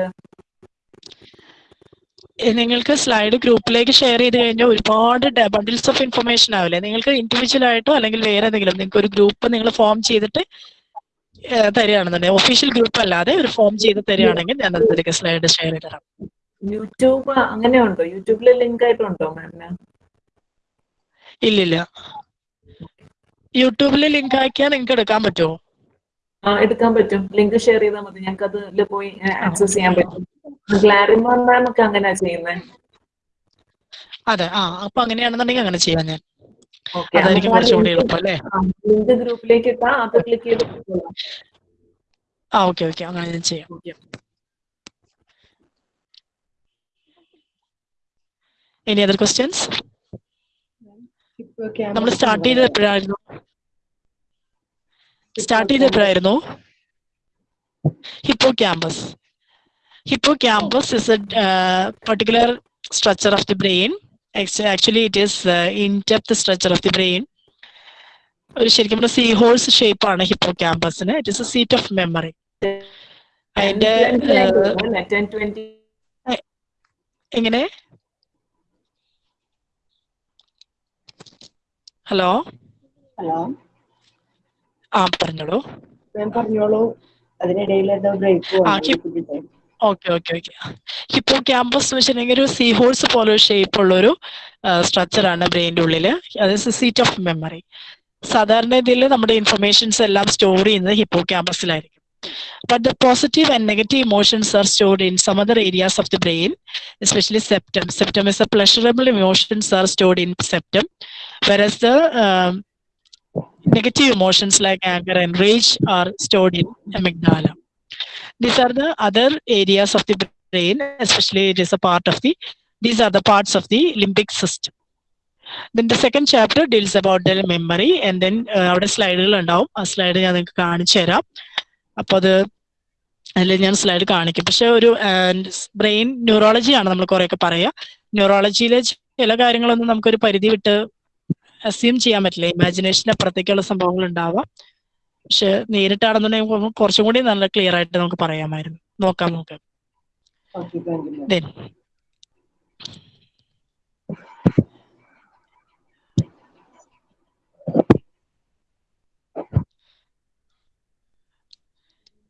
നിങ്ങൾക്ക് സ്ലൈഡ് ഗ്രൂപ്പിലേക്ക് ഷെയർ ചെയ്ത് കഴിഞ്ഞാൽ ഒരുപാട് ബണ്ടിൽസ് ഓഫ് ഇൻഫർമേഷൻ ആവില്ലേ? നിങ്ങൾക്ക് ഇൻഡിവിജ്വൽ ആയിട്ടോ അല്ലെങ്കിൽ വേറെ എന്തെങ്കിലും നിങ്ങൾക്ക് ഒരു ഗ്രൂപ്പ് നിങ്ങൾ ഫോം ചെയ്തിട്ട് തരികയാണെന്നുണ്ടെങ്കിൽ ഒഫീഷ്യൽ ഗ്രൂപ്പ് അല്ലാതെ ഒരു ഫോം ചെയ്ത് തരികയാണെങ്കിൽ ഞാൻ അതിലേക്ക് സ്ലൈഡ് ഷെയർ ചെയ്ത് തരാം. യൂട്യൂബ് അങ്ങനെയുണ്ടോ? യൂട്യൂബിലെ യൂട്യൂബിൽ ലിങ്ക് ആയിട്ടുണ്ടോ മാമിന് ഇല്ലില്ല. യൂട്യൂബിൽ ലിങ്ക് ആക്കിയാൽ നിങ്ങൾക്ക് എടുക്കാൻ പറ്റുമോ ആ എടുക്കാൻ പറ്റും. ലിങ്ക് ഷെയർ ചെയ്താൽ മതി. ഞങ്ങൾക്ക് അത് പോയി ആക്സസ് ചെയ്യാൻ പറ്റും. ഗ്ലാരിമ മാം ഒക്കെ അങ്ങനെയാ ചെയ്യുന്നത് അതെ ആ അപ്പൊ അങ്ങനെയാണെന്നുണ്ടെങ്കിൽ അങ്ങനെ ചെയ്യാം ഞാൻ. ഓക്കെ അതായിരിക്കും കുറച്ചുകൂടി എളുപ്പം അല്ലേ? ലിങ്ക് ഗ്രൂപ്പിലേക്ക് ഇട്ടാ അത് ക്ലിക്ക് ചെയ്ത്. ആ ഓക്കെ ഓക്കെ അങ്ങനെ ഞാൻ ചെയ്യാം. എനി അതർ ക്വസ്റ്റ്യൻസ് നമ്മൾ സ്റ്റാർട്ട് ചെയ്തത് എപ്പോഴായിരുന്നു? Start ചെയ്തപ്പോഴായിരുന്നു hippocampus hippocampus is a particular structure of the brain actually it is in depth structure of the brain ഒരു ശരിക്കും സീ ഹോഴ്സ് ഷേപ്പ് ആണ് ഹിപ്പോ ക്യാമ്പസിന് it is a seat of memory അതിന്റെ എങ്ങനെ? Hello hello ആ പറഞ്ഞോളൂ. ഞാൻ break okay okay okay. Hippocampus എന്ന് വെച്ചിട്ടുണ്ടെങ്കിൽ ഒരു സീ ഹോൾസ് പോലെ ഒരു ഷേപ്പുള്ള ഒരു സ്ട്രക്ചറാണ് ബ്രെയിന്റെ ഉള്ളിൽ അത് സീറ്റ് ഓഫ് മെമ്മറി സാധാരണ ഇതിൽ നമ്മുടെ ഇൻഫർമേഷൻസ് എല്ലാം സ്റ്റോർ ചെയ്യുന്നത് ഹിപ്പോ ക്യാമ്പസിലായിരിക്കും but the positive and negative emotions are stored in some other areas of the brain, especially septum. Septum is a pleasurable emotions are stored in septum, whereas the um, negative emotions like anger and rage are stored in amygdala. These are the other areas of the brain, especially it is a part of the, these are the parts of the limbic system. Then the second chapter deals about the memory and then uh, അവിടെ സ്ലൈഡുകൾ ഉണ്ടാവും ആ slide ഞാൻ നിങ്ങൾക്ക് കാണിച്ചു തരാം അപ്പൊ അത് അതിൽ ഞാൻ സ്ലൈഡ് കാണിക്കും പക്ഷെ ഒരു ബ്രെയിൻ ന്യൂറോളജിയാണ് നമ്മൾ കുറെയൊക്കെ പറയുക ന്യൂറോളജിയിലെ ചില കാര്യങ്ങളൊന്നും നമുക്കൊരു പരിധി വിട്ട് അസ്യൂം ചെയ്യാൻ പറ്റില്ല. ഇമാജിനേഷന് അപ്പുറത്തേക്കുള്ള സംഭവങ്ങൾ ഉണ്ടാവാം പക്ഷെ നേരിട്ടാണെന്നുണ്ടെങ്കിൽ കുറച്ചും കൂടി നല്ല ക്ലിയർ ആയിട്ട് നമുക്ക് പറയാമായിരുന്നു. നോക്കാം നമുക്ക്. ഇനി other questions Then.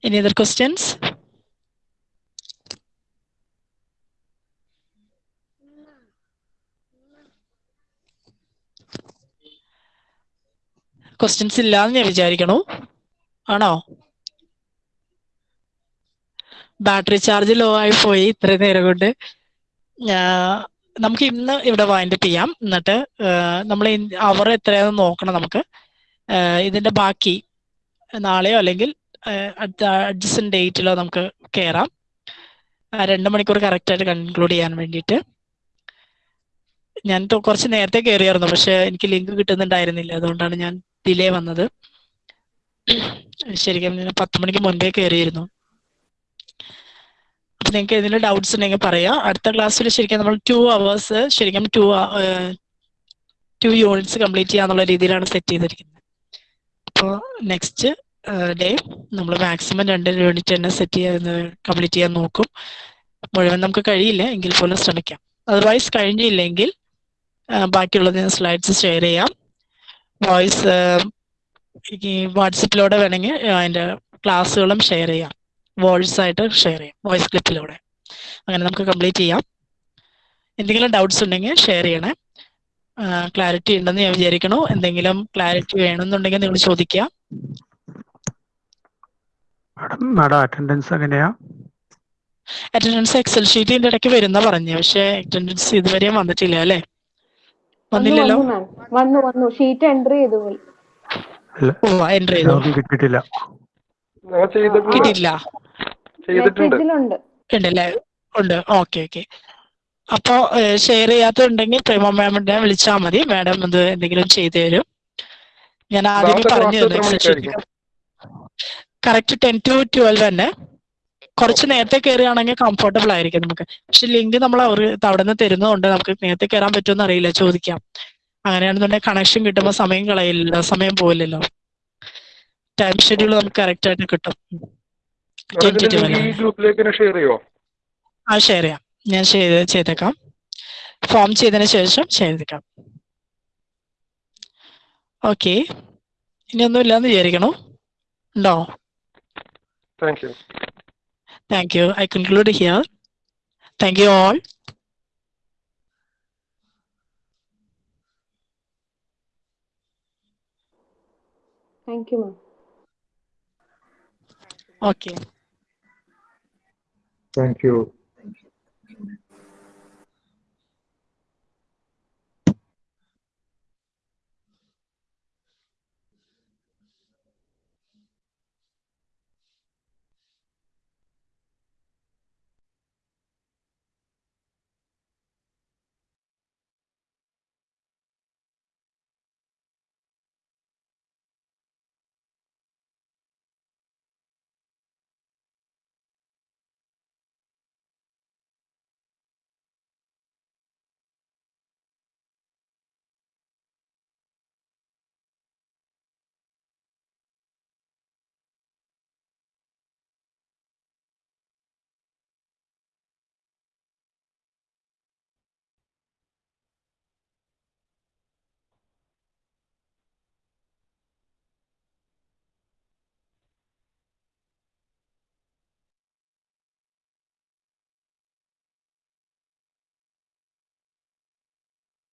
Any other questions? Questions ഇല്ലാന്ന് ഞാൻ വിചാരിക്കണു. ആണോ? ബാറ്ററി ചാർജ് ലോ ആയി പോയി ഇത്രയും നേരം കൊണ്ട്. നമുക്ക് ഇന്ന് ഇവിടെ വൈൻഡപ്പ് ചെയ്യാം. എന്നിട്ട് നമ്മൾ അവർ എത്രയാണെന്ന് നോക്കണം നമുക്ക്. ഇതിന്റെ ബാക്കി നാളെയോ അല്ലെങ്കിൽ അഡ്ജസ്റ്റ് ഡേറ്റിലോ നമുക്ക് കയറാം രണ്ട് മണിക്കൂർ കറക്റ്റ് ആയിട്ട് കൺക്ലൂഡ് ചെയ്യാൻ വേണ്ടിയിട്ട്. ഞാൻ കുറച്ച് നേരത്തെ കയറിയായിരുന്നു പക്ഷെ എനിക്ക് ലിങ്ക് കിട്ടുന്നുണ്ടായിരുന്നില്ല. അതുകൊണ്ടാണ് ഞാൻ ഡിലേ വന്നത്. ശരിക്കും ഞാൻ പത്ത് മണിക്ക് മുൻപേ കയറിയിരുന്നു അപ്പൊ നിങ്ങൾക്ക് ഏതെങ്കിലും ഡൗട്ട്സ് ഉണ്ടെങ്കിൽ പറയാം. അടുത്ത ക്ലാസ്സിൽ ശരിക്കും നമ്മൾ ടു അവേഴ്സ് ശരിക്കും ടു ടു യൂണിറ്റ്സ് കംപ്ലീറ്റ് ചെയ്യാന്നുള്ള രീതിയിലാണ് സെറ്റ് ചെയ്തിരിക്കുന്നത്. അപ്പോൾ നെക്സ്റ്റ് ഡേ നമ്മൾ മാക്സിമം രണ്ട് യൂണിറ്റ് തന്നെ സെറ്റ് ചെയ്യാൻ കംപ്ലീറ്റ് ചെയ്യാൻ നോക്കും. മുഴുവൻ നമുക്ക് കഴിയില്ല എങ്കിൽ പോലും ശ്രമിക്കാം. അതർവൈസ് കഴിഞ്ഞില്ലെങ്കിൽ ബാക്കിയുള്ളത് ബാക്കിയുള്ളത് സ്ലൈഡ്സ് ഷെയർ ചെയ്യാം. വോയിസ് ഈ വാട്സപ്പിലൂടെ വേണമെങ്കിൽ അതിന്റെ ക്ലാസ്സുകളും ഷെയർ ചെയ്യാം. വോയിസ് ആയിട്ട് ഷെയർ ചെയ്യാം വോയിസ് ക്ലിപ്പിലൂടെ. അങ്ങനെ നമുക്ക് കംപ്ലീറ്റ് ചെയ്യാം. എന്തെങ്കിലും ഡൗട്ട്സ് ഉണ്ടെങ്കിൽ ഷെയർ ചെയ്യണേ. ക്ലാരിറ്റി ഉണ്ടെന്ന് ഞാൻ വിചാരിക്കണു എന്തെങ്കിലും ക്ലാരിറ്റി വേണമെന്നുണ്ടെങ്കിൽ നിങ്ങൾ ചോദിക്കുക. മാഡം അറ്റൻഡൻസ് എങ്ങനെയാ? അറ്റൻഡൻസ് എക്സൽ ഷീറ്റിന്റെ ഇടയ്ക്ക് വരുന്ന പറഞ്ഞു പക്ഷെ അറ്റൻഡൻസ് ഇതുവരെയും വന്നിട്ടില്ല അല്ലേ? വന്നില്ലല്ലോ? വന്നു വന്നു ഷീറ്റ് എൻട്രി ചെയ്തു പോയി. കിട്ടിയിട്ടില്ല. ഉണ്ടല്ലേ? ഉണ്ട്. Okay okay. അപ്പോ ഷെയർ ചെയ്യാത്തുണ്ടെങ്കിൽ പ്രേമ മാമിനെ വിളിച്ചാൽ മതി. മാഡം ഇത് എന്തെങ്കിലും ചെയ്തു തരും. ഞാൻ ആദ്യമേ പറഞ്ഞു തന്നു. കറക്റ്റ് ടെൻ ടു ട്വൽവ് തന്നെ. കുറച്ച് നേരത്തെ കയറുകയാണെങ്കിൽ കംഫർട്ടബിൾ ആയിരിക്കും നമുക്ക്. പക്ഷെ ലിങ്ക് നമ്മൾ അവർ അവിടെ നിന്ന് തരുന്നതുകൊണ്ട് നമുക്ക് നേരത്തെ കയറാൻ പറ്റുമെന്ന് അറിയില്ല. ചോദിക്കാം. അങ്ങനെയാണെന്നുണ്ടെങ്കിൽ കണക്ഷൻ കിട്ടുമ്പോൾ സമയം കളയില്ലല്ലോ സമയം പോയില്ലല്ലോ ടൈം ഷെഡ്യൂൾ നമുക്ക് കറക്റ്റ് ആയിട്ട് കിട്ടും. ആ ഷെയർ ചെയ്യാം. ഞാൻ ചെയ്തേക്കാം. ഫോം ചെയ്തതിന് ശേഷം ചെയ്തേക്കാം. ഓക്കെ ഇനി ഒന്നും ഇല്ലാന്ന് വിചാരിക്കണോ? ഉണ്ടോ? Thank you Thank you. I conclude here. Thank you all. Thank you, ma'am. Okay. Thank you.